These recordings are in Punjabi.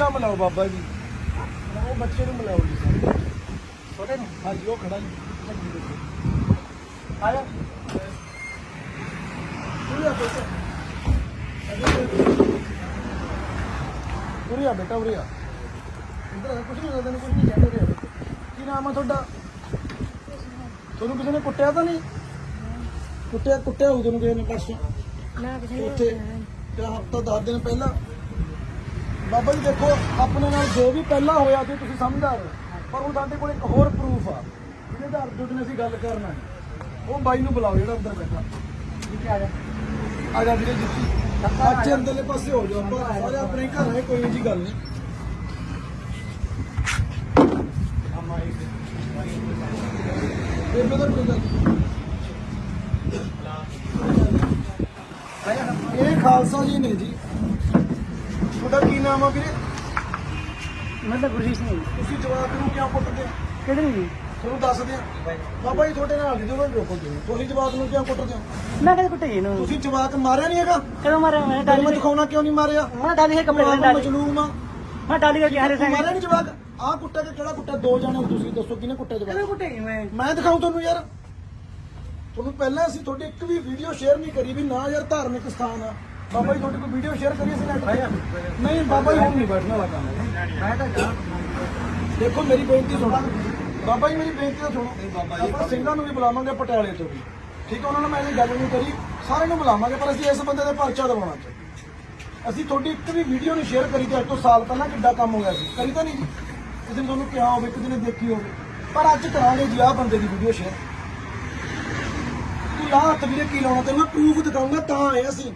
ਬੱਚਾ ਮਿਲਾਓ ਬਾਬਾ ਜੀ। ਉਹ ਬੱਚੇ ਨੂੰ ਮਿਲਾਓ ਜੀ। ਛੋਟੇ ਨੂੰ। ਹਾਂਜੀ ਉਹ ਖੜਾ ਜੀ। ਆਇਆ। ਉਰੀਆ ਬੇਟਾ। ਉਰੀਆ ਬੇਟਾ ਉਰੀਆ ਇੰਦਰ ਕੁਝ ਨਹੀਂ ਹੁੰਦਾ ਕੁਝ ਨਹੀਂ ਕਹਿੰਦੇ ਰਹੇ। ਕੀ ਨਾਮ ਆ ਤੁਹਾਡਾ? ਤੁਹਾਨੂੰ ਕਿਸੇ ਨੇ ਕੁੱਟਿਆ ਤਾਂ ਨਹੀਂ? ਕੁੱਟਿਆ ਕੁੱਟਿਆ ਹੋਊ ਤੁਹਾਨੂੰ ਕਿਸੇ ਨੇ ਪਰਸੋਂ ਨਾ ਕਿਸੇ ਨੇ ਉੱਥੇ ਹਫਤਾ 10 ਦਿਨ ਪਹਿਲਾਂ ਬਾਬਾ ਜੀ ਦੇਖੋ ਆਪਣੇ ਨਾਲ ਜੋ ਵੀ ਪਹਿਲਾਂ ਹੋਇਆ ਤੇ ਤੁਸੀਂ ਸਮਝਦਾਰ ਹੋ ਪਰ ਹੁਣ ਸਾਡੇ ਕੋਲ ਇੱਕ ਹੋਰ ਪ੍ਰੂਫ ਆ। ਜਿਹਦੇ ਆਧਾਰ ਤੇ ਉਹਨੇ ਅਸੀਂ ਗੱਲ ਕਰਨਾ ਹੈ। ਉਹ ਬਾਈ ਨੂੰ ਬੁਲਾਓ ਜਿਹੜਾ ਅੰਦਰ ਬੈਠਾ। ਠੀਕ ਆ ਜਾ। ਆ ਜਾ ਵੀਰੇ ਜਿੱਤੀ। ਬੱਚੇ ਅੰਦਰਲੇ ਪਾਸੇ ਹੋ ਜਾਓ ਆਪਾਂ। ਸਾਰੇ ਆਪਣੇ ਘਰ ਆਏ ਕੋਈ ਜੀ ਗੱਲ ਨਹੀਂ। ਇਹ ਬਦਰ ਕੋਈ ਗੱਲ ਨਹੀਂ। ਇਹ ਖਾਲਸਾ ਜੀ ਨੇ ਜੀ। ਨਾਮ ਆ ਵੀਰੇ? ਮਤਲਬ ਗੁਰਜੀਤ ਸਿੰਘ ਤੁਸੀਂ ਜਵਾਬ ਨੂੰ ਕਿਉਂ ਕੁੱਟਦੇ ਹੋ ਕਿਹੜੇ ਨਹੀਂ ਤੁਹਾਨੂੰ ਦੱਸਦੇ ਆ ਬਾਬਾ ਜੀ ਤੁਹਾਡੇ ਨਾਲ ਨਹੀਂ ਜਦੋਂ ਰੋਕੋਗੇ ਤੁਸੀਂ। ਜਵਾਬ ਨੂੰ ਕਿਉਂ ਕੁੱਟਦੇ ਹੋ? ਮੈਂ ਕਦੇ ਕੁੱਟੇ ਇਹਨੂੰ? ਤੁਸੀਂ ਜਵਾਬ ਮਾਰਿਆ ਨਹੀਂ ਹੈਗਾ? ਕਦੋਂ ਮਾਰਿਆ? ਮੈਂ ਤੁਹਾਨੂੰ ਡਾਲੀ ਮੈਂ ਦਿਖਾਉਣਾ ਕਿਉਂ ਨਹੀਂ ਮਾਰਿਆ? ਮੈਂ ਡਾਲੀ ਹੈ ਕੱਪੜੇ ਮਾਂ ਡਾਲੀ ਮਜਲੂਮ ਆ। ਮੈਂ ਡਾਲੀ ਕਰਕੇ ਹਰੇ ਤੂੰ ਮਾਰਿਆ ਨਹੀਂ ਜਵਾਬ ਆਹ ਕੁੱਟਿਆ ਕਿ ਕਿਹੜਾ ਕੁੱਟਿਆ? ਦੋ ਜਾਣੇ ਹੋ ਤੁਸੀਂ ਦੱਸੋ ਕਿਹਨੇ ਕੁੱਟਿਆ ਕਦੋਂ ਜਵਾਬ ਕੁੱਟੇ ਮੈਂ? ਮੈਂ ਦਿਖਾਉਂ ਤੁਹਾਨੂੰ ਯਾਰ। ਤੁਹਾਨੂੰ ਪਹਿਲਾਂ ਅਸੀਂ ਤੁਹਾਡੀ ਇੱਕ ਵੀ ਵੀਡੀਓ ਸ਼ੇਅਰ ਨਹੀਂ ਕਰੀ ਵੀ ਨਾ ਯਾਰ ਧਾਰਮਿਕ ਸਥਾਨ ਆ। ਬਾਬਾ ਜੀ ਤੁਹਾਡੀ ਕੋਈ ਵੀਡੀਓ ਸ਼ੇਅਰ ਕਰੀ ਅਸੀਂ ਨੈਟ ਤੇ ਨਹੀਂ ਬਾਬਾ ਜੀ ਹੁਣ ਨਹੀਂ ਬੈਠਣ ਵਾਲਾ ਕੰਮ। ਮੈਂ ਤਾਂ ਜਾ ਦੇਖੋ ਮੇਰੀ ਬੇਨਤੀ ਸੁਣੋ। ਬਾਬਾ ਜੀ ਮੇਰੀ ਬੇਨਤੀ ਤਾਂ ਸੁਣੋ। ਆਪਾਂ ਸਿੰਘਾਂ ਨੂੰ ਵੀ ਬੁਲਾਵਾਂਗੇ ਪਟਿਆਲੇ ਤੋਂ ਵੀ। ਠੀਕ ਹੈ ਉਹਨਾਂ ਨਾਲ ਮੈਂ ਇਹ ਗੱਲ ਨਹੀਂ ਕਰੀ। ਸਾਰਿਆਂ ਨੂੰ ਬੁਲਾਵਾਂਗੇ ਪਰ ਅਸੀਂ ਇਸ ਬੰਦੇ ਦੇ ਪਰਚਾ ਦਵਾਉਣਾ ਚਾਹੀਦਾ ਅਸੀਂ ਤੁਹਾਡੀ ਇੱਕ ਵੀ ਵੀਡੀਓ ਨਹੀਂ ਸ਼ੇਅਰ ਕਰੀ ਤੇ ਅੱਜ ਤੋਂ ਸਾਲ ਪਹਿਲਾਂ ਕਿੱਡਾ ਕੰਮ ਹੋਇਆ ਸੀ। ਕਰੀ ਤਾਂ ਨਹੀਂ ਜੀ। ਕਿਸੇ ਨੇ ਤੁਹਾਨੂੰ ਕਿਹਾ ਹੋਵੇ ਕਿਸੇ ਨੇ ਦੇਖੀ ਹੋਵੇ। ਪਰ ਅੱਜ ਕਰਾਂਗੇ ਜੀ ਆਹ ਬੰਦੇ ਦੀ ਵੀਡੀਓ ਸ਼ੇਅਰ ਤੂੰ ਲਾ ਹੱਥ ਵੀਰੇ ਕੀ ਲਾਉਣਾ ਤੈਨੂੰ? ਮੈਂ ਪ੍ਰੂਫ ਦਿਖਾਉਂਗਾ ਤਾਂ ਆਏ ਅਸੀਂ।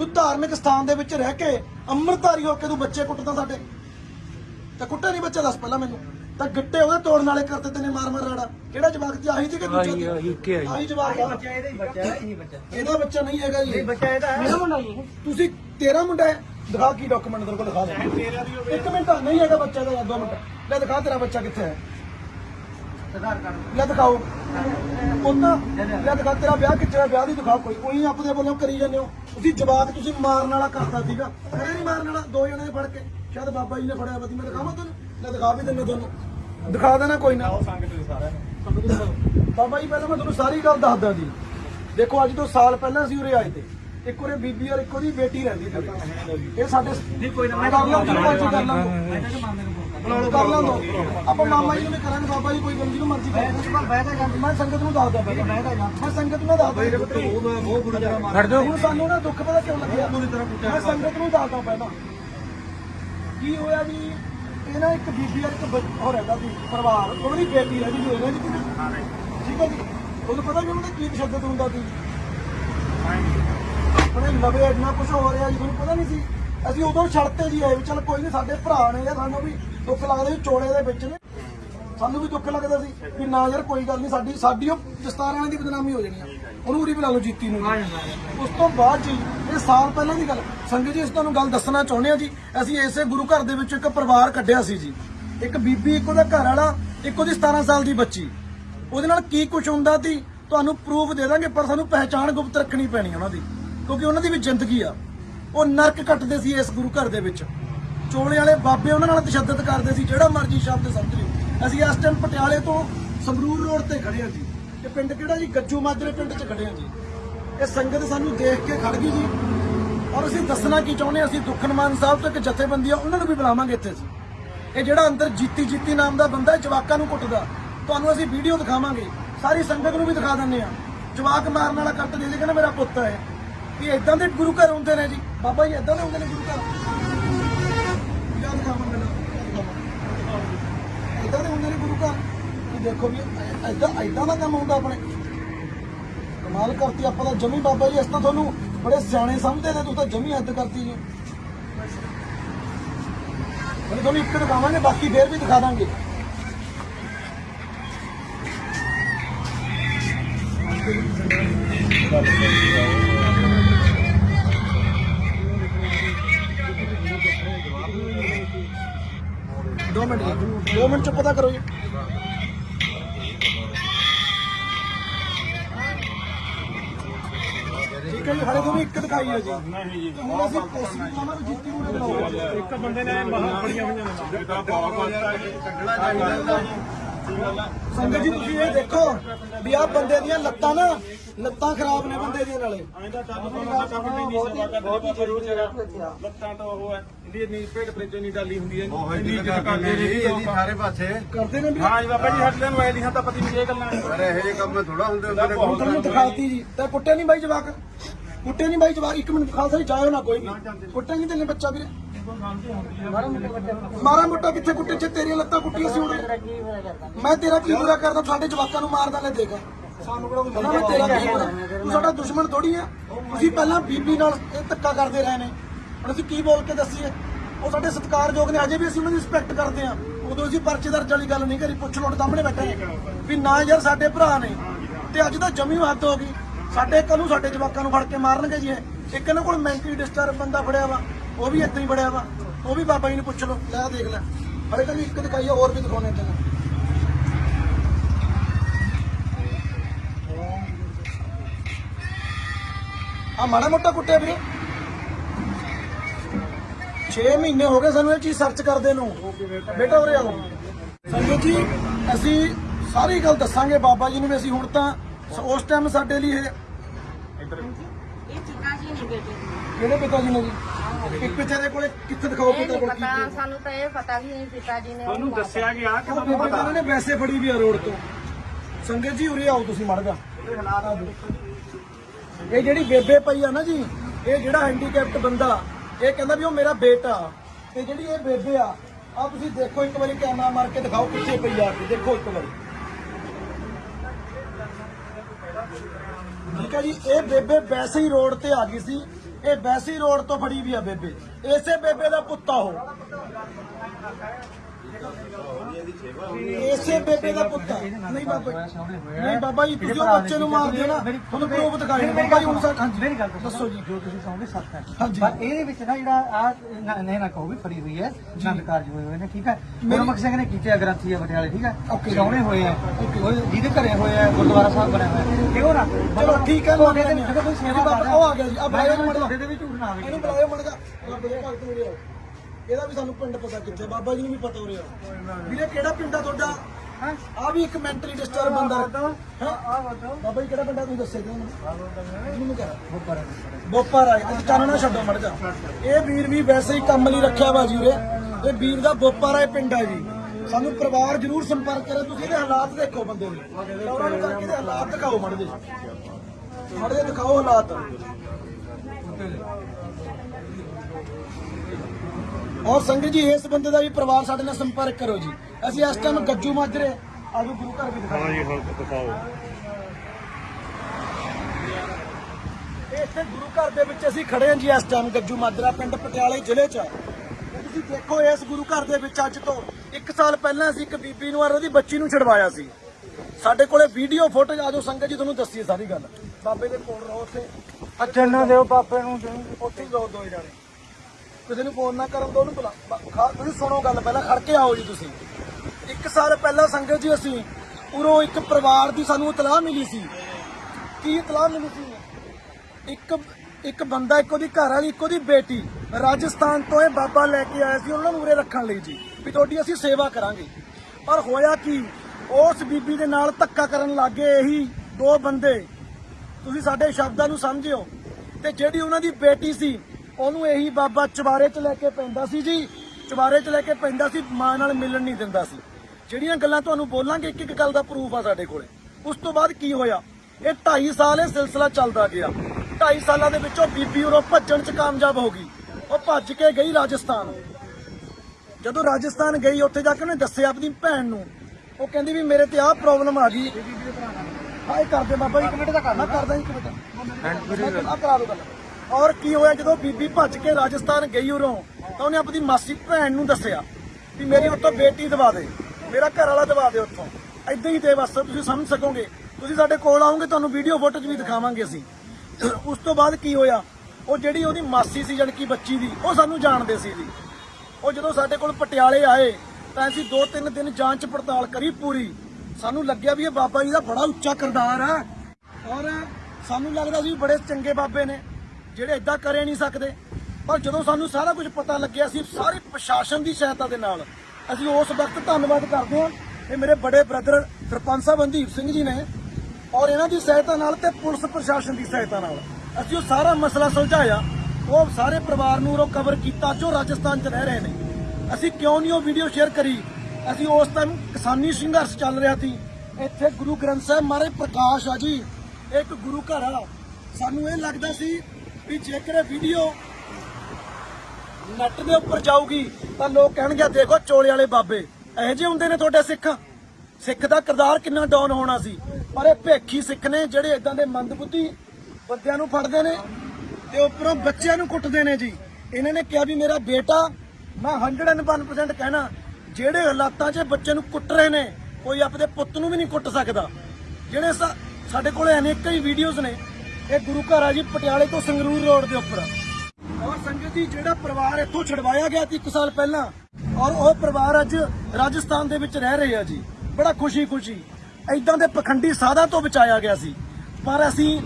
ਤੂੰ ਧਾਰਮਿਕ ਸਥਾਨ ਦੇ ਵਿੱਚ ਰਹਿ ਕੇ ਅੰਮ੍ਰਿਤਧਾਰੀ ਹੋ ਕੇ ਤੂੰ ਬੱਚੇ ਕੁੱਟਦਾ ਸਾਡੇ। ਤਾਂ ਕੁੱਟੇ ਨਹੀਂ ਬੱਚਾ ਦੱਸ ਪਹਿਲਾਂ ਮੈਨੂੰ। ਤਾਂ ਗਿੱਟੇ ਉਹਦੇ ਤੋੜਨ ਵਾਲੇ ਕਰਤੇ ਤੈਨੇ ਮਾਰ ਮਾਰ ਰਾੜਾ। ਕਿਹੜਾ ਜਵਾਕ ਤੇ ਆਹੀ ਸੀ ਕਿ ਦੂਜਾ ਸੀ? ਆਹੀ ਜਵਾਕ ਆ। ਬੱਚਾ ਇਹਦਾ ਹੀ ਬੱਚਾ ਹੈ ਇਹ ਬੱਚਾ। ਇਹਦਾ ਬੱਚਾ ਨਹੀਂ ਹੈਗਾ ਜੀ। ਇਹ ਬੱਚਾ ਇਹਦਾ ਹੈ। ਮੇਰਾ ਮੁੰਡਾ ਜੀ ਤੁਸੀਂ ਤੇਰਾ ਮੁੰਡਾ ਹੈ। ਦਿਖਾ ਕੀ ਡਾਕੂਮੈਂਟ ਤੇਰੇ ਕੋਲ ਦਿਖਾ ਦੇ। ਇੱਕ ਮਿੰਟ ਨਹੀਂ ਹੈਗਾ ਬੱਚਾ ਦਾ ਦੋ ਮਿੰਟ। ਲੈ ਦਿਖਾ ਤੇਰਾ ਬੱਚਾ ਕਿੱਥੇ ਹੈ। ਲੈ ਦਿਖਾਓ। ਪੁੱਤ ਲੈ ਦਿਖਾ ਤੇਰਾ ਵਿਆਹ ਕਿੱਥੇ ਹੈ ਵਿਆਹ ਦੀ ਦਿਖਾ ਕੋਈ। ਕੋਈ ਆਪਣੇ ਵੱਲੋਂ ਕਰੀ ਜਾਂਦੇ ਹੋ। ਤੁਸੀਂ ਜਵਾਕ ਤੁਸੀਂ ਮਾਰਨ ਵਾਲਾ ਕਰਤਾ ਸੀਗਾ। ਅਰੇ ਨਹੀਂ ਮਾਰਨ ਵਾਲਾ? ਦੋ ਜਣੇ ਨੇ ਫੜ ਕੇ। ਸ਼ਾਇਦ ਬਾਬਾ ਜੀ ਨੇ ਫੜਿਆ ਬਤੀ ਮੈਂ ਦਿਖਾਵਾਂ ਤੁਹਾਨੂੰ ਲੈ ਦਿਖਾ ਵੀ ਦਿੰਦੇ ਤੁਹਾਨੂੰ। ਦਿਖਾ ਦੇਣਾ ਕੋਈ ਨਾ। ਬਾਬਾ ਜੀ ਪਹਿਲਾਂ ਮੈਂ ਤੁਹਾਨੂੰ ਸਾਰੀ ਗੱਲ ਦੱਸਦਾ ਜੀ। ਦੇਖੋ ਅੱਜ ਤੋਂ ਸਾਲ ਪਹਿਲਾਂ ਅਸੀਂ ਉਰੇ ਆਏ ਤੇ। ਇੱਕ ਉਰੇ ਬੀਬੀ ਔਰ ਇੱਕ ਉਹਦੀ ਬੇਟੀ ਰਹਿੰਦੀ ਸੀ। ਇਹ ਸਾਡੇ ਨਹੀਂ ਕੋਈ ਨਾ ਮੈਂ ਕਰ ਲਾਂ ਜਿਹਨੂੰ ਮਰਜ਼ੀ ਕਰ ਲਾਂ ਮੈਂ ਤਾਂ ਮਾਮੇ ਨੂੰ ਫੋਨ ਕਰ ਆਪਾਂ ਮਾਮਾ ਜੀ ਨੂੰ ਵੀ ਕਰਾਂਗੇ ਬਾਬਾ ਜੀ ਕੋਈ ਗੱਲ ਜਿਹਨੂੰ ਮਰਜ਼ੀ ਕਰ ਕਰ ਬਹਿ ਜਾ ਮੈਂ ਸੰਗਤ ਨੂੰ ਦੱਸਦਾ ਪਹਿਲਾਂ ਮੈਂ ਤਾਂ ਮੈਂ ਸੰਗਤ ਨੂੰ ਦੱਸਦਾ ਖੜ ਜਾਓ। ਹੁਣ ਸਾਨੂੰ ਨਾ ਦੁੱਖ ਪਤਾ ਕਿਉਂ ਲੱਗਿਆ? ਮੈਂ ਸੰਗਤ ਨੂੰ ਦੱਸਦਾ ਪਹਿਲਾਂ। ਕੀ ਹੋਇਆ ਜੀ ਇਹ ਨਾ ਇੱਕ ਬੀਬੀ ਔਰ ਇੱਕ ਬੱਚ- ਉਹ ਰਹਿੰਦਾ ਸੀ ਪਰਿਵਾਰ। ਉਹਦੀ ਬੇਟੀ ਉਹਨਾਂ ਦੀ ਠੀਕ ਹੈ ਜੀ? ਉਹਨੂੰ ਪਤਾ ਨਹੀਂ ਉਹਨਾਂ ਦਾ ਕੀ ਤਸ਼ੱਦਦ ਹੁੰਦਾ ਸੀ? ਆਪਣੇ ਲਵੇ ਇੰਨਾ ਕੁਝ ਹੋ ਰਿਹਾ ਜੀ ਤੁਹਾਨੂੰ ਪਤਾ ਨਹੀਂ ਸੀ? ਅਸੀਂ ਉਦੋਂ ਛੱਡਤੇ ਜੀ ਆਏ ਵੀ ਚਲ ਕੋਈ ਨਹੀਂ ਸਾਡੇ ਭਰਾ ਨੇ ਜਾਂ ਸਾਨੂੰ ਵੀ ਦੁੱਖ ਲੱਗਦਾ ਵੀ ਚੋੜੇ ਦੇ ਵਿੱਚ ਨੇ ਸਾਨੂੰ ਵੀ ਦੁੱਖ ਲੱਗਦਾ ਸੀ ਵੀ ਨਾ ਯਾਰ ਕੋਈ ਗੱਲ ਨਹੀਂ ਸਾਡੀ ਸਾਡੀ ਉਹ ਦਸਤਾਰ ਵਾਲਿਆਂ ਦੀ ਬਦਨਾਮੀ ਹੋ ਜਾਣੀ ਆ। ਉਹਨੂੰ ਉਰੀ ਬੁਲਾ ਲਓ ਜੀਤੀ ਨੂੰ। ਉਸ ਤੋਂ ਬਾਅਦ ਜੀ ਇਹ ਸਾਲ ਪਹਿਲਾਂ ਦੀ ਗੱਲ। ਸੰਗਤ ਜੀ ਅਸੀਂ ਤੁਹਾਨੂੰ ਗੱਲ ਦੱਸਣਾ ਚਾਹੁੰਦੇ ਆ ਜੀ। ਅਸੀਂ ਇਸੇ ਗੁਰੂ ਘਰ ਦੇ ਵਿੱਚ ਇੱਕ ਪਰਿਵਾਰ ਕੱਢਿਆ ਸੀ ਜੀ। ਇੱਕ ਬੀਬੀ ਇੱਕ ਉਹਦਾ ਘਰ ਵਾਲਾ ਇੱਕ ਉਹਦੀ 17 ਸਾਲ ਦੀ ਬੱਚੀ। ਉਹਦੇ ਨਾਲ ਕੀ ਕੁਝ ਹੁੰਦਾ ਸੀ ਤੁਹਾਨੂੰ ਪ੍ਰੂਫ ਦੇ ਦਾਂਗੇ ਪਰ ਸਾਨੂੰ ਪਹਿਚਾਣ ਗੁਪਤ ਰੱਖਣੀ ਪੈਣੀ ਉਹਨਾਂ ਦੀ। ਕਿਉਂਕਿ ਉਹਨਾਂ ਦੀ ਵੀ ਜ਼ਿੰਦਗੀ ਆ। ਉਹ ਨਰਕ ਕੱਟਦੇ ਸੀ ਇਸ ਗੁਰੂ ਘਰ ਦੇ ਵਿੱਚ। ਚੋਲੇ ਵਾਲੇ ਬਾਬੇ ਉਹਨਾਂ ਨਾਲ ਤਸ਼ੱਦਦ ਕਰਦੇ ਸੀ, ਜਿਹੜਾ ਮਰਜ਼ੀ ਸ਼ਬਦ ਸਮਝ ਲਿਓ। ਅਸੀਂ ਇਸ ਟਾਈਮ ਪਟਿਆਲੇ ਤੋਂ ਸੰਗਰੂਰ ਰੋਡ ਤੇ ਖੜੇ ਹਾਂ ਜੀ। ਇਹ ਪਿੰਡ ਕਿਹੜਾ ਜੀ? ਗੱਜੂ ਮਾਜਰੇ ਪਿੰਡ 'ਚ ਖੜੇ ਹਾਂ ਜੀ। ਇਹ ਸੰਗਤ ਸਾਨੂੰ ਦੇਖ ਕੇ ਖੜ ਗਈ ਜੀ। ਔਰ ਅਸੀਂ ਦੱਸਣਾ ਕੀ ਚਾਹੁੰਦੇ ਹਾਂ, ਅਸੀਂ ਦੁਖਨਮਾਨ ਸਾਹਿਬ ਤੋਂ ਇੱਕ ਜਥੇਬੰਦੀ ਆ, ਉਹਨਾਂ ਨੂੰ ਵੀ ਬੁਲਾਵਾਂਗੇ ਇੱਥੇ ਅਸੀਂ ਇਹ ਜਿਹੜਾ ਅੰਦਰ ਜੀਤੀ ਜੀਤੀ ਨਾਮ ਦਾ ਬੰਦਾ ਜਵਾਕਾਂ ਨੂੰ ਕੁੱਟਦਾ, ਤੁਹਾਨੂੰ ਅਸੀਂ ਵੀਡੀਓ ਦਿਖਾਵਾਂਗੇ। ਸਾਰੀ ਸੰਗਤ ਨੂੰ ਵੀ ਦਿਖਾ ਦਿੰਦੇ ਆ ਜਵਾਕ ਮਾਰਨ ਵਾਲਾ ਕੱਟ ਦੇ ਦੇ ਕਹਿੰਦਾ ਮੇਰਾ ਪੁੱਤ ਹੈ। ਇਹ ਇਦਾਂ ਦੇ ਗੁਰੂ ਘਰ ਹੁੰਦੇ ਨੇ ਜੀ। ਬਾਬਾ ਜੀ ਇਦਾਂ ਦੇ ਹੁੰਦੇ ਨੇ ਗੁਰੂ ਘਰ ਯਾਦ ਦਿਖਾਵਾਂਗੇ ਨਾ ਇਦਾਂ ਦੇ ਹੁੰਦੇ ਨੇ ਦੇਖੋ ਵੀ ਇਦਾਂ ਇਦਾਂ ਦਾ ਕੰਮ ਹੁੰਦਾ ਆਪਣੇ। ਕਮਾਲ ਕਰਤੀ ਆਪਾਂ ਤਾਂ ਜਮੀ ਬਾਬਾ ਜੀ ਇਸ ਤਾਂ ਤੁਹਾਨੂੰ ਬੜੇ ਸਿਆਣੇ ਸਮਝਦੇ ਨੇ, ਤੂੰ ਤਾਂ ਜਮੀ ਹੱਦ ਕਰਤੀ ਜੀ। ਹੁਣ ਤੁਹਾਨੂੰ ਇੱਕ ਦਿਖਾਵਾਂਗੇ, ਬਾਕੀ ਫੇਰ ਵੀ ਦਿਖਾ ਦਾਂਗੇ। ਦੋ ਮਿੰਟ 2 ਮਿੰਟ ਚ ਪਤਾ ਕਰੋ ਜੀ। ਠੀਕ ਹੈ ਜੀ ਸਾਡੇ ਇੱਕ ਦਿਖਾਈ ਹੈ ਜੀ। ਨਹੀਂ ਜੀ ਹੁਣ ਅਸੀਂ ਕੋਸ਼ਿਸ਼ ਕਰਾਂਗੇ ਜਿੱਤੀ ਨੂੰ ਬਣਾਓ ਇੱਕ ਬੰਦੇ ਨੇ ਮਹਾਂ ਫੜੀਆਂ ਹੋਈਆਂ ਨੇ। ਜਿੱਦਾਂ ਬਹੁਤ ਕੱਢਣਾ ਚਾਹੀਦਾ ਸੰਗਤ ਜੀ ਤੁਸੀਂ ਇਹ ਦੇਖੋ ਵੀ ਆਹ ਬੰਦੇ ਦੀਆਂ ਲੱਤਾਂ ਨਾ ਲੱਤਾਂ ਖਰਾਬ ਨੇ ਬੰਦੇ ਦੀਆਂ ਨਾਲੇ। ਐਂਦਾ ਟੱਪ ਬਹੁਤ ਹੀ ਜ਼ਰੂਰੀ ਲੱਤਾਂ ਤਾਂ ਉਹ ਹੈ। ਇਹਦੀ ਨੀ ਪੇਟ ਪਰੇਜੋ ਨਹੀਂ ਡਾਲੀ ਹੁੰਦੀ ਹੈ ਇੰਨੀ ਇੱਜ਼ਤ ਕਰਦੇ ਨੇ ਇਹਦੀ ਸਾਰੇ ਪਾਸੇ। ਕਰਦੇ ਨੇ ਵੀ ਹਾਂ ਜੀ ਬਾਬਾ ਜੀ ਹੱਟ ਲੈਣ ਵਾਲੀ ਹਾਂ ਤਾਂ ਪਤੀ ਨਹੀਂ ਇਹ ਗੱਲਾਂ ਪਰ ਇਹੋ ਜਿਹੇ ਕੰਮ ਥੋੜਾ ਹੁੰਦੇ ਹੁੰਦੇ ਨੇ ਹੁਣ ਤੁਹਾਨੂੰ ਦਿਖਾਤੀ ਜੀ। ਤੇ ਕੁੱਟੇ ਨਹੀਂ ਬਾਈ ਜਵਾਕ ਕੁੱਟੇ ਨਹੀਂ ਬਾਈ ਜਵਾਕ ਇੱਕ ਮਿੰਟ ਖਾਲਸਾ ਜੀ ਜਾਇਓ ਨਾ ਕੋਈ ਵੀ। ਕੁੱਟੇ ਨਹੀਂ ਤੇਨੇ ਬੱਚਾ ਵੀਰੇ। ਮਾਰਾ ਮੋਟਾ ਕਿੱਥੇ ਕੁੱਟੇ ਚ ਤੇਰੀਆਂ ਲੱਤਾਂ ਕੁੱਟੀਆਂ ਸੀ ਮੈਂ ਤੇਰਾ ਕੀ ਬੁਰਾ ਕਰਦਾ ਸਾਡੇ ਜਵਾਕਾਂ ਨੂੰ ਮਾਰਦਾ ਲੈ ਦੇਖ। ਸਾਨੂੰ ਕਿਹੜਾ ਮੈਂ ਤੇਰਾ ਕੀ ਬੁਰਾ ਤੂੰ ਸਾਡਾ ਦੁਸ਼ਮਣ ਥੋੜੀ ਆ। ਤੁਸੀਂ ਪਹਿਲਾਂ ਬੀਬੀ ਨਾਲ ਇਹ ਧੱਕਾ ਕਰਦੇ ਰਹੇ ਨੇ। ਹੁਣ ਅਸੀਂ ਕੀ ਬੋਲ ਕੇ ਦੱਸੀਏ? ਉਹ ਸਾਡੇ ਸਤਿਕਾਰਯੋਗ ਨੇ, ਅਜੇ ਵੀ ਅਸੀਂ ਉਹਨਾਂ ਦੀ ਰਿਸਪੈਕਟ ਕਰਦੇ ਆ ਉਦੋਂ ਅਸੀਂ ਪਰਚੇਦਾਰ ਵਾਲੀ ਗੱਲ ਨਹੀਂ ਕਰੀ, ਪੁੱਛ ਲੋੜ ਸਾਹਮਣੇ ਬੈਠੇ ਵੀ ਨਾ ਯਾਰ ਸਾਡੇ ਭਰਾ ਨੇ। ਤੇ ਅੱਜ ਤਾਂ ਜਮੀ ਹੱਦ ਹੋ ਗਈ। ਸਾਡੇ ਕੱਲ ਨੂੰ ਸਾਡੇ ਜਵਾਕਾਂ ਨੂੰ ਫੜ ਕੇ ਮਾਰਨਗੇ ਜੀ ਇੱਕ ਇਹਨਾਂ ਕੋਲ ਮੈਂਟਲੀ ਡਿਸਟਰਬ ਬੰਦਾ ਫੜਿਆ ਵਾ, ਉਹ ਵੀ ਏਦਾਂ ਹੀ ਫੜਿਆ ਵਾ। ਉਹ ਵੀ ਬਾਬਾ ਜੀ ਨੂੰ ਪੁੱਛ ਲਓ। ਲੈ ਆਹ ਦੇਖ ਲੈ। ਹਲੇ ਤਾਂ ਇੱਕ ਦਿਖਾਈ ਹੋਰ ਵੀ ਦਿਖਾਉਣੇ ਤੈਨੂੰ। ਆ ਮਾੜਾ ਮੋਟਾ ਕੁੱਟਿਆ ਵੀਰੇ। 6 ਮਹੀਨੇ ਹੋ ਗਏ ਸਾਨੂੰ ਇਹ ਚੀਜ਼ ਸਰਚ ਕਰਦੇ ਨੂੰ। ਬੇਟਾ ਉਰੇ ਆਓ। ਸੰਗਤ ਜੀ ਅਸੀਂ ਸਾਰੀ ਗੱਲ ਦੱਸਾਂਗੇ ਬਾਬਾ ਜੀ ਨੂੰ ਵੀ ਅਸੀਂ ਹੁਣ ਤਾਂ ਉਸ ਟਾਈਮ ਸਾਡੇ ਲਈ ਇਹ ਇਹ ਪਿਤਾ ਜੀ ਨੇ ਬੇਟੇ। ਕਿਹੜੇ ਪਿਤਾ ਜੀ ਨੇ ਜੀ? ਇੱਕ ਪਿਤਾ ਦੇ ਕੋਲੇ ਕਿੱਥੇ ਦਿਖਾਓ ਪਿਤਾ ਕੋਲ ਕੀ ਪਤਾ ਸਾਨੂੰ ਤਾਂ ਇਹ ਪਤਾ ਵੀ ਨਹੀਂ ਪਿਤਾ ਜੀ ਨੇ ਤੁਹਾਨੂੰ ਦੱਸਿਆ ਗਿਆ ਕਿ ਉਹ ਬੇਬੇ ਤਾਂ ਇਹਨਾਂ ਨੇ ਵੈਸੇ ਫੜੀ ਵੀ ਆ ਰੋਡ ਤੋਂ। ਸੰਗਤ ਜੀ ਉਰੇ ਆਓ ਤੁਸੀਂ ਮੜ ਜਾ ਇਹ ਜਿਹੜੀ ਬੇਬੇ ਪਈ ਆ ਨਾ ਜੀ ਇਹ ਜਿਹੜਾ ਹੈਂਡੀਕੈਪਟ ਬੰਦਾ ਇਹ ਕਹਿੰਦਾ ਵੀ ਉਹ ਮੇਰਾ ਬੇਟਾ ਤੇ ਜਿਹੜੀ ਇਹ ਬੇਬੇ ਆ ਆ ਤੁਸੀਂ ਦੇਖੋ ਇੱਕ ਵਾਰੀ ਕੈਮਰਾ ਮਾਰ ਕੇ ਦਿਖਾਓ ਕਿੱਥੇ ਪਈ ਆ ਕੇ, ਦੇਖੋ ਇੱਕ ਵਾਰੀ। ਠੀਕ ਹੈ ਜੀ, ਇਹ ਬੇਬੇ ਵੈਸੇ ਹੀ ਰੋਡ ਤੇ ਆ ਗਈ ਸੀ, ਇਹ ਵੈਸੇ ਹੀ ਰੋਡ ਤੋਂ ਫੜੀ ਵੀ ਆ ਬੇਬੇ। ਇਸੇ ਬੇਬੇ ਦਾ ਪੁੱਤ ਹੋ ਇਸੇ ਬੇਬੇ ਦਾ ਪੁੱਤ। ਨਹੀਂ ਬਾਬਾ ਜੀ। ਨਹੀਂ ਬਾਬਾ ਜੀ ਤੁਸੀਂ ਉਹ ਬੱਚੇ ਨੂੰ ਮਾਰ ਦਿਓ ਨਾ ਤੁਹਾਨੂੰ ਪ੍ਰੂਫ ਦਿਖਾਈ ਬਾਬਾ ਜੀ ਹੁਣ ਸਾ ਹਾਂਜੀ। ਮੇਰੀ ਗੱਲ ਤਾਂ ਦੱਸੋ ਜੀ ਜੋ ਤੁਸੀਂ ਕਹੋਗੇ ਸੱਚ ਹੈ। ਹਾਂਜੀ। ਪਰ ਇਹਦੇ ਵਿੱਚ ਨਾ ਜਿਹੜਾ ਆ ਨਹੀਂ ਨਾ ਕਹੋ ਵੀ ਫੜੀ ਹੋਈ ਹੈ ਨੰਦ ਕਾਰਜ ਹੋਏ ਹੋਏ ਨੇ ਠੀਕ ਹੈ? ਗੁਰਮੁਖ ਸਿੰਘ ਨੇ ਕੀਤੇ ਆ ਗ੍ਰੰਥੀ ਆ ਪਟਿਆਲੇ ਠੀਕ ਹੈ? Okay. ਚਾਉਣੇ ਹੋਏ ਆ। ਉਹ ਜਿਹਦੇ ਘਰੇ ਹੋਏ ਆ ਗੁਰਦੁਆਰਾ ਸਾਹਿਬ ਬਣਿਆ ਹੋਇਆ। ਹੈ। ਕਿਉਂ ਨਾ ਚਲੋ ਠੀਕ ਹੈ ਤੁਹਾਡੇ ਦੇ ਵਿੱਚ ਕੋਈ ਸੇਵਾ ਕਰਦਾ ਉਹ ਆ ਗਿਆ ਜੀ। ਆ ਬੁਲਾਇਓ ਮੈਂ ਮੜ ਤੁਹਾਡੇ ਦੇ ਵੀ ਝੂਠ ਨਾ ਆਵੇ। ਇਹਨੂੰ ਬੁਲਾਇਓ ਮੜ ਜਾ ਰੱਬ ਦੇ ਭਗਤ ਨੂੰ ਲਿਆਓ ਇਹਦਾ ਵੀ ਸਾਨੂੰ ਪਿੰਡ ਪਤਾ ਕਿੱਥੇ ਬਾਬਾ ਜੀ ਨੂੰ ਵੀ ਪਤਾ ਹੋ ਰਿਹਾ ਵੀਰੇ ਕਿਹੜਾ ਪਿੰਡ ਆ ਤੁਹਾਡਾ? ਆ ਵੀ ਇੱਕ ਮੈਂਟਲੀ ਡਿਸਟਰਬ ਬੰਦਾ। ਆ ਬਾਬਾ ਜੀ ਕਿਹੜਾ ਪਿੰਡ ਆ? ਤੁਸੀਂ ਦੱਸੇ ਦਿਓ ਮੈਨੂੰ ਬੋਪਰ ਬੋਪਾ ਰਾਏ ਤੇ ਚਾਨਣਾ ਛੱਡੋ ਮੜ ਜਾ। ਇਹ ਵੀਰ ਵੀ ਵੈਸੇ ਹੀ ਕੰਮ ਲਈ ਰੱਖਿਆ ਵਾ ਜੀ ਉਰੇ। ਇਹ ਵੀਰ ਦਾ ਬੋਪਾ ਰਾਏ ਪਿੰਡ ਹੈ ਜੀ। ਸਾਨੂੰ ਪਰਿਵਾਰ ਜਰੂਰ ਸੰਪਰਕ ਕਰੇ। ਤੁਸੀਂ ਇਹਦੇ ਹਾਲਾਤ ਦੇਖੋ ਬੰਦੇ ਦੇ। ਉਹਨਾਂ ਨੂੰ ਕਰਕੇ ਹਾਲਾਤ ਦਿਖਾਓ ਮੜ ਦੇ ਮੜ ਦੇ ਦਿਖਾਓ ਹਾਲਾਤ। ਔਰ ਸੰਗਤ ਜੀ ਇਸ ਬੰਦੇ ਦਾ ਵੀ ਪਰਿਵਾਰ ਸਾਡੇ ਨਾਲ ਸੰਪਰਕ ਕਰੋ ਜੀ। ਅਸੀਂ ਇਸ ਟਾਈਮ ਗੱਜੂ ਮਾਜਰੇ ਆਜੋ ਗੁਰੂ ਘਰ ਵੀ ਦਿਖਾਓ ਜੀ ਹੁਣ ਦਿਖਾਓ। ਇੱਥੇ ਗੁਰੂ ਘਰ ਦੇ ਵਿੱਚ ਅਸੀਂ ਖੜੇ ਹਾਂ ਜੀ ਇਸ ਟਾਈਮ ਗੱਜੂ ਮਾਜਰਾ ਪਿੰਡ ਪਟਿਆਲੇ ਜ਼ਿਲ੍ਹੇ 'ਚ। ਤੁਸੀਂ ਦੇਖੋ ਇਸ ਗੁਰੂ ਘਰ ਦੇ ਵਿੱਚ ਅੱਜ ਤੋਂ 1 ਸਾਲ ਪਹਿਲਾਂ ਅਸੀਂ ਇੱਕ ਬੀਬੀ ਨੂੰ ਔਰ ਉਹਦੀ ਬੱਚੀ ਨੂੰ ਛਡਵਾਇਆ ਸੀ। ਸਾਡੇ ਕੋਲੇ ਵੀਡੀਓ ਫੋਟੋ ਆਜੋ ਸੰਗਤ ਜੀ ਤੁਹਾਨੂੰ ਦੱਸੀਏ ਸਾਰੀ ਗੱਲ। ਬਾਬੇ ਦੇ ਕੋਲ ਰਹੋ ਉੱਥੇ। ਅੱਛਣ ਨਾ ਦਿਓ ਪਾਪੇ ਨੂੰ ਉੱਥੇ ਰਹੋ ਦੋਏ ਜਾਣੇ। ਕਿਸੇ ਨੂੰ ਫੋਨ ਨਾ ਕਰਨ ਦੋ, ਉਹਨੂੰ ਬੁਲਾ, ਬ- ਖਾ- ਤੁਸੀਂ ਸੁਣੋ ਗੱਲ, ਪਹਿਲਾਂ ਖੜ ਕੇ ਆਓ ਜੀ ਤੁਸੀਂ। ਇੱਕ ਸਾਲ ਪਹਿਲਾਂ ਸੰਗਤ ਜੀ ਅਸੀਂ, ਉਰੋਂ ਇੱਕ ਪਰਿਵਾਰ ਦੀ ਸਾਨੂੰ ਇਤਲਾਹ ਮਿਲੀ ਸੀ। ਕੀ ਇਤਲਾਹ ਮਿਲੀ ਸੀ? ਇੱਕ ਇੱਕ ਬੰਦਾ, ਇੱਕ ਉਹਦੀ ਘਰ ਵਾਲੀ, ਇੱਕ ਉਹਦੀ ਬੇਟੀ, ਰਾਜਸਥਾਨ ਤੋਂ ਇਹ ਬਾਬਾ ਲੈ ਕੇ ਆਇਆ ਸੀ, ਉਹਨਾਂ ਨੂੰ ਉਰੇ ਰੱਖਣ ਲਈ ਜੀ, ਵੀ ਤੁਹਾਡੀ ਅਸੀਂ ਸੇਵਾ ਕਰਾਂਗੇ। ਪਰ ਹੋਇਆ ਕੀ? ਉਸ ਬੀਬੀ ਦੇ ਨਾਲ ਧੱਕਾ ਕਰਨ ਲੱਗੇ ਇਹੀ ਦੋ ਬੰਦੇ। ਤੁਸੀਂ ਸਾਡੇ ਸ਼ਬਦਾਂ ਨੂੰ ਸਮਝਿਓ। ਤੇ ਜਿਹੜੀ ਉਹਨਾਂ ਦੀ ਬੇਟੀ ਸੀ ਉਹਨੂੰ ਇਹੀ ਬਾਬਾ ਚਵਾਰੇ 'ਚ ਲੈ ਕੇ ਪੈਂਦਾ ਸੀ ਜੀ ਚਵਾਰੇ 'ਚ ਲੈ ਕੇ ਪੈਂਦਾ ਸੀ ਮਾਂ ਨਾਲ ਮਿਲਣ ਨਹੀਂ ਦਿੰਦਾ ਸੀ। ਜਿਹੜੀਆਂ ਗੱਲਾਂ ਤੁਹਾਨੂੰ ਬੋਲਾਂਗੇ ਇੱਕ ਇੱਕ ਗੱਲ ਦਾ ਪ੍ਰੂਫ ਆ ਸਾਡੇ ਕੋਲੇ। ਉਸ ਤੋਂ ਬਾਅਦ ਕੀ ਹੋਇਆ? ਇਹ 2.5 ਸਾਲ ਇਹ ਸਿਲਸਿਲਾ ਚੱਲਦਾ ਗਿਆ। 2.5 ਸਾਲਾਂ ਦੇ ਵਿੱਚੋਂ ਬੀਬੀ ਉਰੋਂ ਭੱਜਣ 'ਚ ਕਾਮਯਾਬ ਹੋ ਗਈ। ਉਹ ਭੱਜ ਕੇ ਗਈ ਰਾਜਸਥਾਨ। ਜਦੋਂ ਰਾਜਸਥਾਨ ਗਈ ਉੱਥੇ ਜਾ ਕੇ ਉਹਨੇ ਦੱਸਿਆ ਆਪਣੀ ਭੈਣ ਨੂੰ। ਉਹ ਕਹਿੰਦੀ ਵੀ ਮੇਰੇ ਤੇ ਆਹ ਪ੍ਰੋਬਲਮ ਆ ਗਈ। ਹਾਂ ਇਹ ਕਰਦੇ ਬਾਬਾ ਜੀ, ਇੱਕ ਮਿੰਟ ਦਾ ਕਰਨਾ ਕਰਦਾ ਜੀ, ਇੱਕ ਮਿੰਟ। ਆ ਕਰਾ ਦੋ ਗੱਲ। ਔਰ ਕੀ ਹੋਇਆ, ਜਦੋਂ ਬੀਬੀ ਭੱਜ ਕੇ ਰਾਜਸਥਾਨ ਗਈ ਉਰੋਂ, ਤਾਂ ਉਹਨੇ ਆਪਣੀ ਮਾਸੀ ਭੈਣ ਨੂੰ ਦੱਸਿਆ ਵੀ ਮੇਰੀ ਉੱਥੋਂ ਬੇਟੀ ਦਵਾ ਦੇ, ਮੇਰਾ ਘਰ ਵਾਲਾ ਦਵਾ ਦੇ ਉੱਥੋਂ। ਐਦਾਂ ਹੀ ਦੇ ਬਸ, ਤੁਸੀਂ ਸਮਝ ਸਕੋਗੇ। ਤੁਸੀਂ ਸਾਡੇ ਕੋਲ ਆਓਗੇ, ਤੁਹਾਨੂੰ ਵੀਡੀਓ ਫੋਟੋਜ਼ ਵੀ ਦਿਖਾਵਾਂਗੇ ਅਸੀਂ। ਉਸ ਤੋਂ ਬਾਅਦ ਕੀ ਹੋਇਆ, ਉਹ ਜਿਹੜੀ ਉਹਦੀ ਮਾਸੀ ਸੀ ਜਾਣੀ ਕਿ ਬੱਚੀ ਦੀ, ਉਹ ਸਾਨੂੰ ਜਾਣਦੇ ਸੀ ਜੀ। ਉਹ ਜਦੋਂ ਸਾਡੇ ਕੋਲ ਪਟਿਆਲੇ ਆਏ, ਤਾਂ ਅਸੀਂ ਦੋ ਤਿੰਨ ਦਿਨ ਜਾਂਚ ਪੜਤਾਲ ਕਰੀ ਪੂਰੀ। ਸਾਨੂੰ ਲੱਗਿਆ ਵੀ ਇਹ ਬਾਬਾ ਜੀ ਦਾ ਬੜਾ ਉੱਚਾ ਕਿਰਦਾਰ ਆ ਔਰ ਸਾਨੂੰ ਲੱਗਦਾ ਸੀ ਵੀ ਬੜੇ ਚੰਗੇ ਬਾਬੇ ਨੇ। ਜਿਹੜੇ ਇਦਾਂ ਕਰੇ ਨਹੀਂ ਸਕਦੇ। ਪਰ ਜਦੋਂ ਸਾਨੂੰ ਸਾਰਾ ਕੁਝ ਪਤਾ ਲੱਗਿਆ ਸੀ, ਸਾਰੇ ਪ੍ਰਸ਼ਾਸਨ ਦੀ ਸਹਾਇਤਾ ਦੇ ਨਾਲ, ਅਸੀਂ ਉਸ ਵਕਤ ਧੰਨਵਾਦ ਕਰਦੇ ਹਾਂ ਇਹ ਮੇਰੇ ਬੜੇ ਬ੍ਰਦਰ ਸਰਪੰਚ ਸਾਹਿਬ ਮਨਦੀਪ ਸਿੰਘ ਜੀ ਨੇ ਔਰ ਇਹਨਾਂ ਦੀ ਸਹਾਇਤਾ ਨਾਲ ਤੇ ਪੁਲਿਸ ਪ੍ਰਸ਼ਾਸਨ ਦੀ ਸਹਾਇਤਾ ਨਾਲ ਅਸੀਂ ਉਹ ਸਾਰਾ ਮਸਲਾ ਸੁਲਝਾਇਆ। ਉਹ ਸਾਰੇ ਪਰਿਵਾਰ ਨੂੰ ਉਹ ਕਵਰ ਕੀਤਾ, ਜੋ ਰਾਜਸਥਾਨ 'ਚ ਰਹਿ ਰਹੇ ਨੇ। ਅਸੀਂ ਕਿਉਂ ਨਹੀਂ ਉਹ ਵੀਡੀਓ ਸ਼ੇਅਰ ਕਰੀ? ਅਸੀਂ ਉਸ ਟਾਈਮ ਕਿਸਾਨੀ ਸੰਘਰਸ਼ ਚੱਲ ਰਿਹਾ ਸੀ। ਇੱਥੇ ਗੁਰੂ ਗ੍ਰੰਥ ਸਾਹਿਬ ਮਹਾਰਾਜ ਪ੍ਰਕਾਸ਼ ਆ ਜੀ। ਇੱਕ ਗੁਰੂ ਘਰ ਆ। ਸਾਨੂੰ ਇਹ ਲੱਗਦਾ ਸੀ ਵੀ ਜੇਕਰ ਇਹ ਵੀਡੀਓ ਨੈਟ ਦੇ ਉੱਪਰ ਜਾਊਗੀ, ਤਾਂ ਲੋਕ ਕਹਿਣਗੇ ਦੇਖੋ ਚੋਲੇ ਵਾਲੇ ਬਾਬੇ। ਇਹੋ ਜਿਹੇ ਹੁੰਦੇ ਨੇ ਤੁਹਾਡੇ ਸਿੱਖ। ਸਿੱਖ ਦਾ ਕਿਰਦਾਰ ਕਿੰਨਾ ਡਾਊਨ ਹੋਣਾ ਸੀ। ਪਰ ਇਹ ਭੇਖੀ ਸਿੱਖ ਨੇ ਜਿਹੜੇ ਇਦਾਂ ਦੇ ਮੰਦਬੁੱਧੀ ਬੰਦਿਆਂ ਨੂੰ ਫੜਦੇ ਨੇ ਤੇ ਉੱਪਰੋਂ ਬੱਚਿਆਂ ਨੂੰ ਕੁੱਟਦੇ ਨੇ ਜੀ। ਇਹਨਾਂ ਨੇ ਕਿਹਾ ਵੀ ਮੇਰਾ ਬੇਟਾ, ਮੈਂ 101% ਕਹਿਣਾ, ਜਿਹੜੇ ਹਾਲਾਤਾਂ 'ਚ ਬੱਚੇ ਨੂੰ ਕੁੱਟ ਰਹੇ ਨੇ, ਕੋਈ ਆਪਣੇ ਪੁੱਤ ਨੂੰ ਵੀ ਨਹੀਂ ਕੁੱਟ ਸਕਦਾ। ਜਿਹੜੇ ਸਾਡੇ ਕੋਲ ਅਨੇਕਾਂ ਹੀ ਵੀਡੀਓਜ਼ ਨੇ ਇਹ ਗੁਰੂ ਘਰ ਆ ਜੀ, ਪਟਿਆਲੇ ਤੋਂ ਸੰਗਰੂਰ ਰੋਡ ਦੇ ਉੱਪਰ। ਔਰ ਸੰਗਤ ਜੀ, ਜਿਹੜਾ ਪਰਿਵਾਰ ਇੱਥੋਂ ਛਡਵਾਇਆ ਗਿਆ ਸੀ 1 ਸਾਲ ਪਹਿਲਾਂ, ਔਰ ਉਹ ਪਰਿਵਾਰ ਅੱਜ ਰਾਜਸਥਾਨ ਦੇ ਵਿੱਚ ਰਹਿ ਰਹੇ ਆ ਜੀ। ਬੜਾ ਖੁਸ਼ੀ ਖੁਸ਼ੀ ਐਦਾਂ ਦੇ ਪਖੰਡੀ ਸਾਧਾਂ ਤੋਂ ਬਚਾਇਆ ਗਿਆ ਸੀ। ਪਰ ਅਸੀਂ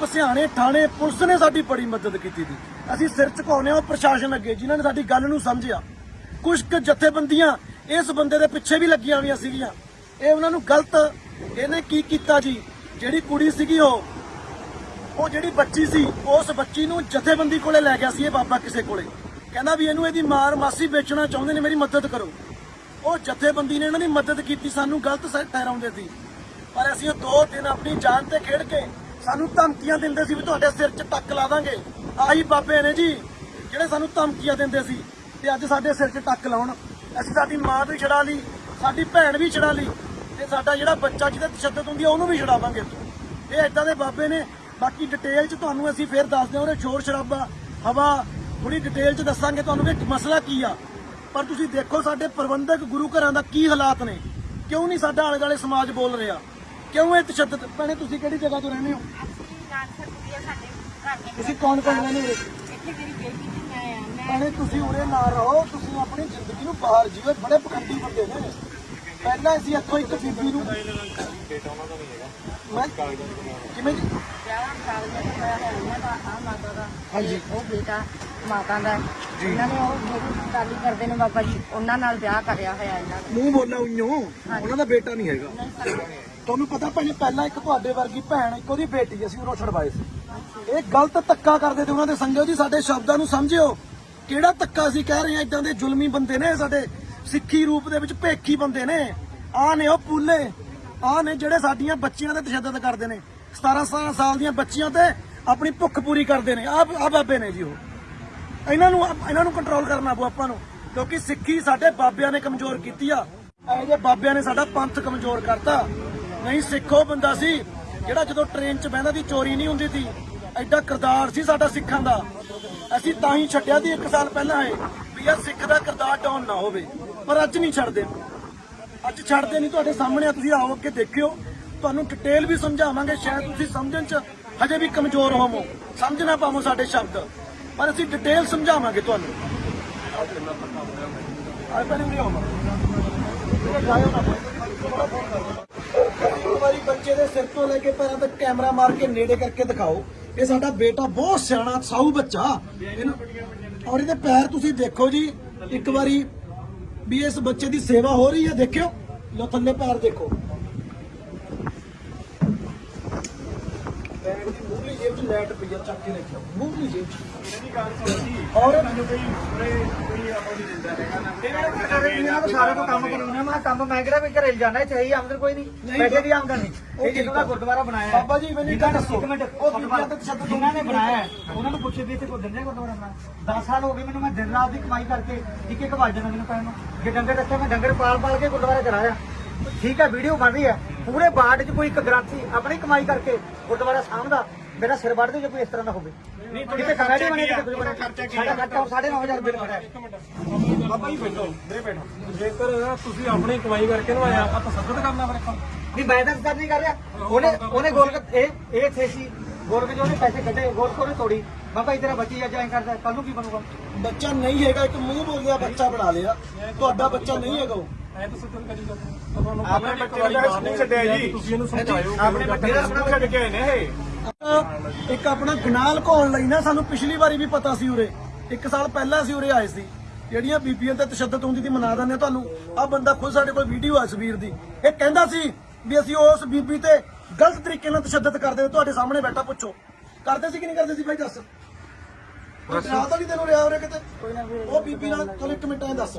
ਪਸਿਆਣੇ ਥਾਣੇ, ਪੁਲਿਸ ਨੇ ਸਾਡੀ ਬੜੀ ਮਦਦ ਕੀਤੀ ਸੀ। ਅਸੀਂ ਸਿਰ ਝੁਕਾਉਂਦੇ ਹਾਂ ਪ੍ਰਸ਼ਾਸਨ ਅੱਗੇ, ਜਿਨ੍ਹਾਂ ਨੇ ਸਾਡੀ ਗੱਲ ਨੂੰ ਸਮਝਿਆ। ਕੁਝ ਕੁ ਜਥੇਬੰਦੀਆਂ ਇਸ ਬੰਦੇ ਦੇ ਪਿੱਛੇ ਵੀ ਲੱਗੀਆਂ ਹੋਈਆਂ ਸੀਗੀਆਂ। ਇਹ ਉਹਨਾਂ ਨੂੰ ਗਲਤ, ਇਹਨੇ ਕੀ ਕੀਤਾ ਜੀ? ਜਿਹੜੀ ਕੁੜੀ ਸੀਗੀ ਉਹ ਉਹ ਜਿਹੜੀ ਬੱਚੀ ਸੀ, ਉਸ ਬੱਚੀ ਨੂੰ ਜਥੇਬੰਦੀ ਕੋਲੇ ਲੈ ਗਿਆ ਸੀ ਇਹ ਬਾਬਾ ਕਿਸੇ ਕੋਲੇ। ਕਹਿੰਦਾ ਵੀ ਇਹਨੂੰ ਇਹਦੀ ਮਾਰ ਮਾਸੀ ਵੇਚਣਾ ਚਾਹੁੰਦੇ ਨੇ, ਮੇਰੀ ਮਦਦ ਕਰੋ। ਉਹ ਜਥੇਬੰਦੀ ਨੇ ਇਹਨਾਂ ਦੀ ਮਦਦ ਕੀਤੀ, ਸਾਨੂੰ ਗਲਤ ਠਹਿਰਾਉਂਦੇ ਸੀ। ਪਰ ਅਸੀਂ ਉਹ ਦੋ ਦਿਨ ਆਪਣੀ ਜਾਨ ਤੇ ਖੇਡ ਕੇ ਸਾਨੂੰ ਧਮਕੀਆਂ ਦਿੰਦੇ ਸੀ ਵੀ ਤੁਹਾਡੇ ਸਿਰ 'ਚ ਟੱਕ ਲਾ ਦਾਂਗੇ। ਆਹੀ ਬਾਬੇ ਨੇ ਜੀ, ਜਿਹੜੇ ਸਾਨੂੰ ਧਮਕੀਆਂ ਦਿੰਦੇ ਸੀ ਤੇ ਅੱਜ ਸਾਡੇ ਸਿਰ 'ਚ ਟੱਕ ਲਾਉਣ। ਅਸੀਂ ਸਾਡੀ ਮਾਂ ਵੀ ਛਡਾ ਲਈ, ਸਾਡੀ ਭੈਣ ਵੀ ਛਡਾ ਲਈ ਤੇ ਸਾਡਾ ਜਿਹੜਾ ਬੱਚਾ ਜਿਹਦੇ ਤਸ਼ੱਦਦ ਹੁੰਦੀ ਆ, ਉਹਨੂੰ ਵੀ ਛਡਾਵਾਂਗੇ। ਇਹ ਇਦਾਂ ਦੇ ਬਾਬੇ ਨੇ ਬਾਕੀ ਡਿਟੇਲ 'ਚ ਤੁਹਾਨੂੰ ਅਸੀਂ ਫੇਰ ਦੱਸਦੇ ਹਾਂ ਉਹਦੇ ਸ਼ੋਰ ਸ਼ਰਾਬਾ, ਹਵਾ ਥੋੜੀ ਡਿਟੇਲ 'ਚ ਦੱਸਾਂਗੇ ਤੁਹਾਨੂੰ ਕਿ ਮਸਲਾ ਕੀ ਆ। ਪਰ ਤੁਸੀਂ ਦੇਖੋ ਸਾਡੇ ਪ੍ਰਬੰਧਕ ਗੁਰੂ ਘਰਾਂ ਦਾ ਕੀ ਹਾਲਾਤ ਨੇ। ਕਿਉਂ ਨਹੀਂ ਸਾਡਾ ਆਲੇ ਦੁਆਲੇ ਸਮਾਜ ਬੋਲ ਰਿਹਾ? ਕਿਉਂ ਇਹ ਤਸ਼ੱਦਦ ਭੈਣੇ, ਤੁਸੀਂ ਕਿਹੜੀ ਜਗ੍ਹਾ ਤੋਂ ਰਹਿੰਦੇ ਹੋ? ਤੁਸੀਂ ਕੌਣ ਕੌਣ ਰਹਿੰਦੇ ਹੋ? ਭੈਣੇ, ਤੁਸੀਂ ਉਰੇ ਨਾ ਰਹੋ, ਤੁਸੀਂ ਆਪਣੀ ਜ਼ਿੰਦਗੀ ਨੂੰ ਬਾਹਰ ਜੀਓ ਬੜੇ ਪਖੰਡੀ ਬੰਦੇ ਨੇ। ਪਹਿਲਾਂ ਅਸੀਂ ਇੱਥੋਂ ਇੱਕ ਬੀਬੀ ਨੂੰ। ਉਹਨਾਂ ਦਾ ਹਾਂਜੀ। ਉਹ ਬੇਟਾ ਮਾਤਾ ਦਾ। ਉਹਨਾਂ ਨੇ ਉਹ ਜਿਹੜੀ ਗਾਲੀ ਕਰਦੇ ਨੇ ਬਾਬਾ ਜੀ ਉਹਨਾਂ ਨਾਲ ਵਿਆਹ ਕਰਿਆ ਹੋਇਆ ਇਹਨਾਂ ਦਾ ਮੂੰਹ ਬੋਲਣਾ ਉਈਓ। ਉਹਨਾਂ ਦਾ ਬੇਟਾ ਨਹੀਂ ਹੈਗਾ। ਤੁਹਾਨੂੰ ਪਤਾ ਪਹਿਲਾਂ ਇੱਕ ਤੁਹਾਡੇ ਵਰਗੀ ਭੈਣ ਇੱਕ ਉਹਦੀ ਬੇਟੀ ਅਸੀਂ ਛੜਵਾਏ ਸੀ। ਇਹ ਗਲਤ ਧੱਕਾ ਕਰਦੇ ਤੇ ਉਹਨਾਂ ਦੇ ਸੰਗਤ ਜੀ ਸਾਡੇ ਸ਼ਬਦਾਂ ਨੂੰ ਸਮਝਿਓ। ਕਿਹੜਾ ਧੱਕਾ ਅਸੀਂ ਕਹਿ ਰਹੇ ਹਾਂ ਇਦਾਂ ਦੇ ਜ਼ੁਲਮੀ ਬੰਦੇ ਨੇ ਸਾਡੇ। ਸਿੱਖੀ ਰੂਪ ਦੇ ਵਿੱਚ ਭੇਖੀ ਬੰਦੇ ਨੇ। ਆਹ ਨੇ ਉਹ ਪੂਲੇ। ਆਹ ਨੇ ਜਿਹੜੇ ਸਾਡੀਆਂ ਬੱਚੀਆਂ ਤੇ ਤਸ਼ੱਦਦ ਕਰਦੇ ਨੇ। 17 17 ਸਾਲ ਦੀਆਂ ਬੱਚੀਆਂ ਤੇ ਆਪਣੀ ਭੁੱਖ ਪੂਰੀ ਕਰਦੇ ਨੇ। ਆਹ ਆਹ ਬਾਬੇ ਨੇ ਜੀ ਉਹ। ਇਹਨਾਂ ਨੂੰ ਇਹਨਾਂ ਨੂੰ ਕੰਟਰੋਲ ਕਰਨਾ ਪਊ ਆਪਾਂ ਨੂੰ। ਕਿਉਂਕਿ ਸਿੱਖੀ ਸਾਡੇ ਬਾਬਿਆਂ ਨੇ ਕਮਜ਼ੋਰ ਕੀਤੀ ਆ। ਇਹ ਜੇ ਬਾਬਿਆਂ ਨੇ ਸਾਡਾ ਪੰਥ ਕਮਜ਼ੋਰ ਕਰਤਾ। ਨਹੀਂ, ਸਿੱਖੋ ਬੰਦਾ ਸੀ ਜਿਹੜਾ ਜਦੋਂ ਟ੍ਰੇਨ 'ਚ ਬਹਿੰਦਾ ਸੀ, ਚੋਰੀ ਨਹੀਂ ਹੁੰਦੀ ਸੀ। ਐਡਾ ਕਿਰਦਾਰ ਸੀ ਸਾਡਾ ਸਿੱਖਾਂ ਦਾ। ਅਸੀਂ ਤਾਂ ਹੀ ਛੱਡਿਆ ਸੀ ਇੱਕ ਸਾਲ ਪਹਿਲਾਂ ਇਹ। ਵੀ ਯਾਰ ਸਿੱਖ ਦਾ ਕਿਰਦਾਰ ਡਾਊਨ ਨਾ ਹੋਵੇ, ਪਰ ਅੱਜ ਨਹੀਂ ਛੱਡਦੇ। ਅੱਜ ਛੱਡਦੇ ਨਹੀਂ, ਤੁਹਾਡੇ ਸਾਹਮਣੇ ਤੁਸੀਂ ਆਓ ਅੱਗੇ ਦੇਖਿਓ। ਤੁਹਾਨੂੰ ਡਿਟੇਲ ਵੀ ਸਮਝਾਵਾਂਗੇ, ਸ਼ਾਇਦ ਤੁਸੀਂ ਸਮਝਣ 'ਚ ਹਜੇ ਵੀ ਕਮਜ਼ੋਰ ਹੋਵੋ। ਸਮਝ ਨਾ ਪਾਵੋ ਸਾਡੇ ਸ਼ਬਦ, ਪਰ ਅਸੀਂ ਡਿਟੇਲ ਸਮਝਾਵਾਂਗੇ ਤੁਹਾਨੂੰ। ਆਏ ਪਹਿਲੇ ਵੀ ਆਉਣਾ ਇੱਕ ਵਾਰੀ ਬੱਚੇ ਦੇ ਸਿਰ ਤੋਂ ਲੈ ਕੇ ਪੈਰਾਂ ਤੱਕ ਕੈਮਰਾ ਮਾਰ ਕੇ ਨੇੜੇ ਕਰਕੇ ਦਿਖਾਓ। ਇਹ ਸਾਡਾ ਬੇਟਾ ਬਹੁਤ ਸਿਆਣਾ, ਸਾਊ ਬੱਚਾ। ਇਹਨੂੰ- ਔਰ ਇਹਦੇ ਪੈਰ ਤੁਸੀਂ ਦੇਖੋ ਜੀ, ਇੱਕ ਵਾਰੀ ਵੀ ਇਸ ਬੱਚੇ ਦੀ ਸੇਵਾ ਹੋ ਰਹੀ ਹੈ, ਦੇਖਿਓ। ਲੋ ਥੱਲੇ ਪੈਰ ਦੇਖੋ। ਪੈਰ ਦੀ ਮੂਹਰੀ ਜੇਬ 'ਚ ਲੈਟ ਪਈ ਆ ਚੱਕ ਕੇ ਜੇਬ 'ਚ ਔਰ ਕੋਈ ਆਪਾਂ ਨਹੀਂ ਦਿੰਦਾ ਹੈਗਾ ਨਾ। ਇਹਨਾਂ ਨੂੰ ਸਾਰਾ ਤੋਂ ਕੰਮ ਕਰਾਉਣਾ ਮੈਂ ਕੰਮ ਮੈਂ ਕਿਹੜਾ ਵੀ ਘਰੇ ਜਾਣਾ ਚਾਹੀਏ ਆਮਦਨ ਕੋਈ ਨਹੀਂ। ਪੈਸੇ ਦੀ ਆਮਦਨ ਨਹੀਂ। ਇਹ ਜਿਹਨਾਂ ਦਾ ਗੁਰਦੁਆਰਾ ਬਣਾਇਆ ਹੈ। ਬਾਬਾ ਜੀ ਮੈਨੂੰ ਇੱਕ ਗੱਲ ਦੱਸੋ। ਇੱਕ ਮਿੰਟ ਉਹ ਬੀਬੀਆਂ ਤੇ ਤਸ਼ੱਦਦ ਜਿਨ੍ਹਾਂ ਨੇ ਬਣਾਇਆ ਹੈ, ਉਹਨਾਂ ਨੂੰ ਪੁੱਛੇ ਵੀ ਇੱਥੇ ਕੋਈ ਦਿੰਦੇ ਗੁਰਦੁਆਰਾ ਬਣਾ 10 ਸਾਲ ਹੋ ਗਏ ਮੈਨੂੰ ਮੈਂ ਦਿਨ ਰਾਤ ਦੀ ਕਮਾਈ ਕਰਕੇ ਇੱਕ ਇੱਕ ਵਜ ਜਾਂਦਾ ਮੈਨੂੰ ਪੈਣ ਨੂੰ। ਜੇ ਡੰਗਰ ਰੱਖੇ ਮੈਂ ਡੰਗਰ ਪਾਲ ਪਾਲ ਕੇ ਗੁਰਦੁਆਰਾ ਚਲਾਇਆ। ਠੀਕ ਹੈ ਵੀਡੀਓ ਬਣ ਰਹੀ ਹੈ। ਪੂਰੇ ਬਾੜ 'ਚ ਕੋਈ ਇੱਕ ਗ੍ਰੰਥੀ ਆਪਣੀ ਕਮਾਈ ਕਰਕੇ ਗੁਰਦੁਆਰਾ ਸਾਹਮਣਾ ਮੇਰਾ ਸਿਰ ਵੱਢ ਦੇ ਜੇ ਕੋਈ ਇਸ ਤਰ੍ਹਾਂ ਦਾ ਹੋਵੇ। ਨਹੀਂ ਕਿਤੇ ਖੜਾ ਨਹੀਂ ਖਰਚਾ ਬਣੇ ਕੀ ਆ? ਤੁਹਾਡਾ ਖਰਚਾ ਕੀ ਸਾਡਾ? ਖਰਚਾ 9500 ਬਿੱਲ ਖੜਾ ਹੈ। ਬਾਬਾ ਜੀ ਬੈਠੋ ਵੀਰੇ ਬੈਠੋ। ਜੇਕਰ ਤੁਸੀਂ ਆਪਣੀ ਕਮਾਈ ਕਰਕੇ ਨਵਾਇਆ ਆਪਾਂ ਤਸੱਦਦ ਕਰਨਾ ਫਿਰ ਆਪਾਂ। ਨਹੀਂ ਮੈਂ ਤਾਂ ਕਰ ਨਹੀਂ ਕਰ ਰਿਹਾ। ਉਹਨੇ ਉਹਨੇ ਗੋਲਕ ਇਹ ਇਹ ਥੇ ਸੀ। ਗੋਲਕ ਜੋ ਉਹਨੇ ਪੈਸੇ ਕੱਢੇ ਗੋਲਕ ਉਹਨੇ ਤੋੜੀ। ਬਾਬਾ ਇਧਰ ਬੱਚੀ ਅੱਜ ਐਂ ਕਰਦਾ ਕੱਲ ਨੂੰ ਕੀ ਬਣੂਗਾ? ਬੱਚਾ ਨਹੀਂ ਹੈਗਾ ਇੱਕ ਮੂੰਹ ਬੋਲਿਆ ਬੱਚਾ ਬਣਾ ਲਿਆ। ਤੁਹਾਡਾ ਬੱਚਾ ਨਹੀਂ ਹੈਗਾ ਉਹ। ਆਪਣੇ ਬੱਚੇ ਦਾ ਸਕੂਲ ਛੱਡਿਆ ਜੀ। ਤੁਸੀਂ ਇਹਨੂੰ ਸਮਝਾਇਓ। ਆਪਣੇ ਬੱਚੇ ਦਾ ਸਕੂਲ ਛੱਡ ਕੇ ਆਏ ਨੇ ਇਹ। ਇੱਕ ਆਪਣਾ ਗਨਾਹ ਲੁਕਾਉਣ ਲਈ ਨਾ ਸਾਨੂੰ ਪਿਛਲੀ ਵਾਰੀ ਵੀ ਪਤਾ ਸੀ ਉਰੇ। ਇੱਕ ਸਾਲ ਪਹਿਲਾਂ ਅਸੀਂ ਉਰੇ ਆਏ ਸੀ। ਜਿਹੜੀਆਂ ਬੀਬੀਆਂ ਤੇ ਤਸ਼ੱਦਦ ਹੁੰਦੀ ਸੀ ਮਨਾ ਦਿੰਦੇ ਹਾਂ ਤੁਹਾਨੂੰ ਆ ਬੰਦਾ ਖੁਦ ਸਾਡੇ ਕੋਲ ਵੀਡੀਓ ਆ ਸਵੀਰ ਦੀ। ਇਹ ਕਹਿੰਦਾ ਸੀ ਵੀ ਅਸੀਂ ਉਸ ਬੀਬੀ ਤੇ ਗਲਤ ਤਰੀਕੇ ਨਾਲ ਤਸ਼ੱਦਦ ਕਰਦੇ ਹਾਂ ਤੁਹਾਡੇ ਸਾਹਮਣੇ ਬੈਠਾ ਪੁੱਛੋ। ਕਰਦੇ ਸੀ ਕਿ ਨਹੀਂ ਕਰਦੇ ਸੀ ਭਾਈ ਦੱਸ। ਰਾਤ ਤਾਂ ਨਹੀਂ ਤੈਨੂੰ ਰਿਆ ਉਰੇ ਕਿਤੇ? ਉਹ ਬੀਬੀ ਨਾਲ ਚਲ ਇੱਕ ਮਿੰਟ ਐ ਦੱਸ।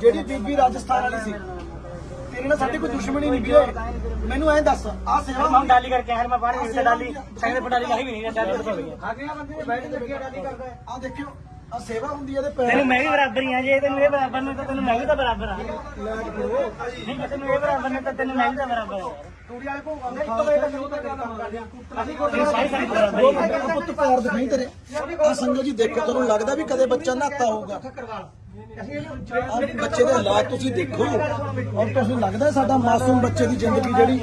ਜਿਹੜੀ ਬੀਬੀ ਰਾਜਸਥਾਨ ਵਾਲੀ ਸੀ। ਤੇਰੇ ਨਾਲ ਸਾਡੀ ਕੋਈ ਦੁਸ਼ਮਣੀ ਨਹੀਂ ਵੀਰੇ ਮੈਨੂੰ ਐਂ ਦੱਸ ਆ ਸੇਵਾ हम डाली करके हर मैं बाहर नहीं से डाली संग पे डाली कहीं भी नहीं डाली तो गई आगे बंदे ने बैठ के डाली करता है ਆ ਦੇਖਿਓ ਆ ਸੇਵਾ ਹੁੰਦੀ ਹੈ ਇਹਦੇ ਪੈਰ ਤੈਨੂੰ ਮੈਂ ਵੀ ਬਰਾਬਰ ਹੀ ਆ ਜੇ ਤੈਨੂੰ ਇਹ ਬਰਾਬਰ ਨੇ ਤਾਂ ਤੈਨੂੰ ਮੈਂ ਵੀ ਤਾਂ ਬਰਾਬਰ ਆ ਨਹੀਂ ਜੇ ਤੈਨੂੰ ਇਹ ਬਰਾਬਰ ਨੇ ਤਾਂ ਤੈਨੂੰ ਮੈਂ ਵੀ ਤਾਂ ਬਰਾਬਰ ਆ ਤੂੜੀ ਵਾਲੇ ਕੋ ਆਉਂਦਾ ਇੱਕ ਵਜੇ ਤੱਕ ਸ਼ੁਰੂ ਕਰ ਕੰਮ ਕਰ ਦਿਆ ਅਸੀਂ ਕੋਈ ਸਾਰੀ ਸਾਰੀ ਬਰਾਬਰ ਹੀ ਆ। ਉਹ ਪੁੱਤ ਪੈਰ ਦਿਖਾਈ ਤੇਰੇ ਆ ਸੰਗਤ ਜੀ ਦੇਖੋ ਤੁਹਾਨੂੰ ਲੱਗਦਾ ਵੀ ਕਦੇ ਬੱਚਾ ਨਹਾਤਾ ਹੋਊਗਾ ਆਹ ਬੱਚੇ ਦੇ ਹਾਲਾਤ ਤੁਸੀਂ ਦੇਖੋ। ਔਰ ਤੁਹਾਨੂੰ ਲੱਗਦਾ ਸਾਡਾ ਮਾਸੂਮ ਬੱਚੇ ਦੀ ਜ਼ਿੰਦਗੀ ਜਿਹੜੀ?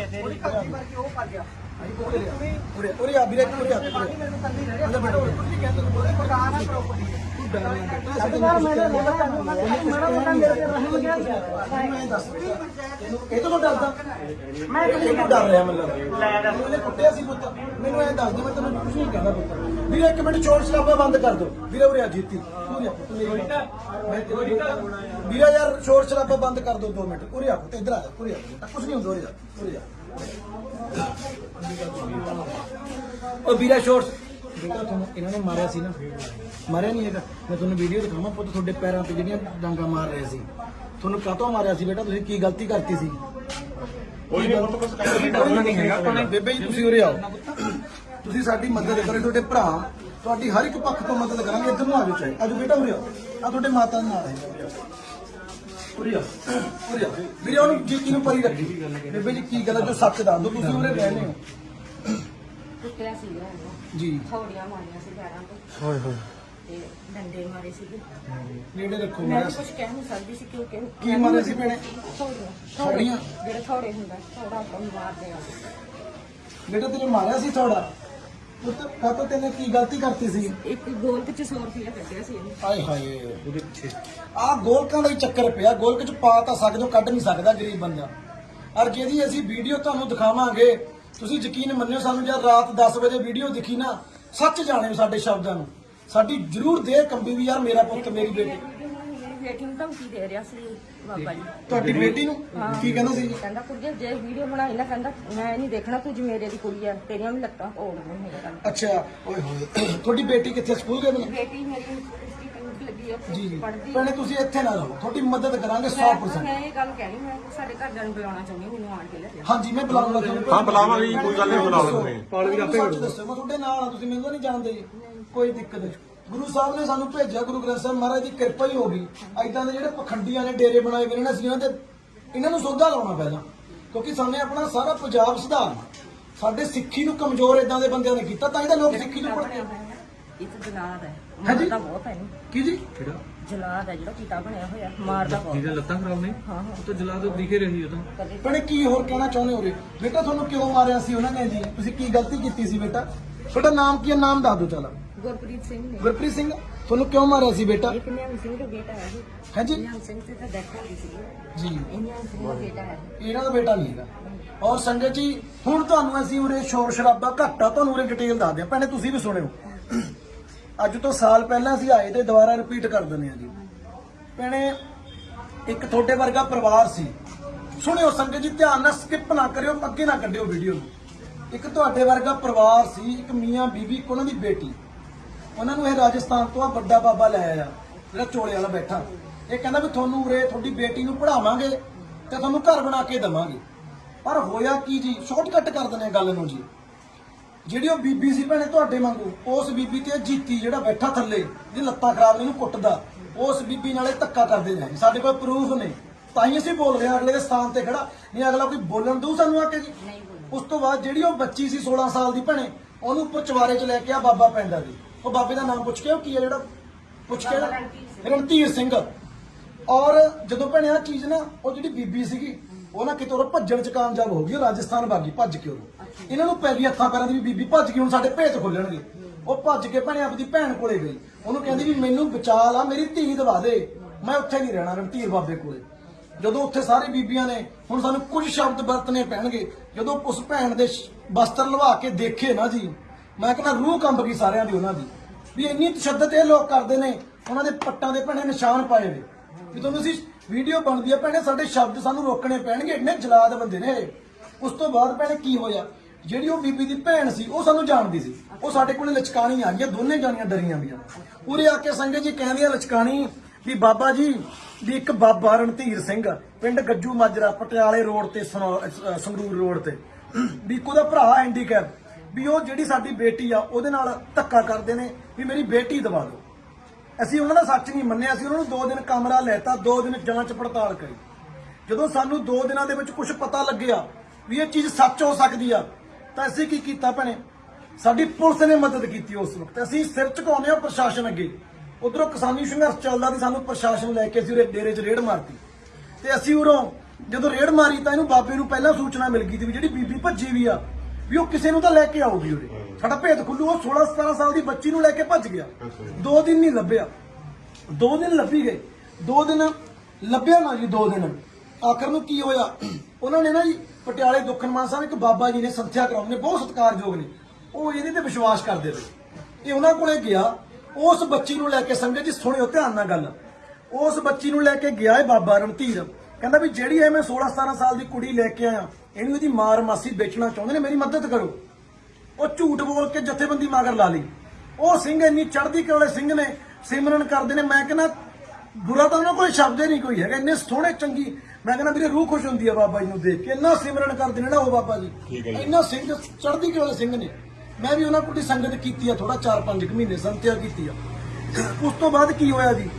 ਉਰੇ ਉਰੇ ਆ ਵੀਰੇ, ਉਰੇ ਆ, ਉਰੇ ਅੰਦਰ ਬੈਠੋ ਇਹ ਤੋਂ ਡਰਦਾ ਮੈਂ ਕਿਉਂ ਡਰ ਰਿਹਾ ਮਤਲਬ ਇਹਨੇ ਕੁੱਟਿਆ ਸੀ ਪੁੱਤ ਮੈਨੂੰ ਐਂ ਦੱਸ ਦੇ ਮੈਂ ਤੈਨੂੰ ਕੁਝ ਨਹੀਂ ਕਹਿੰਦਾ ਪੁੱਤ ਵੀਰੇ ਇੱਕ ਮਿੰਟ ਚੋਰ ਸ਼ਰਾਬਾ ਬੰਦ ਕਰ ਦੋ ਵੀਰੇ ਉਰੇ ਆ ਜੀਤੀ ਉਰੇ ਪੁੱਤ ਮੇਰੀ ਮੈਂ ਤੇਰੀ ਵੀਰੇ ਯਾਰ ਸ਼ੋਰ ਸ਼ਰਾਬਾ ਬੰਦ ਕਰ ਦੋ 2 ਮਿੰਟ ਉਰੇ ਆ ਪੁੱਤ ਇੱਧਰ ਆ ਜਾ ਉਰੇ ਆ ਕੁਝ ਨਹੀਂ ਹੁੰਦਾ ਉਰੇ ਆ ਉਰੇ ਆ ਉਹ ਵੀਰਾ ਸ਼ੋਰ ਬੇਟਾ ਤੁਹਾਨੂੰ ਇਹਨਾਂ ਨੇ ਮਾਰਿਆ ਸੀ ਨਾ। ਮਾਰਿਆ ਨਹੀਂ ਹੈਗਾ। ਮੈਂ ਤੁਹਾਨੂੰ ਵੀਡੀਓ ਦਿਖਾਵਾਂ ਪੁੱਤ ਤੁਹਾਡੇ ਪੈਰਾਂ ਤੇ ਜਿਹੜੀਆਂ ਡਾਂਗਾ ਮਾਰ ਰਹੇ ਸੀ। ਤੁਹਾਨੂੰ ਕਾਹਤੋਂ ਮਾਰਿਆ ਸੀ ਬੇਟਾ? ਤੁਸੀਂ ਕੀ ਗਲਤੀ ਕਰਤੀ ਸੀ? ਕੋਈ ਨਹੀਂ ਪੁੱਤ ਬਸ ਕੰਮ ਨਹੀਂ ਹੈਗਾ ਬੇਬੇ ਜੀ ਤੁਸੀਂ ਉਰੇ ਆਓ। ਤੁਸੀਂ ਸਾਡੀ ਮਦਦ ਕਰੋ ਤੁਹਾਡੇ ਭਰਾ ਤੁਹਾਡੀ ਹਰ ਇੱਕ ਪੱਖ ਤੋਂ ਮਦਦ ਕਰਾਂਗੇ ਇੱਧਰ ਨੂੰ ਆ ਜਾਓ ਚਾਹੇ। ਬੇਟਾ ਉਰੇ ਆਓ। ਆ ਤੁਹਾਡੇ ਮਾਤਾ ਦੇ ਨਾਲ ਹੈ। ਉਰੇ ਆਓ ਉਰੇ ਆਓ। ਵੀਰੇ ਉਹਨੂੰ ਜੀਤੀ ਨੂੰ ਪਰੀ ਰੱਖੀ। ਬੇਬੇ ਜੀ ਕੀ ਗੱਲ ਹੈ? ਜੋ ਸੱਚ ਦੱਸ ਦਿਓ ਤੁਸੀਂ ਉਰੇ ਰਹਿੰਦੇ ਹੋ। ਕੁੱਟਿਆ ਸੀਗਾ ਉਹਨੂੰ ਜੀ। ਥੋੜੀਆਂ ਮਾਰੀਆਂ ਸੀ ਪੈਰਾਂ ਤੇ। ਹੋਏ ਹੋਏ। ਤੇ ਡੰਡੇ ਮਾਰੇ ਸੀਗੇ। ਨੇੜੇ ਰੱਖੋ ਮੈਂ ਮੇਰਾ ਵੀ ਕੁਝ ਕਹਿ ਨਹੀਂ ਸਕਦੀ ਸੀ ਕਿਉਂਕਿ ਕੀ ਮਾਰੇ ਸੀ ਭੈਣੇ? ਥੋੜੀਆਂ ਥੋੜੀਆਂ? ਜਿਹੜੇ ਥੋੜੇ ਹੁੰਦਾ ਥੋੜਾ ਆਪਾਂ ਨੂੰ ਮਾਰਦੇ ਆ ਬੇਟਾ ਤੇਰੇ ਮਾਰਿਆ ਸੀ ਥੋੜਾ ਪੁੱਤ ਤੈਨੇ ਕੀ ਗਲਤੀ ਕਰਤੀ ਸੀ? ਇੱਕ ਗੋਲ ਵਿੱਚ 100 ਰੁਪਇਆ ਕੱਢਿਆ ਸੀ ਇਹਨੇ। ਹਾਏ ਹਾਏ। ਉਹਦੇ ਪਿੱਛੇ ਆ ਗੋਲਕਾਂ ਦਾ ਹੀ ਚੱਕਰ ਪਿਆ। ਗੋਲਕ ਚ ਪਾ ਤਾਂ ਸਕਦੇ ਹੋ ਕੱਢ ਨਹੀਂ ਸਕਦਾ ਗਰੀਬ ਬੰਦਾ। ਔਰ ਜਿਹਦੀ ਅਸੀਂ ਵੀਡੀਓ ਤੁਹਾਨੂੰ ਦਿਖਾਵਾਂਗੇ ਤੁਸੀਂ ਯਕੀਨ ਮੰਨਿਓ ਸਾਨੂੰ ਜਦ ਰਾਤ 10 ਵਜੇ ਵੀਡੀਓ ਦਿਖੀ ਨਾ ਸੱਚ ਜਾਣਿਓ ਸਾਡੇ ਸ਼ਬਦਾਂ ਨੂੰ। ਸਾਡੀ ਜ਼ਰੂਰ ਦੇਹ ਕੰਬੀ ਵੀ ਯਾਰ ਮੇਰਾ ਪੁੱਤ ਮੇਰੀ ਬੇਟੀ। ਮੇਰੀ ਬੇਟੀ ਨੂੰ ਧਮਕੀ ਦੇ ਰਿਹਾ ਸੀ ਬਾਬਾ ਜੀ। ਤੁਹਾਡੀ ਬੇਟੀ ਨੂੰ? ਕੀ ਕਹਿੰਦਾ ਸੀ? ਕਹਿੰਦਾ ਕੁੜੀਏ ਜੇ ਵੀਡੀਓ ਬਣਾਈ ਨਾ ਕਹਿੰਦਾ ਮੈਂ ਨਹੀਂ ਦੇਖਣਾ ਤੂੰ ਜੀ ਮੇਰੇ ਦੀ ਕੁੜੀ ਆ ਤੇਰੀਆਂ ਵੀ ਲੱਤਾਂ ਤੋੜ ਦੂੰ ਮੇਰੇ ਨਾਲ। ਅੱਛਾ ਓਏ ਹੋਏ ਤੁਹਾਡੀ ਬੇਟੀ ਕਿੱਥੇ ਸਕੂਲ ਗਈ ਬਣਾ ਬੇਟੀ ਮੇਰੀ ਆ ਜੀ ਜੀ। ਭੈਣੇ ਤੁਸੀਂ ਇੱਥੇ ਨਾ ਰਹੋ। ਤੁਹਾਡੀ ਮਦਦ ਕਰਾਂਗੇ ਮੈਂ 100% ਮੈਂ ਇਹ ਗੱਲ ਕਹਿਣੀ ਮੈਂ ਸਾਡੇ ਘਰਦਿਆਂ ਨੂੰ ਬੁਲਾਉਣਾ ਚਾਹੁੰਦੀ ਹਾਂ, ਮੈਨੂੰ ਆਣ ਕੇ ਲੈ ਜਾ ਹਾਂਜੀ ਮੈਂ ਬੁਲਾਉਂਗਾ ਤੁਹਾਨੂੰ। ਹਾਂ, ਬੁਲਾਵਾਂਗੇ ਜੀ, ਕੋਈ ਗੱਲ ਨਹੀਂ, ਬੁਲਾ ਲਓ ਤੁਸੀਂ। ਪਾਲ ਵੀ ਆਪੇ ਦੱਸੋ ਮੈਂ ਤੁਹਾਡੇ ਨਾਲ ਆ ਤੁਸੀਂ ਮੈਨੂੰ ਤਾਂ ਨਹੀਂ ਜਾਣਦੇ। ਕੋਈ ਦਿੱਕਤ ਨਹੀਂ। ਗੁਰੂ ਸਾਹਿਬ ਨੇ ਸਾਨੂੰ ਭੇਜਿਆ ਗੁਰੂ ਗ੍ਰੰਥ ਸਾਹਿਬ ਮਹਾਰਾਜ ਦੀ ਕਿਰਪਾ ਹੀ ਹੋ ਗਈ। ਐਦਾਂ ਦੇ ਜਿਹੜੇ ਪਖੰਡੀਆਂ ਨੇ ਡੇਰੇ ਬਣਾਏ ਹੋਏ ਨੇ ਨਾ, ਅਸੀਂ ਇਹਨਾਂ ਤੇ ਇਹਨਾਂ ਨੂੰ ਸੋਧਾ ਲਾਉਣਾ ਪਹਿਲਾਂ। ਕਿਉਂਕਿ ਸਾਨੇ ਆਪਣਾ ਸਾਰਾ ਪੰਜਾਬ ਸੁਧਾਰਨਾ। ਸਾਡੇ ਸਿੱਖੀ ਨੂੰ ਕਮਜ਼ੋਰ ਇਦਾਂ ਦੇ ਬੰਦਿਆਂ ਨੇ ਕੀਤਾ ਤਾਂ ਇਹਦਾ ਲੋਕ ਸਿੱਖੀ ਨੂੰ ਪੜ੍ਹਦੇ ਇਹ ਤਾਂ ਜਲਾਦ ਹੈ। ਹਾਂਜੀ? ਮਾਰਦਾ ਬਹੁਤ ਹੈ ਇਹਨੂੰ ਕੀ ਜੀ? ਜਲਾਦ ਹੈ ਜਿਹੜਾ ਕੀਤਾ ਬਣਿਆ ਹੋਇਆ ਮਾਰਦਾ ਬਹੁਤ। ਜਿਹਦੇ ਲੱਤਾਂ ਖਰਾਬ ਨੇ? ਹਾਂ ਹਾਂ। ਉਹ ਤਾਂ ਜਲਾ ਤੋਂ ਦਿਖੇ ਰਹੀ ਉਹ ਤਾਂ। ਕਦੇ ਭੈਣੇ ਕੀ ਹੋਰ ਕਹਿਣਾ ਚਾਹੁੰਦੇ ਹੋ ਰੇ ਬੇਟਾ ਤੁਹਾਨੂੰ ਕਿਉਂ ਮਾਰਿਆ ਸੀ ਉਹਨਾਂ ਨੇ ਜੀ? ਤੁਸੀਂ ਕੀ ਗਲਤੀ ਕੀਤੀ ਸੀ ਬੇਟਾ? ਤੁਹਾਡਾ ਨਾਮ ਕੀ ਹੈ? ਨਾਮ ਦੱਸ ਦਿਓ ਚਲ। ਗੁਰਪ੍ਰੀਤ ਸਿੰਘ ਨੇ। ਗੁਰਪ੍ਰੀਤ ਸਿੰਘ ਤੁਹਾਨੂੰ ਕਿਉਂ ਮਾਰਿਆ ਸੀ ਬੇਟਾ? ਇੱਕ ਨਿਹੰਗ ਸਿੰਘ ਦਾ ਬੇਟਾ ਹੈ ਇਹ ਹਾਂਜੀ। ਨਿਹੰਗ ਸਿੰਘ ਤੇ ਤਾਂ ਡੈਥ ਹੋ ਗਈ ਸੀ। ਜੀ। ਇਹ ਨਿਹੰਗ ਸਿੰਘ ਦਾ ਬੇਟਾ ਹੈ। ਇਹਨਾਂ ਦਾ ਬੇਟਾ ਨਹੀਂ ਹੈਗਾ। ਔਰ ਸੰਗਤ ਜੀ ਹੁਣ ਤੁਹਾਨੂੰ ਅਸੀਂ ਉਰੇ ਸ਼ੋਰ ਸ਼ਰਾਬਾ ਘੱਟਾ ਤੁਹਾਨੂੰ ਉਰੇ ਡਿਟੇਲ ਦੱਸਦੇ ਹਾਂ ਭੈਣੇ ਤੁਸੀਂ ਵੀ ਸੁਣਿਓ। ਅੱਜ ਤੋਂ ਸਾਲ ਪਹਿਲਾਂ ਅਸੀਂ ਆਏ ਤੇ ਦੁਬਾਰਾ ਰਿਪੀਟ ਕਰ ਦਿੰਦੇ ਹਾਂ ਜੀ। ਭੈਣੇ, ਇੱਕ ਤੁਹਾਡੇ ਵਰਗਾ ਪਰਿਵਾਰ ਸੀ। ਸੁਣਿਓ ਸੰਗਤ ਜੀ, ਧਿਆਨ ਨਾਲ ਸਕਿਪ ਨਾ ਕਰਿਓ, ਅੱਗੇ ਨਾ ਕੱਢਿਓ ਵੀਡੀਓ ਨੂੰ। ਇੱਕ ਤੁਹਾਡੇ ਵਰਗਾ ਪਰਿਵਾਰ ਸੀ, ਇੱਕ ਮੀਆਂ ਬੀਬੀ ਇੱਕ ਉਹਨਾਂ ਦੀ ਬੇਟੀ। ਉਹਨਾਂ ਨੂੰ ਇਹ ਰਾਜਸਥਾਨ ਤੋਂ ਆ ਵੱਡਾ ਬਾਬਾ ਲੈ ਆਇਆ, ਜਿਹੜਾ ਚੋਲੇ ਵਾਲਾ ਬੈਠਾ। ਇਹ ਕਹਿੰਦਾ ਵੀ ਤੁਹਾਨੂੰ ਉਰੇ ਤੁਹਾਡੀ ਬੇਟੀ ਨੂੰ ਪੜਾਵਾਂਗੇ ਤੇ ਤੁਹਾਨੂੰ ਘਰ ਬਣਾ ਕੇ ਦੇਵਾਂਗੇ। ਪਰ ਹੋਇਆ ਕੀ ਜੀ? ਸ਼ਾਰਟਕਟ ਕਰ ਦਿੰਦੇ ਆ ਗੱਲ ਨੂੰ ਜੀ। ਜਿਹੜੀ ਉਹ ਬੀਬੀ ਸੀ ਭੈਣੇ ਤੁਹਾਡੇ ਵਾਂਗੂ ਉਸ ਬੀਬੀ ਤੇ ਜੀਤੀ ਜਿਹੜਾ ਬੈਠਾ ਥੱਲੇ ਜਿਹਦੀ ਲੱਤਾਂ ਖਰਾਬ ਨੇ ਇਹਨੂੰ ਕੁੱਟਦਾ ਉਸ ਬੀਬੀ ਨਾਲੇ ਧੱਕਾ ਕਰਦੇ ਨੇ ਸਾਡੇ ਕੋਲ ਪ੍ਰੂਫ ਨੇ। ਤਾਂ ਹੀ ਅਸੀਂ ਬੋਲ ਰਹੇ ਹਾਂ ਅਗਲੇ ਦੇ ਸਥਾਨ ਤੇ ਖੜਾ। ਨਹੀਂ ਅਗਲਾ ਕੋਈ ਬੋਲਣ ਦਊ ਸਾਨੂੰ ਆ ਕੇ ਜੀ? ਉਸ ਤੋਂ ਬਾਅਦ ਜਿਹੜੀ ਉਹ ਬੱਚੀ ਸੀ 16 ਸਾਲ ਦੀ ਭੈਣੇ ਉਹਨੂੰ ਉੱਪਰ ਚਵਾਰੇ 'ਚ ਲੈ ਕੇ ਆ ਬਾਬਾ ਪੈਂਦਾ ਜੀ। ਉਹ ਬਾਬੇ ਦਾ ਨਾਮ ਪੁੱਛ ਕੇ ਉਹ ਕੀ ਹੈ ਜਿਹੜਾ ਪੁੱਛ ਕੇ ਰਣਧੀਰ ਸਿੰਘ। ਔਰ ਜਦੋਂ ਭੈਣੇ ਆ ਚੀਜ਼ ਨਾ ਉਹ ਜਿਹੜੀ ਬੀਬੀ ਸੀਗੀ ਉਹ ਨਾ ਕਿਤੇ ਉਹ ਭੱਜਣ 'ਚ ਕਾਮਯਾਬ ਹੋ ਗਈ ਉਹ ਰਾਜਸਥਾਨ ਭਾਗੀ ਭੱਜ ਕੇ ਉਹ ਇਹਨਾਂ ਨੂੰ ਪੈ ਗਈ ਹੱਥਾਂ ਪੈਰਾਂ ਦੀ ਵੀ ਬੀਬੀ ਭੱਜ ਗਈ ਹੁਣ ਸਾਡੇ ਭੇਤ ਖੁੱਲਣਗੇ। ਉਹ ਭੱਜ ਕੇ ਭੈਣੇ ਆਪਦੀ ਭੈਣ ਕੋਲੇ ਗਈ। ਉਹਨੂੰ ਕਹਿੰਦੀ ਵੀ ਮੈਨੂੰ ਬਚਾ ਲਾ ਮੇਰੀ ਧੀ ਦਵਾ ਦੇ। ਮੈਂ ਉੱਥੇ ਨਹੀਂ ਰਹਿਣਾ ਰਣਧੀਰ ਬਾਬੇ ਕੋਲੇ। ਜਦੋਂ ਉੱਥੇ ਸਾਰੇ ਬੀਬੀਆਂ ਨੇ ਹੁਣ ਸਾਨੂੰ ਕੁਝ ਸ਼ਬਦ ਵਰਤਨੇ ਪੈਣਗੇ। ਜਦੋਂ ਉਸ ਭੈਣ ਦੇ ਸ਼- ਵਸਤਰ ਲਵਾ ਕੇ ਦੇਖੇ ਨਾ ਜੀ ਮੈਂ ਕਹਿੰਦਾ ਰੂਹ ਕੰਬ ਗਈ ਸਾਰਿਆਂ ਦੀ ਉਹਨਾਂ ਦੀ। ਵੀ ਇੰਨੀ ਤਸ਼ੱਦਦ ਇਹ ਲੋਕ ਕਰਦੇ ਨੇ ਉਹਨਾਂ ਦੇ ਪੱਟਾਂ ਦੇ ਭੈਣੇ ਨਿਸ਼ਾਨ ਪਾਏ ਨੇ। ਵੀ ਤੁਹਾਨੂੰ ਅਸੀਂ ਵੀਡੀਓ ਬਣਦੀ ਆ, ਭੈਣੇ, ਸਾਡੇ ਸ਼ਬਦ ਸਾਨੂੰ ਰੋਕਣੇ ਪੈਣਗੇ, ਇੰਨੇ ਜਲਾਦ ਬੰਦੇ ਨੇ। ਇਹ। ਉਸ ਤੋਂ ਬਾਅਦ, ਭੈਣੇ, ਕੀ ਹੋਇਆ? ਜਿਹੜੀ ਉਹ ਬੀਬੀ ਦੀ ਭੈਣ ਸੀ, ਉਹ ਸਾਨੂੰ ਜਾਣਦੀ ਸੀ। ਉਹ ਸਾਡੇ ਕੋਲੇ ਲਚਕਾਣੀ ਆ ਗਈਆਂ ਦੋਨੇ ਜਾਣੀਆਂ ਡਰੀਆਂ ਵੀਆਂ ਉਰੇ ਆ ਕੇ ਸੰਗਤ ਜੀ ਕਹਿੰਦੀਆਂ ਲਚਕਾਣੀ ਵੀ ਬਾਬਾ ਜੀ, ਵੀ ਇੱਕ ਬਾਬਾ ਰਣਧੀਰ ਸਿੰਘ, ਪਿੰਡ ਗੱਜੂ ਮਾਜਰਾ, ਪਟਿਆਲੇ ਰੋਡ ਤੇ, ਸਨੌ- ਅਹ, ਸੰਗਰੂਰ ਰੋਡ ਤੇ। ਵੀ ਇੱਕ ਉਹਦਾ ਭਰਾ ਐਂਡੀਕੈਪ ਵੀ ਉਹ ਜਿਹੜੀ ਸਾਡੀ ਬੇਟੀ ਆ, ਉਹਦੇ ਨਾਲ ਧੱਕਾ ਕਰਦੇ ਨੇ, ਵੀ ਮੇਰੀ ਬੇਟੀ ਦਵਾ ਦਿਓ। ਅਸੀਂ ਉਹਨਾਂ ਦਾ ਸੱਚ ਨਹੀਂ ਮੰਨਿਆ, ਅਸੀਂ ਉਹਨਾਂ ਨੂੰ ਦੋ ਦਿਨ ਕਮਰਾ ਲੈਤਾ, ਦੋ ਦਿਨ ਜਾਂਚ ਪੜਤਾਲ ਕਰੀ। ਜਦੋਂ ਸਾਨੂੰ ਦੋ ਦਿਨਾਂ ਦੇ ਵਿੱਚ ਕੁਝ ਪਤਾ ਲੱਗਿਆ ਵੀ ਇਹ ਚੀਜ਼ ਸੱਚ ਹੋ ਸਕਦੀ ਆ, ਤਾਂ ਅਸੀਂ ਕੀ ਕੀਤਾ ਭੈਣੇ? ਸਾਡੀ ਪੁਲਿਸ ਨੇ ਮਦਦ ਕੀਤੀ ਉਸ ਵਕਤ। ਅਸੀਂ ਸਿਰ ਝੁਕਾਉਂਦੇ ਆ ਪ੍ਰਸ਼ਾਸਨ ਅੱਗੇ। ਉਧਰੋਂ ਕਿਸਾਨੀ ਸੰਘਰਸ਼ ਚੱਲਦਾ ਤੇ ਸਾਨੂੰ ਪ੍ਰਸ਼ਾਸਨ ਲੈ ਕੇ ਅਸੀਂ ਉਰੇ ਡੇਰੇ 'ਚ ਰੇਡ ਮਾਰਤੀ। ਤੇ ਅਸੀਂ ਉਰੋਂ ਜਦੋਂ ਰੇਡ ਮਾਰੀ ਤਾਂ ਇਹਨੂੰ ਬਾਬੇ ਨੂੰ ਪਹਿਲਾਂ ਸੂਚਨਾ ਮਿਲ ਗਈ ਸੀ ਵੀ ਜਿਹੜੀ ਬੀਬੀ ਭੱਜੀ ਵੀ ਆ, ਵੀ ਉਹ ਕਿਸੇ ਨੂੰ ਤਾਂ ਲੈ ਕੇ ਆਊਗੀ ਉਰੇ। ਸਾਡਾ ਭੇਦ ਖੁੱਲੂ, ਉਹ 16 17 ਸਾਲ ਦੀ ਬੱਚੀ ਨੂੰ ਲੈ ਕੇ ਭੱਜ ਗਿਆ। ਦੋ ਦਿਨ ਨਹੀਂ ਲੱਭਿਆ। ਦੋ ਦਿਨ ਲੱਭੀ ਗਏ। ਦੋ ਦਿਨ ਲੱਭਿਆ ਨਾ ਜੀ, ਦੋ ਦਿਨ। ਆਖਰ ਨੂੰ ਕੀ ਹੋਇਆ? ਉਹਨਾਂ ਨੇ ਨਾ ਜੀ, ਪਟਿਆਲੇ ਦੁੱਖਨਮਾਨ ਸਾਹਿਬ, ਇੱਕ ਬਾਬਾ ਜੀ ਨੇ ਸੰਥਿਆ ਕਰਾਉਂਦੇ ਨੇ ਬਹੁਤ ਸਤਿਕਾਰਯੋਗ ਨੇ। ਉਹ ਇਹਦੇ ਤੇ ਵਿਸ਼ਵਾਸ ਕਰਦੇ ਨੇ। ਇਹ ਉਹਨਾਂ ਕੋਲੇ ਗਿਆ। ਉਸ ਬੱਚੀ ਨੂੰ ਲੈ ਕੇ ਸੰਗਤ ਜੀ, ਸੁਣਿਓ ਧਿਆਨ ਨਾਲ ਗੱਲ। ਉਸ ਬੱਚੀ ਨੂੰ ਲੈ ਕੇ ਗਿਆ ਇਹ ਬਾਬਾ ਰਣਧੀਰ। ਕਹਿੰਦਾ ਵੀ ਜਿਹੜੀ ਇਹ ਮੈਂ 16 17 ਸਾਲ ਦੀ ਕੁੜੀ ਲੈ ਕੇ ਆਇਆ, ਇਹਨੂੰ ਇਹਦੀ ਮਾਰ ਮਾਸੀ ਵੇਚਣਾ ਚਾਹੁੰਦੇ ਨੇ, ਮੇਰੀ ਮਦਦ ਕਰੋ। ਉਹ ਝੂਠ ਬੋਲ ਕੇ ਜਥੇਬੰਦੀ ਮਗਰ ਲਾ ਲਈ। ਉਹ ਸਿੰਘ ਇੰਨੀ ਚੜ੍ਹਦੀ ਕਲੇ ਸਿੰਘ ਨੇ ਸਿਮਰਨ ਕਰਦੇ ਨੇ। ਮੈਂ ਕਹਿੰਦਾ ਬੁਰਾ ਤਾਂ ਉਹਨਾਂ ਕੋਲ ਸ਼ਬਦ ਹੀ ਨਹੀਂ ਕੋਈ ਹੈਗਾ। ਇੰਨੇ ਸੋਹਣੇ ਚੰਗੀ। ਮੈਂ ਕਹਿੰਦਾ ਵੀਰੇ ਰੂਹ ਖੁਸ਼ ਹੁੰਦੀ ਆ ਬਾਬਾ ਜੀ ਨੂੰ ਦੇਖ ਕੇ। ਇੰਨਾ ਸਿਮਰਨ ਕਰਦੇ ਨੇ ਨਾ ਉਹ ਬਾਬਾ ਜੀ। ਇੰਨਾ ਸਿੰਘ ਚੜ੍ਹਦੀ ਕਲੇ ਸਿੰਘ ਨੇ। ਮੈਂ ਵੀ ਉਹਨਾਂ ਕੋਲ ਸੰਗਤ ਕੀਤੀ ਆ ਥੋੜਾ 4-5 ਮਹੀਨੇ ਸੰਤਿਆ ਕੀਤੀ ਆ। ਉਸ ਤੋਂ ਬਾਅਦ ਕੀ ਹੋਇਆ ਜੀ?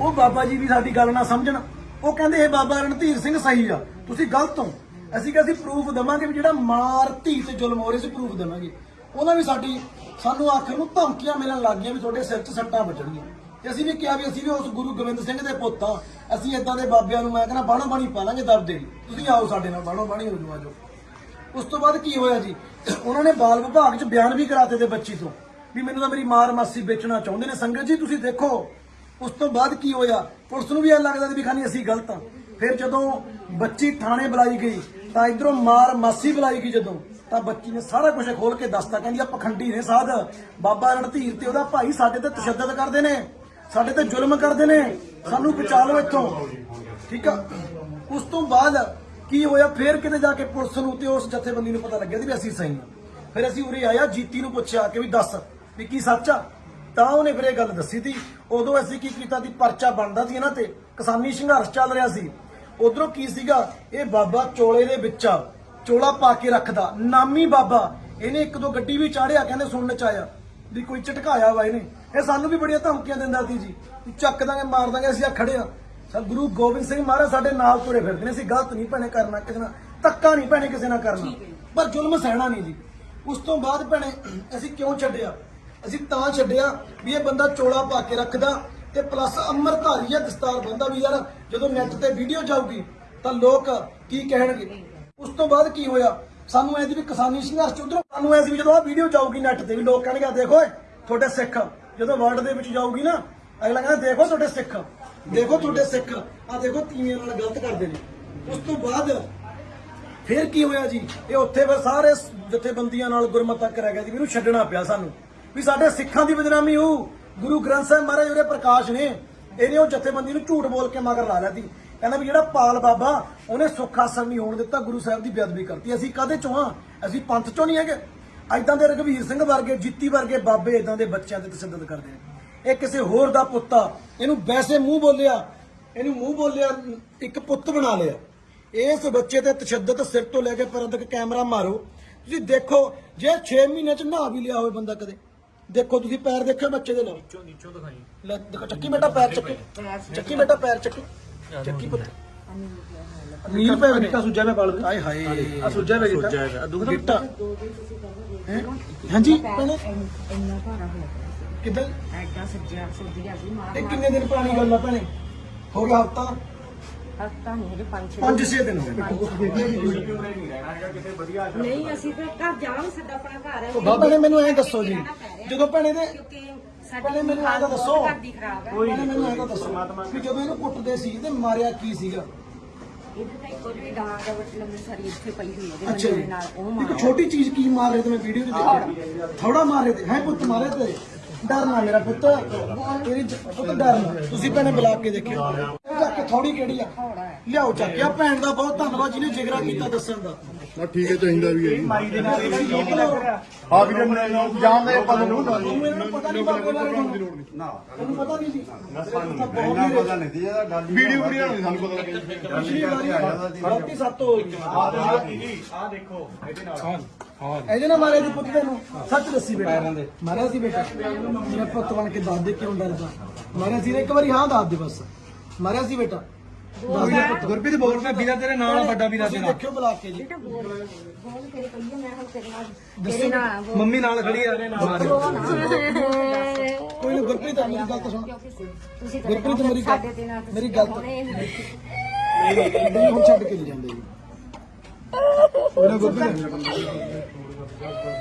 ਉਹ ਬਾਬਾ ਜੀ ਵੀ ਸਾਡੀ ਗੱਲ ਨਾ ਸਮਝਣ। ਉਹ ਕਹਿੰਦੇ ਇਹ ਬਾਬਾ ਰਣਧੀਰ ਸਿੰਘ ਸਹੀ ਆ। ਤੁਸੀਂ ਗਲਤ ਹੋ। ਅਸੀਂ ਕਿਹਾ ਅਸੀਂ ਪ੍ਰੂਫ ਦਵਾਂਗੇ ਵੀ ਜਿਹੜਾ ਮਾਰ ਧੀ ਤੇ ਜ਼ੁਲਮ ਹੋ ਰਿਹਾ ਸੀ ਪ੍ਰੂਫ ਦੇਵਾਂਗੇ। ਉਹਨਾਂ ਵੀ ਸਾਡੀ ਸਾਨੂੰ ਆਖਰ ਨੂੰ ਧਮਕੀਆਂ ਮਿਲਣ ਲੱਗ ਗਈਆਂ ਵੀ ਤੁਹਾਡੇ ਸਿਰ 'ਚ ਸੱਟਾਂ ਵੱਜਣਗੀਆਂ। ਤੇ ਅਸੀਂ ਵੀ ਕਿਹਾ ਵੀ ਅਸੀਂ ਵੀ ਉਸ ਗੁਰੂ ਗੋਬਿੰਦ ਸਿੰਘ ਦੇ ਪੁੱਤ ਆ ਅਸੀਂ ਇਦਾਂ ਦੇ ਬਾਬਿਆਂ ਨੂੰ ਮੈਂ ਕਹਿੰਦਾ ਬਾਣੋ ਬਾਣੀ ਪਾ ਲਾਂਗੇ ਦਰਦੇ ਦੀ ਤੁਸੀਂ ਆਓ ਸਾਡੇ ਨਾਲ ਬਾਣੋ ਬਾਣੀ ਹੋ ਜਾਓ। ਆਜੋ ਉਸ ਤੋਂ ਬਾਅਦ ਕੀ ਹੋਇਆ ਜੀ? ਉਹਨਾਂ ਨੇ ਬਾਲ ਵਿਭਾਗ 'ਚ ਬਿਆਨ ਵੀ ਕਰਾਤੇ ਤੇ ਬੱਚੀ ਤੋਂ, ਵੀ ਮੈਨੂੰ ਤਾਂ ਮੇਰੀ ਮਾਰ ਮਾਸੀ ਵੇਚਣਾ ਚਾਹੁੰਦੇ ਨੇ। ਸੰਗਤ ਜੀ, ਤੁਸੀਂ ਦੇਖੋ, ਉਸ ਤੋਂ ਬਾਅਦ ਕੀ ਹੋਇਆ? ਪੁਲਿਸ ਨੂੰ ਵੀ ਇਹ ਲੱਗਦਾ ਵੀ ਖਾਨੀ ਅਸੀਂ ਗਲਤ ਆ ਫਿਰ ਜਦੋਂ ਬੱਚੀ ਥਾਣੇ ਬੁਲਾਈ ਗਈ ਤਾਂ ਇਧਰੋਂ ਮਾਰ ਮਾਸੀ ਬੁਲਾਈ ਗਈ ਜਦੋਂ। ਤਾਂ ਬੱਚੀ ਨੇ ਸਾਰਾ ਕੁਝ ਖੋਲ ਕੇ ਦੱਸਤਾ, ਕਹਿੰਦੀ ਆ ਪਖੰਡੀ ਨੇ ਸਾਧ। ਬਾਬਾ ਰਣਧੀਰ ਤੇ ਉਹਦਾ ਭਾਈ ਸਾਡੇ ਤੇ ਤਸ਼ੱਦਦ ਕਰਦੇ ਨੇ, ਸਾਡੇ ਤੇ ਜ਼ੁਲਮ ਕਰਦੇ ਨੇ, ਸਾਨੂੰ ਬਚਾ ਲਓ ਇੱਥੋਂ। ਠੀਕ ਆ? ਉਸ ਤੋਂ ਬਾਅਦ ਕੀ ਹੋਇਆ? ਫੇਰ ਕਿਤੇ ਜਾ ਕੇ ਪੁਲਿਸ ਨੂੰ ਤੇ ਉਸ ਜਥੇਬੰਦੀ ਨੂੰ ਪਤਾ ਲੱਗਿਆ ਸੀ ਵੀ ਅਸੀਂ ਸਹੀ ਆ। ਫਿਰ ਅਸੀਂ ਉਰੇ ਆਇਆ ਜੀਤੀ ਨੂੰ ਪੁੱਛਿਆ ਕਿ ਵੀ ਦੱਸ ਵੀ ਕੀ ਸੱਚ ਆ? ਤਾਂ ਉਹਨੇ ਫਿਰ ਇਹ ਗੱਲ ਦੱਸੀ ਸੀ ਉਦੋਂ ਅਸੀਂ ਕੀ ਕੀਤਾ ਸੀ ਪਰਚਾ ਬਣਦਾ ਸੀ ਇਹਨਾਂ ਤੇ। ਕਿਸਾਨੀ ਸੰਘਰਸ਼ ਚੱਲ ਰਿਹਾ ਸੀ। ਉਧਰੋਂ ਕੀ ਸੀਗਾ? ਇਹ ਬਾਬਾ ਚੋਲੇ ਦੇ ਵਿੱਚ ਚੋਲਾ ਪਾ ਕੇ ਰੱਖਦਾ। ਨਾਮੀ ਬਾਬਾ। ਇਹਨੇ ਇੱਕ ਦੋ ਗੱਡੀ ਵੀ ਚਾੜਿਆ ਕਹਿੰਦੇ ਸੁਣਨ ਚ ਆਇਆ ਵੀ ਕੋਈ ਝਟਕਾਇਆ ਵਾ ਇਹਨੇ। ਇਹ ਸਾਨੂੰ ਵੀ ਬੜੀਆਂ ਧਮਕੀਆਂ ਦਿੰਦਾ ਸੀ ਜੀ। ਚੱਕ ਦਾਂਗੇ ਮਾਰ ਦਾਂਗੇ ਅਸੀਂ ਆ ਖੜੇ ਆ। ਸਰ ਗੁਰੂ ਗੋਬਿੰਦ ਸਿੰਘ ਮਹਾਰਾਜ ਸਾਡੇ ਨਾਲ ਤੁਰੇ ਫਿਰਦੇ ਨੇ। ਅਸੀਂ ਗਲਤ ਨਹੀਂ ਭੈਣੇ ਕਰਨਾ ਕਿਸੇ ਨਾਲ। ਧੱਕਾ ਨਹੀਂ ਭੈਣੇ ਕਿਸੇ ਨਾਲ ਕਰਨਾ। ਪਰ ਜ਼ੁਲਮ ਸਹਿਣਾ ਨਹੀਂ ਜੀ। ਉਸ ਤੋਂ ਬਾਅਦ ਭੈਣੇ ਅਸੀਂ ਕਿਉਂ ਛੱਡਿਆ? ਅਸੀਂ ਤਾਂ ਛੱਡਿਆ ਵੀ ਇਹ ਬੰਦਾ ਚੋਲਾ ਪਾ ਕੇ ਰੱਖਦਾ। ਤੇ ਪਲੱਸ ਅੰਮ੍ਰਿਤਧਾਰੀ ਆ ਦਸਤਾਰ ਬੰਦਾ ਵੀ ਯਾਰ, ਜਦੋਂ ਨੈਟ ਤੇ ਵੀਡੀਓ ਜਾਊਗੀ, ਤਾਂ ਲੋਕ ਕੀ ਕਹਿਣਗੇ? ਉਸ ਤੋਂ ਬਾਅਦ ਕੀ ਹੋਇਆ? ਸਾਨੂੰ ਐ ਸੀ ਵੀ ਕਿਸਾਨੀ ਸੰਘਰਸ਼ ਉਧਰੋਂ, ਸਾਨੂੰ ਐ ਸੀ ਜਦੋਂ ਆ ਵੀਡੀਓ ਜਾਊਗੀ ਨੈਟ ਤੇ ਵੀ, ਲੋਕ ਕਹਿਣਗੇ ਦੇਖੋ ਤੁਹਾਡੇ ਸਿੱਖ। ਜਦੋਂ ਵਰਲਡ ਦੇ ਵਿੱਚ ਜਾਊਗੀ ਨਾ, ਅਗਲਾ ਕਹਿੰਦਾ, ਦੇਖੋ ਤੁਹਾਡੇ ਸਿੱਖ, ਦੇਖੋ ਤੁਹਾਡੇ ਸਿੱਖ ਆ ਦੇਖੋ ਤੀਵੀਆਂ ਨਾਲ ਗਲਤ ਕਰਦੇ ਨੇ। ਉਸ ਤੋਂ ਬਾਅਦ ਫਿਰ ਕੀ ਹੋਇਆ ਜੀ? ਇਹ ਉੱਥੇ ਫਿਰ ਸਾਰੇ ਜਥੇਬੰਦੀਆਂ ਨਾਲ ਗੁਰਮਤਾ ਕਰਿਆ ਗਿਆ ਜੀ, ਵੀ ਇਹਨੂੰ ਛੱਡਣਾ ਪਿਆ ਸਾਨੂੰ। ਵੀ ਸਾਡੇ ਸਿੱਖਾਂ ਦੀ ਬਦਨਾਮੀ ਹੋਊ। ਗੁਰੂ ਗ੍ਰੰਥ ਸਾਹਿਬ ਮਹਾਰਾਜ ਉਹਦੇ ਪ੍ਰਕਾਸ਼ ਨੇ, ਇਹਨੇ ਉਹ ਜਥੇਬੰਦੀ ਨੂੰ ਝੂਠ ਬੋਲ ਕੇ ਮਗਰ ਲਾ ਲਿਆ ਸੀ। ਕਹਿੰਦਾ ਵੀ ਜਿਹੜਾ ਪਾਲ ਬਾਬਾ, ਉਹਨੇ ਸੁੱਖ ਆਸਣ ਨਹੀਂ ਹੋਣ ਦਿੱਤਾ, ਗੁਰੂ ਸਾਹਿਬ ਦੀ ਬੇਅਦਬੀ ਕਰਤੀ। ਅਸੀਂ ਕਾਹਦੇ ਚੋਂ ਹਾਂ ਅਸੀਂ ਪੰਥ ਚੋਂ ਨਹੀਂ ਹੈਗੇ। ਐਦਾਂ ਦੇ ਰਘਵੀਰ ਸਿੰਘ ਵਰਗੇ, ਜਿੱਤੀ ਵਰਗੇ ਬਾਬੇ ਇਦਾਂ ਦੇ ਬੱਚਿਆਂ ਤੇ ਤਸ਼ੱਦਦ ਕਰਦੇ ਨੇ। ਇਹ ਕਿਸੇ ਹੋਰ ਦਾ ਪੁੱਤ ਆ। ਇਹਨੂੰ ਵੈਸੇ ਮੂੰਹ ਬੋਲਿਆ, ਇਹਨੂੰ ਮੂੰਹ ਬੋਲਿਆ, ਇੱਕ ਪੁੱਤ ਬਣਾ ਲਿਆ। ਇਸ ਬੱਚੇ ਤੇ ਤਸ਼ੱਦਦ ਸਿਰ ਤੋਂ ਲੈ ਕੇ ਪੈਰਾਂ ਤੱਕ ਕੈਮਰਾ ਮਾਰੋ। ਤੁਸੀਂ ਦੇਖੋ, ਜੇ 6 ਮਹੀਨੇ ਚ ਨਹਾ ਵੀ ਲਿਆ ਹੋਵੇ ਬੰਦਾ ਕਦੇ। ਦੇਖੋ ਤੁਸੀਂ ਪੈਰ ਦੇਖੋ ਬੱਚੇ ਦੇ ਨਾਲ। ਨੀਚੋਂ ਨੀਚੋਂ ਦਿਖਾਈ। ਲੈ ਦੇਖੋ ਚੱਕੀ ਬੇਟਾ ਪੈਰ ਚੱਕੀ। ਚੱਕੀ। ਬੇਟਾ ਪੈਰ ਚੱਕੀ। ਚੱਕੀ ਪੁੱਤ। ਨੀਲ ਪੈ ਬੇਟਾ ਸੁੱਜਾ ਮੈਂ ਬਾਲ ਆਏ ਹਾਏ। ਆ ਸੁੱਜਾ ਵੇ ਬੇਟਾ ਬੇਟਾ ਹੈਂ? ਹਾਂਜੀ ਇੰਨਾ ਭਾਰਾ ਹੋਇਆ ਕਿੱਦਾਂ? ਐਡਾ ਸੱਜਿਆ ਸੱਜਿਆ ਸੀ ਮਾਰ ਇਹ ਕਿੰਨੇ ਦਿਨ ਪੁਰਾਣੀ ਗੱਲ ਆ ਭੈਣੇ? ਹੋ ਗਿਆ ਹਫਤਾ? ਹਫਤਾ ਨਹੀਂ ਹਜੇ ਪੰਜ ਛੇ 5-6 ਦਿਨ ਹੋ ਗਏ। ਨਹੀਂ ਅਸੀਂ ਤਾਂ ਘਰ ਜਾਵਾਂਗੇ ਸਾਡਾ ਆਪਣਾ ਘਰ ਹੈ। ਬਾਬਾ ਨੇ ਮੈਨੂੰ ਐਂ ਦੱਸੋ ਜੀ ਜਦੋਂ ਭੈਣੇ ਦੇ ਕਿਉਂਕਿ ਪਹਿਲੇ ਸਾਡੀ ਮੈਨੂੰ ਐਂ ਤਾਂ ਦੱਸੋ। ਘਰ ਦੀ ਖਰਾਬ ਹੈ। ਭੈਣੇ ਮੈਨੂੰ ਐਂ ਤਾਂ ਦੱਸੋ ਵੀ ਜਦੋਂ ਇਹਨੂੰ ਕੁੱਟਦੇ ਸੀ ਤੇ ਮਾਰਿਆ ਕੀ ਸੀਗਾ? ਇਹਦੇ ਤੇ ਕੋਈ ਵੀ ਡਾਂਗ ਲੰਮੀ ਸਾਰੀ ਇੱਥੇ ਪਈ ਹੋਈ ਹੈ ਅੱਛਾ ਇਹਦੇ ਨਾਲ ਉਹ ਇੱਕ ਮਾਰ ਛੋਟੀ ਚੀਜ਼ ਕੀ ਮਾਰ ਰਹੇ ਤੇ ਮੈਂ ਵੀਡੀਓ 'ਚ ਦੇਖਿਆ। ਥੋੜਾ ਮਾਰ ਰਹੇ ਤੇ ਹੈ ਪੁੱਤ ਮਾਰੇ ਤੇ। ਡਰਨਾ ਮੇਰਾ ਪੁੱਤ ਤੇਰੀ ਜ- ਪੁੱਤ ਡਰਨਾ। ਤੁਸੀਂ ਭੈਣੇ ਬੁਲਾ ਕੇ ਦੇਖਿਓ। ਚੱਕ ਕੇ ਥੋੜੀ ਕਿਹੜੀ ਆ? ਲਿਆਓ ਚੱਕ ਕੇ। ਆ ਭੈਣ ਦਾ ਬਹੁਤ ਧੰਨਵਾਦ ਜਿਹਨੇ ਜਿਗਰਾ ਕੀਤਾ ਦੱਸਣ ਦਾ। ਨਾ ਠੀਕ ਹੈ ਚਾਹੀਦਾ ਵੀ ਹੈ। ਮਾਈ ਦੇ ਨਾਲ ਇਹ ਵੀ ਕੀ ਲੱਗ ਰਿਹਾ ਆ ਵੀ ਜਾਣਦੇ ਆਪਾਂ ਨੂੰ। ਤੁਹਾਨੂੰ ਇਹਨਾਂ ਨੂੰ ਪਤਾ ਨਹੀਂ ਬਾਬੇ ਬਾਰੇ ਨਾ ਤੁਹਾਨੂੰ ਪਤਾ ਨਹੀਂ ਸੀ। ਇੰਨਾ ਪਤਾ ਨਹੀਂ ਸੀ ਇਹਦਾ ਗੱਲ ਵੀਡੀਓ ਵੀਡੀਓ ਨਹੀਂ ਸਾਨੂੰ ਪਤਾ ਲੱਗਿਆ। ਪਿਛਲੀ ਵਾਰੀ ਗਲਤੀ ਸਾਤੋਂ ਹੋਈ। ਆ ਦੇਖੋ ਇਹਦੇ ਨਾਲ। ਇਹਦੇ ਨਾਲ ਮਾਰਿਆ ਜੀ ਪੁੱਤ ਤੈਨੂੰ ਸੱਚ ਦੱਸੀ ਬੇਟਾ। ਮਾਰਿਆ ਸੀ ਬੇਟਾ। ਮੇਰਾ ਪੁੱਤ ਬਣ ਕੇ ਦੱਸ ਦੇ ਕਿਉਂ ਡਰਦਾ। ਮਾਰਿਆ ਸੀ ਨਾ ਇੱਕ ਵਾਰੀ ਹਾਂ ਦੱਸ ਦੇ ਬਸ। ਮਾਰਿਆ ਸੀ ਬੇਟਾ। ਗੁਰਪ੍ਰੀਤ ਬੋਲ ਕੇ ਵੀਰਾ ਤੇਰੇ ਨਾਲ ਵੱਡਾ ਵੀਰਾ ਤੁਸੀਂ ਦੇਖਿਓ ਬੁਲਾ ਕੇ ਜੀ। ਤੇਰੇ ਤੇਰੇ ਤੇਰੇ। ਮੰਮੀ ਨਾਲ ਖੜੀ ਆ। ਕੋਈ ਨਾ ਗੁਰਪ੍ਰੀਤ ਮੇਰੀ ਗੱਲ ਤਾਂ ਸੁਣ। ਗੁਰਪ੍ਰੀਤ ਮੇਰੀ ਗੱਲ ਮੇਰੀ ਗੱਲ ਤਾਂ ਹੁਣੇ ਨਹੀਂ ਹੁਣ ਛੱਡ ਕੇ ਨਹੀਂ ਜਾਂਦੇ ਜੀ। ਉਹਨਾਂ ਗੁਰਪ੍ਰੀਤ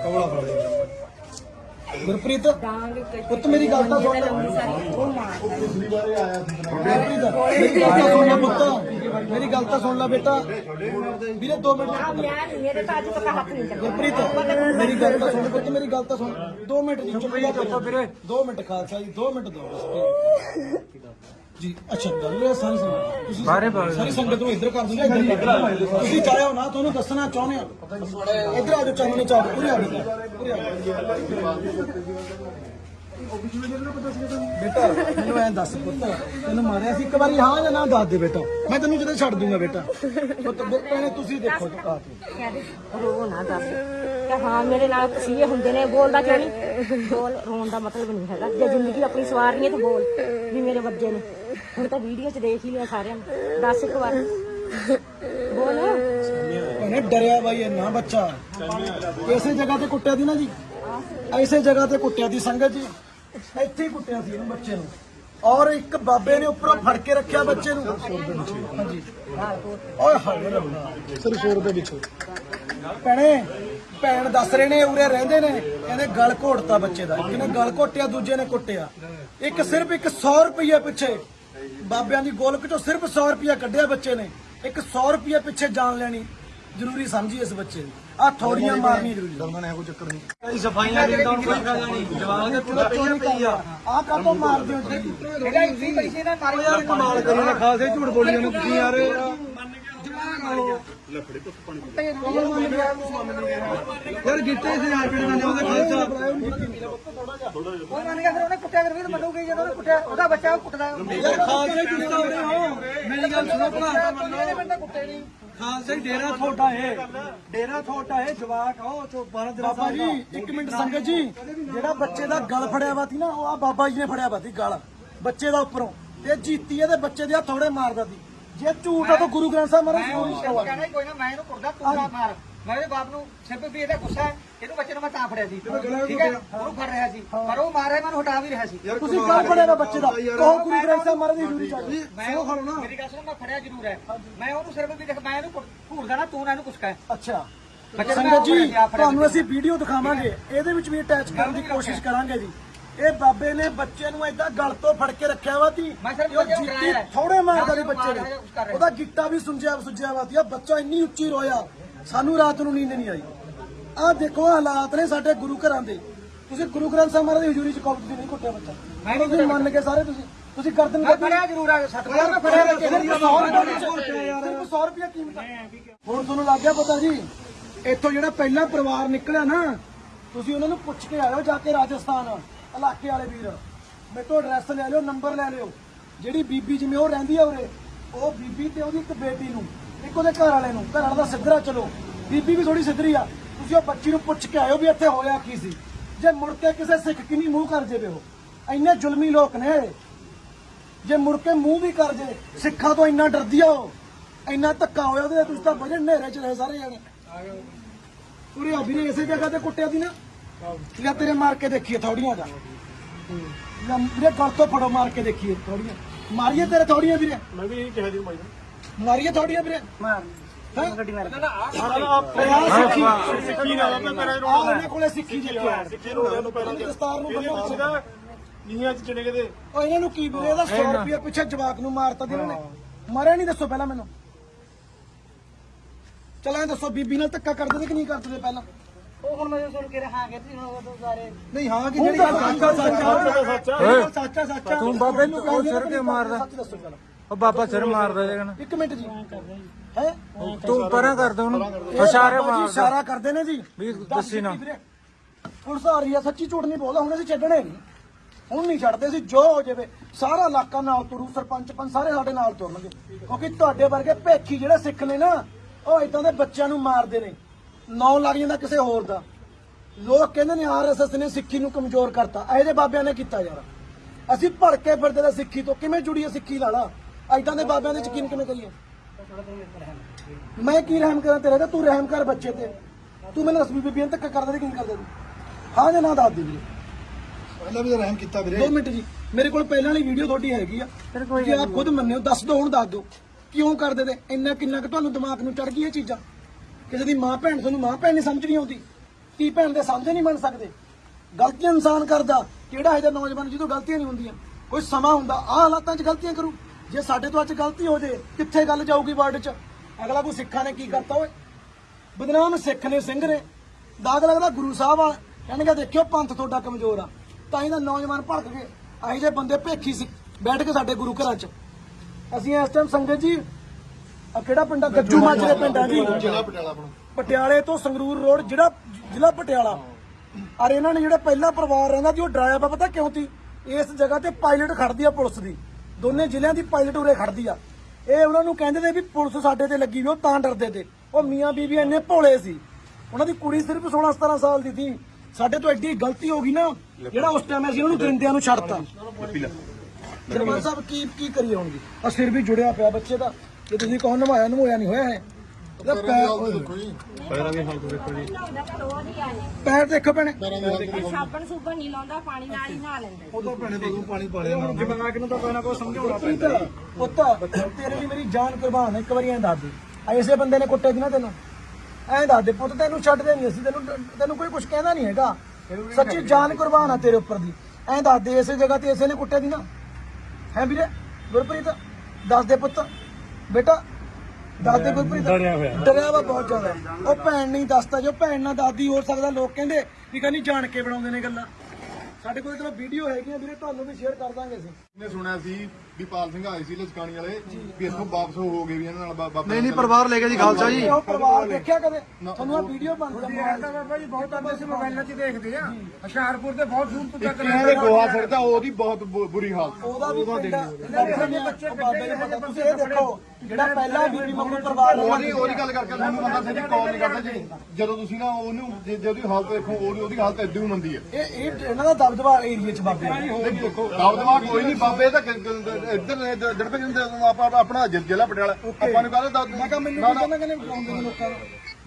ਕਵਲਾ ਫੜ ਲਿਆ। ਗੁਰਪ੍ਰੀਤ ਡਾਂਗ ਪੁੱਤ ਮੇਰੀ ਗੱਲ ਤਾਂ ਸੁਣ। ਲੈ। ਲੰਮੀ ਸਾਰੀ ਉਹ ਮਾਰ ਗੁਰਪ੍ਰੀਤ ਮੇਰੀ ਗੱਲ ਤਾਂ ਸੁਣ ਲੈ ਪੁੱਤ। ਮੇਰੀ ਗੱਲ ਤਾਂ ਸੁਣ ਲੈ ਬੇਟਾ। ਵੀਰੇ 2 ਮਿੰਟ। ਆ ਮੈਂ ਨਹੀਂ ਮੇਰੇ ਤਾਂ ਅੱਜ ਤੱਕ ਹੱਥ ਨਹੀਂ ਚੱਕਿਆ। ਗੁਰਪ੍ਰੀਤ ਮੇਰੀ ਗੱਲ ਤਾਂ ਸੁਣ ਪੁੱਤ ਮੇਰੀ ਗੱਲ ਤਾਂ ਸੁਣ। 2 ਮਿੰਟ ਜੀ ਚੁੱਪ ਜਾ ਪੁੱਤ ਵੀਰੇ। 2 ਮਿੰਟ ਖਾਲਸਾ ਜੀ 2 ਮਿੰਟ ਦੋ ਬਸ ਜੀ। ਅੱਛਾ ਗੱਲ ਇਹ ਸਾਰੀ ਸੰਗਤ ਤੁਸੀਂ ਸਾਰੀ ਸੰਗਤ ਨੂੰ ਇੱਧਰ ਕਰ ਦੂੰਗਾ ਇੱਧਰ ਕਰ ਦੂੰਗਾ। ਤੁਸੀਂ ਚਾਹੋ ਨਾ ਤੁਹਾਨੂੰ ਦੱਸਣਾ ਚਾਹੁੰਦੇ ਆ। ਇੱਧਰ ਆ ਜਾਓ ਚਾਹੋ ਚਾਹੋ ਪੂਰੇ ਆ ਜਾਓ। ਪੂਰੇ ਆ ਬੇਟਾ ਮੈਨੂੰ ਐਂ ਦੱਸ ਪੁੱਤ। ਤੈਨੂੰ ਮਾਰਿਆ ਸੀ ਇੱਕ ਵਾਰੀ ਹਾਂ ਜਾਂ ਨਾ ਦੱਸ ਦੇ ਬੇਟਾ। ਮੈਂ ਤੈਨੂੰ ਜਦੋਂ ਛੱਡ ਦੂੰਗਾ ਬੇਟਾ। ਪੁੱਤ ਭੈਣੇ ਤੁਸੀਂ ਦੇਖੋ ਆ ਕੇ ਕਹਿੰਦੇ ਰੋ ਨਾ ਦੱਸ। ਕਿ ਹਾਂ ਮੇਰੇ ਨਾਲ ਸੀਏ ਹੁੰਦੇ ਨੇ ਬੋਲਦਾ ਕਿਉਂ ਨਹੀਂ ਬੋਲ ਰੋਣ ਦਾ ਮਤਲਬ ਨਹੀਂ ਹੈਗਾ। ਜੇ ਜ਼ਿੰਦਗੀ ਆਪਣੀ ਸਵਾਰਨੀ ਹੈ ਤਾਂ ਬੋਲ ਵੀ ਮੇਰੇ ਬੱਚੇ ਨੇ। ਹੁਣ ਤਾਂ ਵੀਡੀਓ 'ਚ ਦੇਖ ਹੀ ਲਿਆ ਸਾਰਿਆਂ ਨੇ। ਦੱਸ ਇੱਕ ਵਾਰ। ਬੋਲ। ਉਹਨੇ ਡਰਿਆ ਬਾਈ ਇੰਨਾ ਬੱਚਾ। ਇਸੇ ਜਗ੍ਹਾ ਤੇ ਕੁੱਟਿਆ ਦੀ ਨਾ ਜੀ। ਐਸੇ ਜਗ੍ਹਾ ਤੇ ਕੁੱਟਿਆ ਦੀ ਸੰਗਤ ਜੀ। ਇੱਥੇ ਹੀ ਕੁੱਟਿਆ ਸੀ ਇਹਨੂੰ ਬੱਚੇ ਨੂੰ। ਔਰ ਇੱਕ ਬਾਬੇ ਨੇ ਉੱਪਰੋਂ ਫੜ ਕੇ ਰੱਖਿਆ ਬੱਚੇ ਨੂੰ। ਹਾਂਜੀ। ਓਏ ਹਾਏ ਰੱਬਾ ਸਿਰ ਸ਼ੋਰ ਦੇ ਵਿੱਚ ਭੈਣੇ ਭੈਣ ਦੱਸ ਰਹੇ ਨੇ ਉਰੇ ਰਹਿੰਦੇ ਨੇ। ਕਹਿੰਦੇ ਗਲ ਘੋਟਤਾ ਬੱਚੇ ਦਾ। ਇੱਕ ਨੇ ਗਲ ਘੋਟਿਆ ਦੂਜੇ ਨੇ ਕੁੱਟਿਆ। ਇੱਕ ਸਿਰਫ ਇੱਕ 100 ਰੁਪਏ ਪਿੱਛੇ ਬਾਬਿਆਂ ਦੀ ਗੋਲਕ ਚੋਂ ਸਿਰਫ 100 ਰੁਪਏ ਕੱਢਿਆ ਬੱਚੇ ਨੇ। ਇੱਕ 100 ਰੁਪਏ ਪਿੱਛੇ ਜਾਨ ਲੈਣੀ ਜ਼ਰੂਰੀ ਸਮਝੀ ਇਸ ਬੱਚੇ ਦੀ। ਆ ਥੋੜੀਆਂ ਮਾਰਨੀ ਜ਼ਰੂਰੀ। ਦਰਦਾਂ ਨੇ ਕੋਈ ਚੱਕਰ ਨਹੀਂ। ਸਫਾਈਆਂ ਦੇ ਤਾਂ ਕੋਈ ਫਾਇਦਾ ਨਹੀਂ। ਜਵਾਬ ਦੇ ਪੁੱਤ ਚੋਰੀ ਪਈ ਆ। ਆ ਕਾਹਤੋਂ ਮਾਰਦੇ ਹੋ ਜੀ ਇਹਦਾ ਇੰਨੀ ਪੈਸੇ ਨਾਲ ਮਾਰੀ ਯਾਰ ਕਮਾਲ ਕਰੀ ਨਾ ਖਾਸੇ ਝੂਠ ਬੋਲੀ ਜਾਂਦੇ ਤੁਸੀਂ ਯਾਰ ਯਾਰ ਗਿੱਟੇ ਸੀ ਯਾਰ ਕਿਹੜੇ ਬੰਦੇ ਉਹਦੇ ਖਾਲਸਾ। ਉਹ ਮੰਨ ਗਿਆ ਫਿਰ ਉਹਨੇ ਕੁੱਟਿਆ ਕਰ ਵੀ ਮੰਨੂਗੇ ਜਦੋਂ ਉਹਨੇ ਕੁੱਟਿਆ ਉਹਦਾ ਬੱਚਾ ਉਹ ਕੁੱਟਦਾ। ਯਾਰ ਖਾਲਸਾ ਹੀ ਤੁਸੀਂ ਤਾਂ ਉਰੇ ਹੋ ਮੇਰੀ ਗੱਲ ਸੁਣੋ ਭਲਾ ਮੇਰੇ ਬੰਦਾ ਕੁੱਟੇ ਨਹੀਂ। ਖਾਲਸਾ ਹੀ ਡੇਰਾ ਥੋਟਾ ਏ। ਡੇਰਾ ਥੋਟਾ ਏ ਜਵਾਕ ਆਓ ਚੋ 12 ਦਿਨਾਂ ਬਾਬਾ ਜੀ ਇੱਕ ਮਿੰਟ ਸੰਗਤ ਜੀ ਜਿਹੜਾ ਬੱਚੇ ਦਾ ਗਲ ਫੜਿਆ ਵਾ ਸੀ ਨਾ ਉਹ ਆ ਬਾਬਾ ਜੀ ਨੇ ਫੜਿਆ ਵਾ ਸੀ ਗਲ ਬੱਚੇ ਦਾ ਉੱਪਰੋਂ। ਤੇ ਜੀਤੀ ਇਹਦੇ ਬੱਚੇ ਦੇ ਥੋੜੇ ਮਾਰਦਾ ਸੀ। ਜੇ ਝੂਠ ਆ ਤਾਂ ਗੁਰੂ ਗ੍ਰੰਥ ਸਾਹਿਬ ਮਹਾਰਾਜ ਮੈਂ ਉਹਨੂੰ ਕਰਵਾ ਕੋਈ ਨਾ ਮੈਂ ਇਹਨੂੰ ਤੂੰ ਨਾ ਮਾਰ ਮੈਂ ਇਹਦੇ ਬਾਪ ਨੂੰ ਸਿਰਫ ਵੀ ਇਹਦਾ ਗੁੱਸਾ ਹੈ ਇਹਨੂੰ ਬੱਚੇ ਨੂੰ ਮੈਂ ਤਾਂ ਫੜਿਆ ਸੀ। ਠੀਕ ਹੈ? ਉਹਨੂੰ ਫੜ ਰਿਹਾ ਸੀ। ਪਰ ਉਹ ਮਾਰ ਰਿਹਾ ਮੈਨੂੰ ਹਟਾ ਵੀ ਰਿਹਾ ਸੀ। ਤੁਸੀਂ ਗਲ ਫੜਿਆ ਵਾ ਬੱਚੇ ਦਾ? ਕਹੋ ਗੁਰੂ ਗ੍ਰੰਥ ਸਾਹਿਬ ਮਹਾਰਾਜ ਦੀ ਹਜ਼ੂਰੀ ਚ ਆ ਜਾਓ। ਮੈਂ ਉਹ ਮੇਰੀ ਗੱਲ ਸੁਣ ਮੈਂ ਫੜਿਆ ਜ਼ਰੂਰ ਹੈ। ਮੈਂ ਉਹਨੂੰ ਸਿਰਫ ਵੀ ਦੇਖ ਮੈਂ ਇਹਨੂੰ ਘੂਰਦਾ ਨਾ ਤੂੰ ਨਾ ਇਹਨੂੰ ਕੁਛ ਕਹਿ। ਅੱਛਾ। ਬੱਚੇ ਨੂੰ ਸੰਗਤ ਜੀ ਤੁਹਾਨੂੰ ਅਸੀਂ ਵੀਡੀਓ ਦਿਖਾਵਾਂਗੇ। ਇਹਦੇ ਵਿੱਚ ਵੀ ਅਟੈਚ ਕਰਨ ਦੀ ਕੋਸ਼ਿਸ਼ ਕਰਾਂਗੇ ਜੀ। ਇਹ ਬਾਬੇ ਨੇ ਬੱਚੇ ਨੂੰ ਏਦਾਂ ਗਲ ਤੋਂ ਫੜ ਕੇ ਰੱਖਿਆ ਵਾ ਮੈਂ ਸਿਰਫ ਕਿ ਉਹ ਬੱਚੇ ਨੂੰ ਜੀਤੀ ਡਰਾਇਆ। ਥੋੜੇ ਮਾਰਦਾ ਸੀ ਬੱਚੇ ਮਾਰ ਨੇ। ਉਹਦਾ ਗਿੱਟਾ ਵੀ ਸੁੰਜਿਆ ਸੁੱਜਿਆ ਵਾ ਸੀ ਆ ਬੱਚਾ ਇੰਨੀ ਉੱਚੀ ਰੋਇਆ। ਸਾਨੂੰ ਰਾਤ ਨੂੰ ਨੀਂਦ ਨਹੀਂ ਆਈ। ਆਹ ਦੇਖੋ ਆਹ ਹਾਲਾਤ ਨੇ ਸਾਡੇ ਗੁਰੂ ਘਰਾਂ ਦੇ। ਤੁਸੀਂ ਗੁਰੂ ਗ੍ਰੰਥ ਸਾਹਿਬ ਮਹਾਰਾਜ ਦੀ ਹਜ਼ੂਰੀ ਚ ਕਹੋ ਤੁਸੀਂ ਨਹੀਂ ਕੁੱਟਿਆ ਬੱਚਾ। ਮੈਂ ਤੁਸੀਂ ਮੰਨ ਕੇ ਸਾਰੇ ਤੁਸੀਂ। ਤੁਸੀਂ ਗਰਦਨ ਮੈਂ ਫੜਿਆ ਜ਼ਰੂਰ ਆ ਸਤਿਕਾਰ ਨਾਲ ਫੜਿਆ ਬੱਚੇ ਨੂੰ। ਸਿਰਫ 100 ਰੁਪਏ ਕੀਮਤ ਹੈ ਹੁਣ ਤੁਹਾਨੂੰ ਲੱਗ ਗਿਆ ਪਤਾ ਜੀ ਇੱਥੋਂ ਜਿਹੜਾ ਪਹਿਲਾ ਪਰਿਵਾਰ ਨਿਕਲਿਆ ਨਾ ਤੁਸੀਂ ਉਹਨਾਂ ਨੂੰ ਪੁੱਛ ਕੇ ਆਇਓ ਜਾ ਕੇ ਰਾਜਸਥਾਨ। ਇਲਾਕੇ ਵਾਲੇ ਵੀਰ, ਮੇਰੇ ਤੋਂ ਐਡਰੈਸ ਲੈ ਲਿਓ ਨੰਬਰ ਲੈ ਲਿਓ। ਜਿਹੜੀ ਬੀਬੀ ਜਿਵੇਂ ਉਹ ਰਹਿੰਦੀ ਆ ਉਰੇ, ਉਹ ਬੀਬੀ ਤੇ ਉਹਦੀ ਇੱਕ ਬੇਟੀ ਨੂੰ, ਇੱਕ ਉਹਦੇ ਘਰ ਵਾਲੇ ਨੂੰ, ਘਰ ਵਾਲਾ ਦਾ ਸਿੱਧਰਾ, ਚਲੋ, ਬੀਬੀ ਵੀ ਥੋੜੀ ਸਿੱਧਰੀ ਆ। ਤੁਸੀਂ ਉਹ ਬੱਚੀ ਨੂੰ ਪੁੱਛ ਕੇ ਆਇਓ ਵੀ ਇੱਥੇ ਹੋਇਆ ਕੀ ਸੀ। ਜੇ ਮੁੜ ਕੇ ਕਿਸੇ ਸਿੱਖ ਕਿੰਨੀ ਮੂੰਹ ਕਰ ਜਾਵੇ ਉਹ, ਇੰਨੇ ਜ਼ੁਲਮੀ ਲੋਕ ਨੇ। ਜੇ ਮੁੜ ਕੇ ਮੂੰਹ ਵੀ ਕਰ ਜੇ, ਸਿੱਖਾਂ ਤੋਂ ਇੰਨਾ ਡਰਦੀ ਆ ਉਹ, ਇੰਨਾ ਧੱਕਾ ਹੋਇਆ ਉਹਦੇ ਤੁਸੀਂ ਤਾਂ ਵਜਨ ਹਨੇਰੇ ਚ ਰਹੇ ਸਾਰੇ ਜਣੇ। ਪੂਰੇ ਆ ਵੀਰੇ, ਇਸੇ ਜਗ੍ਹਾ ਤੇ ਕੁੱਟਿਆ ਸੀ ਨਾ। ਲਿਆ ਤੇਰੇ ਮਾਰ ਕੇ ਦੇਖੀਏ ਥੋੜੀਆਂ ਦਾ। ਲਿਆ ਵੀਰੇ ਗਲ ਤੋਂ ਫੜੋ ਮਾਰ ਕੇ ਦੇਖੀਏ ਥੋੜੀਆਂ। ਮਾਰੀਏ ਤੇਰੇ ਥੋੜੀਆਂ ਵੀਰੇ। ਮੈਂ ਵੀ ਇਹ ਕਿਹਾ ਜੀ ਮਾਈ ਮਾਰੀਏ ਥੋੜੀਆਂ ਵੀਰੇ। ਮਾਰ? ਗੱਡੀ ਮਾਰ। ਆਹ ਸਿੱਖੀ ਸਿੱਖੀ ਨਾ ਮੈਂ ਮੇਰਾ ਆ ਉਹਨਾਂ ਕੋਲੇ ਸਿੱਖੀ ਜੇ ਪਿਆ ਸਿੱਖੀ ਨੂੰ ਉਹਨੂੰ ਪਹਿਲਾਂ ਇਹਦੀ ਦਸਤਾਰ ਨੂੰ ਇਹਦੇ ਬੰਨੋ ਪੁੱਛਦਾ ਨੀਹਾਂ 'ਚ ਚਲੇ ਗਏ ਤੇ ਉਹ ਇਹਨਾਂ ਨੂੰ ਕੀ ਵੀਰੇ? ਇਹਦਾ 100 ਰੁਪਏ ਪਿੱਛੇ ਜਵਾਕ ਨੂੰ ਮਾਰਤਾ ਦੀ ਇਹਨਾਂ ਨੇ ਮਾਰਿਆ ਨਹੀਂ ਦੱਸੋ ਪਹਿਲਾਂ ਮੈਨੂੰ। ਚਲ ਦੱਸੋ ਬੀਬੀ ਨਾਲ ਧੱਕਾ ਕਰਦੇ ਤੇ ਕਿ ਨਹੀਂ ਕਰਦੇ ਪਹਿਲਾਂ? ਉਹ ਹੁਣ ਮੈਂ ਸੁਣ ਕੇ ਰਹਾਂਗੇ ਤੁਸੀਂ ਉਹ ਸਾਰੇ ਨਹੀਂ ਹਾਂ ਕਿ ਜਿਹੜੀ ਗੱਲ ਸੱਚਾ ਸੱਚਾ। ਸੱਚਾ। ਸੱਚਾ ਤੂੰ ਬਾਬੇ ਨੂੰ ਕਹੋ ਸਿਰ ਕੇ ਮਾਰਦਾ? ਸੱਚ ਦੱਸੋ ਚਲ। ਉਹ ਬਾਬਾ ਸਿਰ ਮਾਰਦਾ ਜੇਗਨ ਇੱਕ ਮਿੰਟ ਜੀ। ਹੈ? ਤੂੰ ਪਰਾਂ ਕਰ ਦੋ ਉਹਨੂੰ। ਇਸ਼ਾਰੇ ਬਾਬਾ ਜੀ ਮਾਰਦਾ। ਇਸ਼ਾਰਾ ਕਰਦੇ ਨੇ ਜੀ। ਵੀ ਦੱਸ ਦੱਸੀ ਨਾ। ਵੀਰੇ। ਪੁਲਿਸ ਆ ਰਹੀ ਆ ਸੱਚੀ ਝੂਠ ਨਹੀਂ ਬੋਲਦਾ ਹੁਣ ਅਸੀਂ ਛੱਡਣੇ ਨਹੀਂ। ਹੁਣ ਨਹੀਂ ਛੱਡਦੇ ਸੀ ਜੋ ਹੋ ਜਾਵੇ ਸਾਰਾ ਇਲਾਕਾ ਨਾਲ ਤੁਰੂ ਸਰਪੰਚ ਪੰਚ ਸਾਰੇ ਸਾਡੇ ਨਾਲ ਤੁਰਨਗੇ। ਕਿਉਂਕਿ ਤੁਹਾਡੇ ਵਰਗੇ ਭੇਖੀ ਜਿਹੜੇ ਸਿੱਖ ਨੇ ਨਾ ਉਹ ਇਦਾਂ ਦੇ ਬੱਚਿਆਂ ਨੂੰ ਮਾਰਦੇ ਨੇ। ਨੌ ਲੱਗ ਜਾਂਦਾ ਕਿਸੇ ਹੋਰ ਦਾ। ਲੋਕ ਕਹਿੰਦੇ ਨੇ ਆਰਐਸਐਸ ਨੇ ਸਿੱਖੀ ਨੂੰ ਕਮਜ਼ੋਰ ਕਰਤਾ। ਇਹੋ ਜਿਹੇ ਬਾਬਿਆਂ ਨੇ ਕੀਤਾ ਯਾਰ। ਅਸੀਂ ਭੜ ਕੇ ਫਿਰਦੇ ਨੇ ਸਿੱਖੀ ਤੋਂ। ਕਿਵੇਂ ਜੁੜੀ ਹੈ ਸਿੱਖੀ ਲਾਲਾ ਐਦਾਂ ਦੇ ਬਾਬਿਆਂ ਦੇ ਯਕੀਨ ਕਿਵੇਂ ਕਰੀਏ? ਮੈਂ ਕੀ ਰਹਿਮ ਕਰਾਂ ਤੇਰੇ ਤੇ? ਤੂੰ ਰਹਿਮ ਕਰ ਬੱਚੇ ਤੇ। ਤੂੰ ਮੈਨੂੰ ਰਸਮੀ ਬੀਬੀਆਂ ਤੱਕ ਕਰਦਾ ਤੇ ਕੀ ਕਰਦਾ ਤੂੰ? ਹਾਂ ਜਾਂ ਨਾ ਦੱਸ ਦੇ ਵੀਰੇ ਪਹਿਲਾਂ ਵੀ ਰਹਿਮ ਕੀਤਾ ਵੀਰੇ। ਦੋ ਮਿੰਟ ਜੀ। ਮੇਰੇ ਕੋਲ ਪਹਿਲਾਂ ਵਾਲੀ ਵੀਡੀਓ ਤੁਹਾਡੀ ਹੈਗੀ ਆ। ਜੇ ਆਪ ਖੁਦ ਮੰਨਿਓ ਦੱਸ ਦੋ ਹੁਣ ਦੱਸ ਦੋ ਕਿਉਂ ਕਰਦੇ ਤੇ? ਇੰਨਾ ਕਿੰਨਾ ਕਿ ਤੁਹਾਨੂੰ ਦਿਮਾਗ ਨੂੰ ਚੜ ਗਈ ਇਹ ਚੀਜ਼ਾਂ? ਕਿਸੇ ਦੀ ਮਾਂ ਭੈਣ ਤੁਹਾਨੂੰ ਮਾਂ ਭੈਣ ਨਹੀਂ ਸਮਝ ਨਹੀਂ ਆਉਂਦੀ। ਧੀ ਭੈਣ ਦੇ ਸਮਝ ਨਹੀਂ ਬਣ ਸਕਦੇ। ਗਲਤੀਆਂ ਇਨਸਾਨ ਕਰਦਾ, ਕਿਹੜਾ ਹੈ ਜਿਹਾ ਨੌਜਵਾਨ ਜਿਹਦੋਂ ਗਲਤੀਆਂ ਨਹੀਂ ਹੁੰਦੀਆਂ? ਕੋਈ ਸਮਾਂ ਹੁੰਦਾ, ਆਹ ਹਾਲਾਤਾਂ 'ਚ ਗਲਤੀਆਂ ਕਰੂ। ਜੇ ਸਾਡੇ ਤੋਂ ਅੱਜ ਗਲਤੀ ਹੋ ਜੇ, ਕਿੱਥੇ ਗੱਲ ਜਾਊਗੀ ਵਰਡ 'ਚ? ਅਗਲਾ ਕੋਈ ਸਿੱਖਾਂ ਨੇ ਕੀ ਕਰਤਾ ਓਏ? ਬਦਨਾਮ ਸਿੱਖ ਨੇ, ਸਿੰਘ ਨੇ। ਦਾਗ ਲੱਗਦਾ ਗੁਰੂ ਸਾਹਿਬ ਆ ਕਹਿਣਗੇ ਦੇਖਿਓ ਪੰਥ ਤੁਹਾਡਾ ਕਮਜ਼ੋਰ ਆ। ਤਾਂ ਇਹਦਾ ਨੌਜਵਾਨ ਭੜਕ ਗਏ। ਆਹੀ ਜੇ ਬੰਦੇ ਭੇਖੀ ਸੀ, ਬੈਠ ਕੇ ਸਾਡੇ ਗੁਰੂ ਘਰਾਂ 'ਚ। ਅਸੀਂ ਇਸ ਟਾਈਮ ਸੰਗਤ ਜੀ ਆ ਕਿਹੜਾ ਪਿੰਡ ਆ? ਗੱਜੂ ਮਾਜਰੇ ਪਿੰਡ ਆ ਜੀ। ਜ਼ਿਲ੍ਹਾ ਪਟਿਆਲਾ ਆਪਣਾ ਪਟਿਆਲੇ ਤੋਂ ਸੰਗਰੂਰ ਰੋਡ ਜਿਹੜਾ ਜ਼ਿਲ੍ਹਾ ਪਟਿਆਲਾ। ਔਰ ਇਹਨਾਂ ਨੇ ਜਿਹੜਾ ਪਹਿਲਾ ਪਰਿਵਾਰ ਰਹਿੰਦਾ ਸੀ ਉਹ ਡਰਾਇਆ ਵਾ ਪਤਾ ਕਿਉਂ ਸੀ? ਇਸ ਜਗ੍ਹਾ ਤੇ ਪਾਇਲਟ ਖੜਦੀ ਆ ਪੁਲਿਸ ਦੀ। ਦੋਨੇ ਜ਼ਿਲ੍ਹਿਆਂ ਦੀ ਪਾਇਲਟ ਉਰੇ ਖੜਦੀ ਆ। ਇਹ ਉਹਨਾਂ ਨੂੰ ਕਹਿੰਦੇ ਨੇ ਵੀ ਪੁਲਿਸ ਸਾਡੇ ਤੇ ਲੱਗੀ ਵੀ ਉਹ ਤਾਂ ਡਰਦੇ ਤੇ। ਉਹ ਮੀਆਂ ਬੀਬੀ ਇੰਨੇ ਭੋਲੇ ਸੀ। ਉਹਨਾਂ ਦੀ ਕੁੜੀ ਸਿਰਫ 16 17 ਸਾਲ ਦੀ ਸੀ। ਸਾਡੇ ਤੋਂ ਐਡੀ ਗਲਤੀ ਹੋ ਗਈ ਨਾ ਜਿਹੜਾ ਉਸ ਟਾਈਮ ਅਸੀਂ ਉਹਨੂੰ ਜਿੰਦਿਆਂ ਨੂੰ ਛੱਡਤਾ। ਸਰਪੰਚ ਸਾਹਿਬ ਕੀ ਕੀ ਕਰੀਏ ਹੁਣ ਜੀ? ਆ ਸਿਰ ਵੀ ਜੁੜਿਆ ਪਿਆ ਬੱਚੇ ਦਾ। ਜੇ ਤੁਸੀਂ ਕਹੋ ਨਵਾਇਆ ਨਵਾਇਆ ਨਹੀਂ ਹੋਇਆ ਹੈ ਇਹਦਾ ਪੈਰ ਦੇਖੋ ਜੀ। ਪੈਰ ਦੇਖੋ ਭੈਣੇ। ਸਾਬਣ ਸੂਬਣ ਨਹੀਂ ਲਾਉਂਦਾ ਪਾਣੀ ਨਾਲ ਹੀ ਨਹਾ ਲੈਂਦਾ। ਉਦੋਂ ਭੈਣੇ ਤੋਂ ਪਾਣੀ ਪਾ ਲਿਆ ਹੁਣ ਦਿਮਾਗ ਨੂੰ ਤਾਂ ਕੋਈ ਨਾ ਕੋਈ ਸਮਝਾਉਣਾ ਪ੍ਰੀਤ ਪੁੱਤ ਤੇਰੇ ਲਈ ਮੇਰੀ ਜਾਨ ਕੁਰਬਾਨ ਹੈ ਇੱਕ ਵਾਰੀ ਐਂ ਦੱਸ ਦੇ। ਐਸੇ ਬੰਦੇ ਨੇ ਕੁੱਟੇ ਦੀ ਨਾ ਤੈਨੂੰ। ਐਂ ਦੱਸ ਦੇ ਪੁੱਤ ਤੈਨੂੰ ਛੱਡਦੇ ਨਹੀਂ ਅਸੀਂ। ਤੈਨੂੰ ਤੈਨੂੰ ਕੋਈ ਕੁਝ ਕਹਿੰਦਾ ਨਹੀਂ ਹੈਗਾ। ਸੱਚੀ ਜਾਨ ਕੁਰਬਾਨ ਆ ਤੇਰੇ ਉੱਪਰ ਦੀ। ਐਂ ਦੱਸ ਦੇ ਇਸੇ ਜਗ੍ਹਾ ਤੇ ਇਸੇ ਨੇ ਕੁੱਟੇ ਦੀ ਨਾ। ਹੈ ਵੀਰੇ ਗੁਰਪ੍ਰੀਤ ਦੱਸ ਦੇ ਪੁੱਤ। ਬੇਟਾ ਦੱਸ ਦੇ ਗੁਰਪ੍ਰੀਤ ਡਰਿਆ ਹੋਇਆ। ਡਰਿਆ ਵਾ ਬਹੁਤ ਜ਼ਿਆਦਾ। ਉਹ ਭੈਣ ਨਹੀਂ ਦੱਸਦਾ ਜੋ ਭੈਣ ਨਾਲ ਦਾਦੀ ਹੋ ਸਕਦਾ ਲੋਕ ਕਹਿੰਦੇ ਵੀ ਕਹਿੰਦੀ ਜਾਣ ਕੇ ਬਣਾਉਂਦੇ ਨੇ ਗੱਲਾਂ। ਸਾਡੇ ਕੋਲ ਤਾਂ ਵੀਡੀਓ ਹੈਗੀਆਂ ਵੀਰੇ ਤੁਹਾਨੂੰ ਵੀ ਸ਼ੇਅਰ ਕਰ ਦਾਂਗੇ ਅਸੀਂ। ਨੇ ਸੁਣਿਆ ਸੀ ਵੀ ਪਾਲ ਸਿੰਘ ਆਏ ਸੀ ਲਸਕਾਣੀ ਵਾਲੇ ਵੀ ਇੱਥੋਂ ਵਾਪਸ ਹੋ ਗਏ ਵੀ ਇਹਨਾਂ ਨਾਲ ਬਾਬਾ ਨਹੀਂ ਨਹੀਂ ਪਰਿਵਾਰ ਲੈ ਗਿਆ ਜੀ ਖਾਲਸਾ ਜੀ। ਉਹ ਪਰਿਵਾਰ ਦੇਖਿਆ ਕਦੇ? ਤੁਹਾਨੂੰ ਆ ਵੀਡੀਓ ਬਣਦੀ ਆ ਬਾਬਾ ਜੀ ਬਹੁਤ ਆਪਾਂ ਇਸ ਮੋਬਾਈਲਾਂ 'ਚ ਦੇਖਦੇ ਆ। ਹੁਸ਼ਿਆਰਪੁਰ ਦੇ ਬਹੁਤ ਦੂਰ ਤੱਕ ਇੱਕ ਇਹਨਾਂ ਦੇ ਗੋਹਾ ਸਿੱਟਦਾ ਉਹਦੀ ਬਹੁਤ ਬੁਰੀ ਹਾਲਤ ਉਹਦਾ ਵੀ ਬੱਚੇ ਬਾਬੇ ਤੁਸੀਂ ਇਹ ਦੇਖੋ ਜਿਹੜਾ ਪਹਿਲਾਂ ਬੀਬੀ ਮੰਗੂ ਪਰਿਵਾਰ ਉਹਦੀ ਉਹਦੀ ਗੱਲ ਕਰਕੇ ਤੁਹਾਨੂੰ ਬੰਦਾ ਸਿੱਧੀ ਕਾਲ ਨਹੀਂ ਕਰਦਾ ਜੀ ਜਦੋਂ ਤੁਸੀਂ ਨਾ ਉਹਨੂੰ ਜੇ ਜੇ ਉਹਦੀ ਹਾਲਤ ਦੇਖੋ ਉਹਦੀ ਉਹਦੀ ਹਾਲਤ ਏਦਾਂ ਹੀ ਮੰਦੀ ਹੈ। ਇਹ ਇਹ ਇਹਨਾਂ ਦਾ ਦਬਦਬਾ ਏਰੀਆ 'ਚ ਬਾਬੇ ਦਾ। ਕੋਈ ਨਹੀਂ ਬਾਬੇ ਤਾਂ ਇੱਧਰ ਨੇ ਜੜਪੇ ਜਿੰਦੇ ਆਪਾਂ ਆਪਣਾ ਜ਼ਿ- ਜ਼ਿਲ੍ਹਾ ਪਟਿਆਲਾ। ਆਪਾਂ ਨੂੰ ਕਹਿੰਦਾ ਮੈਂ ਕਿਹਾ ਮੈਨੂੰ ਵੀ ਕਹਿੰਦਾ ਕਹਿੰਦੇ ਬੁਲਾਉਂਦੇ ਨੇ ਲੋਕਾਂ ਨੂੰ।